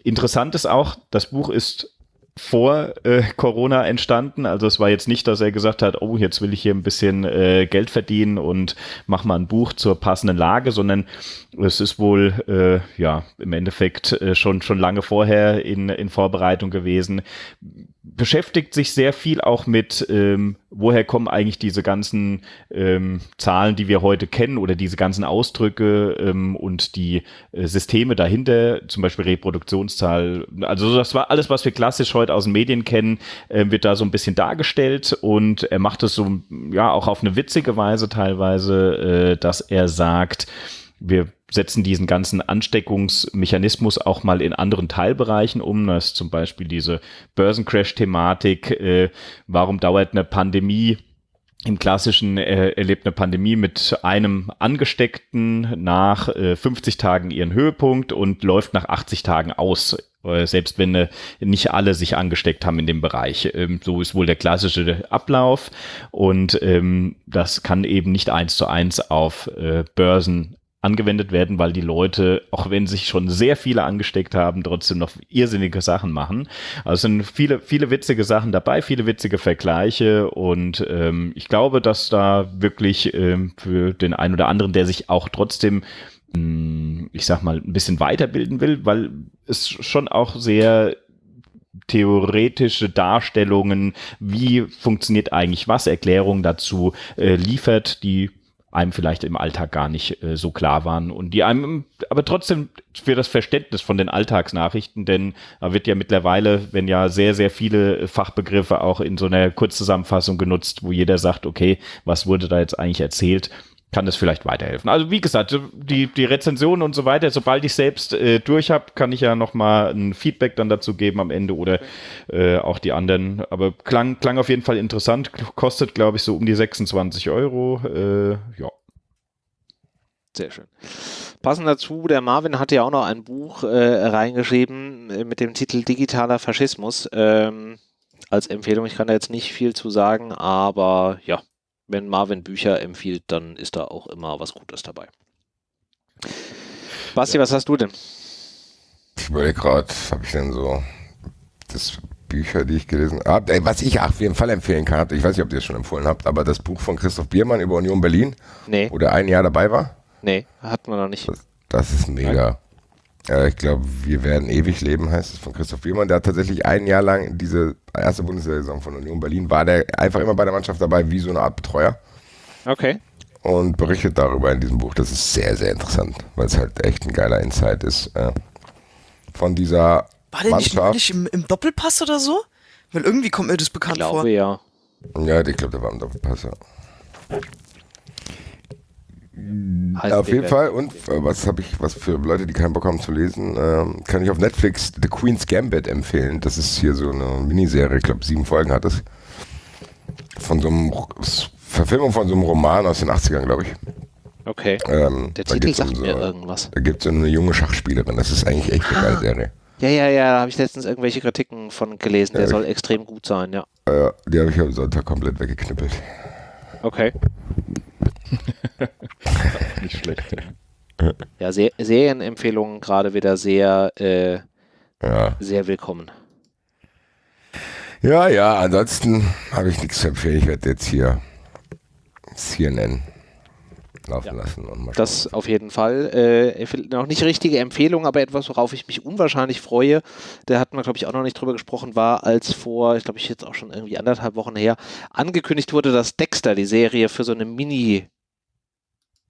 Interessant ist auch, das Buch ist vor äh, Corona entstanden. Also es war jetzt nicht, dass er gesagt hat, oh, jetzt will ich hier ein bisschen äh, Geld verdienen und mach mal ein Buch zur passenden Lage, sondern es ist wohl äh, ja im Endeffekt äh, schon schon lange vorher in, in Vorbereitung gewesen. Beschäftigt sich sehr viel auch mit, ähm, woher kommen eigentlich diese ganzen ähm, Zahlen, die wir heute kennen oder diese ganzen Ausdrücke ähm, und die äh, Systeme dahinter, zum Beispiel Reproduktionszahl. Also das war alles, was wir klassisch heute aus den Medien kennen, äh, wird da so ein bisschen dargestellt und er macht es so, ja, auch auf eine witzige Weise teilweise, äh, dass er sagt, wir setzen diesen ganzen Ansteckungsmechanismus auch mal in anderen Teilbereichen um. Das ist zum Beispiel diese Börsencrash-Thematik. Äh, warum dauert eine Pandemie im klassischen äh, erlebt eine Pandemie mit einem Angesteckten nach äh, 50 Tagen ihren Höhepunkt und läuft nach 80 Tagen aus. Äh, selbst wenn äh, nicht alle sich angesteckt haben in dem Bereich. Ähm, so ist wohl der klassische Ablauf und ähm, das kann eben nicht eins zu eins auf äh, Börsen angewendet werden, weil die Leute, auch wenn sich schon sehr viele angesteckt haben, trotzdem noch irrsinnige Sachen machen. Also sind viele, viele witzige Sachen dabei, viele witzige Vergleiche und ähm, ich glaube, dass da wirklich ähm, für den einen oder anderen, der sich auch trotzdem mh, ich sag mal, ein bisschen weiterbilden will, weil es schon auch sehr theoretische Darstellungen, wie funktioniert eigentlich was, Erklärungen dazu äh, liefert, die einem vielleicht im Alltag gar nicht äh, so klar waren und die einem aber trotzdem für das Verständnis von den Alltagsnachrichten, denn da wird ja mittlerweile, wenn ja sehr, sehr viele Fachbegriffe auch in so einer Kurzzusammenfassung genutzt, wo jeder sagt, okay, was wurde da jetzt eigentlich erzählt, kann das vielleicht weiterhelfen. Also wie gesagt, die, die Rezensionen und so weiter, sobald ich selbst äh, durch habe, kann ich ja nochmal ein Feedback dann dazu geben am Ende oder äh, auch die anderen. Aber klang, klang auf jeden Fall interessant, kostet glaube ich so um die 26 Euro. Äh, ja. Sehr schön. Passend dazu, der Marvin hatte ja auch noch ein Buch äh, reingeschrieben äh, mit dem Titel Digitaler Faschismus ähm, als Empfehlung. Ich kann da jetzt nicht viel zu sagen, aber ja, wenn Marvin Bücher empfiehlt, dann ist da auch immer was Gutes dabei. Basti, was hast du denn? Ich überlege gerade, habe ich denn so das Bücher, die ich gelesen habe, was ich auf jeden Fall empfehlen kann, ich weiß nicht, ob ihr es schon empfohlen habt, aber das Buch von Christoph Biermann über Union Berlin, Nee, wo der ein Jahr dabei war, nee, hatten wir noch nicht. das, das ist mega. Äh, ich glaube, wir werden ewig leben, heißt es von Christoph Biermann. Der hat tatsächlich ein Jahr lang diese erste Bundesliga-Saison von Union Berlin, war der einfach immer bei der Mannschaft dabei, wie so eine Art Betreuer Okay. und berichtet darüber in diesem Buch. Das ist sehr, sehr interessant, weil es halt echt ein geiler Insight ist. Äh, von dieser War der nicht neulich im, im Doppelpass oder so? Weil irgendwie kommt mir das Ich bekannt glaube vor. ja. Ja, ich glaube, der war im Doppelpass. Ja. Heißt Auf jeden. Fall. Und äh, was habe ich, was für Leute, die keinen Bock haben zu lesen, ähm, kann ich auf Netflix The Queen's Gambit empfehlen. Das ist hier so eine Miniserie, ich glaube sieben Folgen hat es. Von so einem Verfilmung von so einem Roman aus den 80ern, glaube ich. Okay. Ähm, Der Titel geht's um sagt so, mir irgendwas. Da gibt es so eine junge Schachspielerin. Das ist eigentlich echt eine geile Serie. Ja, ja, ja, da habe ich letztens irgendwelche Kritiken von gelesen. Der Ja, soll extrem gut sein, ja. Äh, die habe ich am Sonntag komplett weggeknüppelt. Okay. Nicht schlecht. Ja, Se Serienempfehlungen gerade wieder sehr, äh, Ja. sehr willkommen. Ja, ja, ansonsten habe ich nichts zu empfehlen. Ich werde jetzt hier CNN laufen lassen und mal Das auf jeden Fall. Äh, noch nicht richtige Empfehlung, aber etwas, worauf ich mich unwahrscheinlich freue. Da hatten wir, glaube ich, auch noch nicht drüber gesprochen, war, als vor, ich glaube, ich jetzt auch schon irgendwie anderthalb Wochen her, angekündigt wurde, dass Dexter, die Serie, für so eine Mini-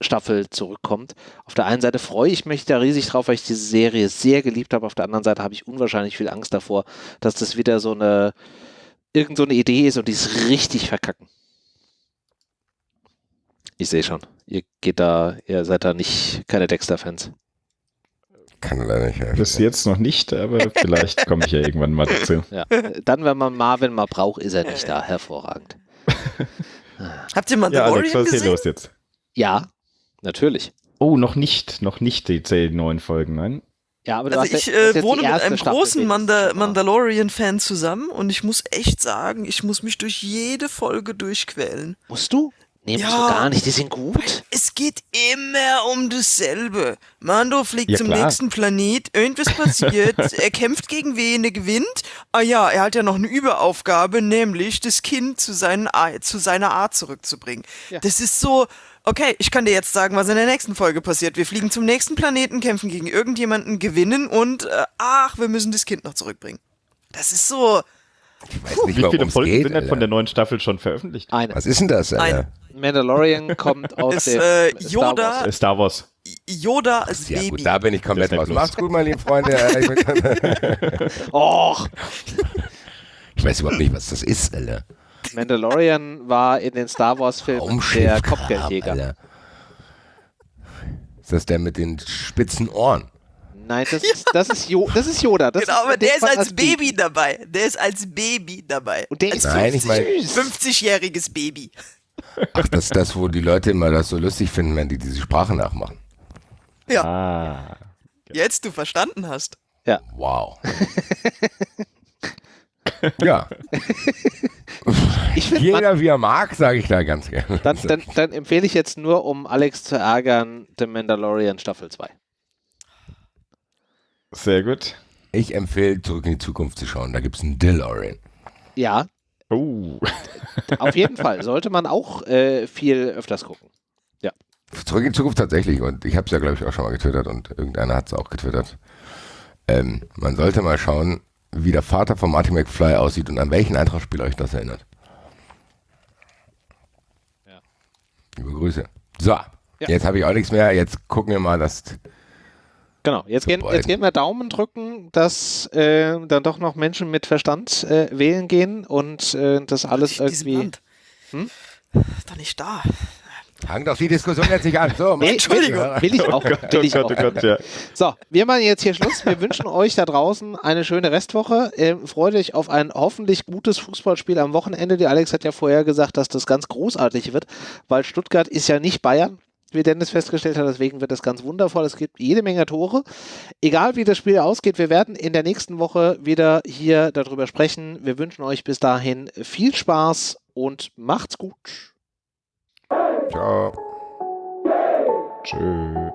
Staffel zurückkommt. Auf der einen Seite freue ich mich da riesig drauf, weil ich diese Serie sehr geliebt habe. Auf der anderen Seite habe ich unwahrscheinlich viel Angst davor, dass das wieder so eine irgend so eine Idee ist und die ist richtig verkacken. Ich sehe schon. Ihr geht da, ihr seid da nicht keine Dexter-Fans. Kann leider nicht helfen. Bis jetzt noch nicht, aber vielleicht komme ich ja irgendwann mal dazu. Ja. Dann, wenn man Marvin mal braucht, ist er nicht da. Hervorragend. Habt ihr Ja, Mandalorian Alex, was ist hier gesehen? los jetzt? Ja, natürlich. Oh, noch nicht, noch nicht die zehn neuen Folgen, nein? Ja, aber Also ich ja- äh, wohne mit einem Staffel großen wenigstens Manda schon mal. Mandalorian-Fan zusammen und ich muss echt sagen, ich muss mich durch jede Folge durchquälen. Musst du? Nee, Ja. du gar nicht. Die sind gut. Es geht immer um dasselbe. Mando fliegt Ja, zum klar. nächsten Planet, irgendwas passiert, er kämpft gegen wen, er gewinnt. Ah ja, er hat ja noch eine Überaufgabe, nämlich das Kind zu, seinen, zu seiner Art zurückzubringen. Ja. Das ist so, okay, ich kann dir jetzt sagen, was in der nächsten Folge passiert. Wir fliegen zum nächsten Planeten, kämpfen gegen irgendjemanden, gewinnen und äh, ach, wir müssen das Kind noch zurückbringen. Das ist so, Ich weiß nicht, Wie viele Folgen geht, sind denn von der neuen Staffel schon veröffentlicht? Eine. Was ist denn das, Alter? Ein- Mandalorian kommt aus Ist, dem äh, Star Yoda- Wars. Äh, Star Wars. Yoda als Ja Baby. gut, da bin ich komplett raus. Macht's gut, meine lieben Freunde. Och, ich weiß überhaupt nicht, was das ist, Alter. Mandalorian war in den Star Wars Filmen der. Kopfgeldjäger. Alter. Ist das der mit den spitzen Ohren? Nein, das ist, das ist, jo das ist Yoda. Das Genau, aber den der ist man als Baby dabei. Der ist als Baby dabei. Und der ist ich mein- süß. 50-jähriges Baby. Ach, das ist das, wo die Leute immer das so lustig finden, wenn die diese Sprache nachmachen. Ah. Jetzt du verstanden hast. Wow. ja, Ich finde, jeder wie er mag, sage ich da ganz gerne. dann, dann, dann empfehle ich jetzt nur, um Alex zu ärgern, The Mandalorian Staffel 2. Sehr gut. Ich empfehle, zurück in die Zukunft zu schauen. Da gibt es einen DeLorean. Ja, Oh. auf jeden Fall. Sollte man auch äh, viel öfters gucken. Zurück in die Zukunft tatsächlich. Und ich habe es ja, glaube ich, auch schon mal getwittert und irgendeiner hat es auch getwittert. Ähm, man sollte mal schauen, wie der Vater von Marty McFly aussieht und an welchen Eintragsspiel euch das erinnert. Ja. Liebe Grüße. So, jetzt habe ich auch nichts mehr. Jetzt gucken wir mal, dass Genau, jetzt gehen, jetzt gehen wir Daumen drücken, dass äh, dann doch noch Menschen mit Verstand äh, wählen gehen und äh, das alles diesem irgendwie. Land. Hm? Doch nicht da. Fang doch die Diskussion jetzt nicht an. So, Nee, Entschuldigung. Will, ich auch. Will ich auch. oh. So, wir machen jetzt hier Schluss. Wir wünschen euch da draußen eine schöne Restwoche. Ähm, freut euch auf ein hoffentlich gutes Fußballspiel am Wochenende. Die Alex hat ja vorher gesagt, dass das ganz großartig wird, weil Stuttgart ist ja nicht Bayern, wie Dennis festgestellt hat. Deswegen wird das ganz wundervoll. Es gibt jede Menge Tore. Egal wie das Spiel ausgeht, wir werden in der nächsten Woche wieder hier darüber sprechen. Wir wünschen euch bis dahin viel Spaß und macht's gut. Ciao. Tschüss.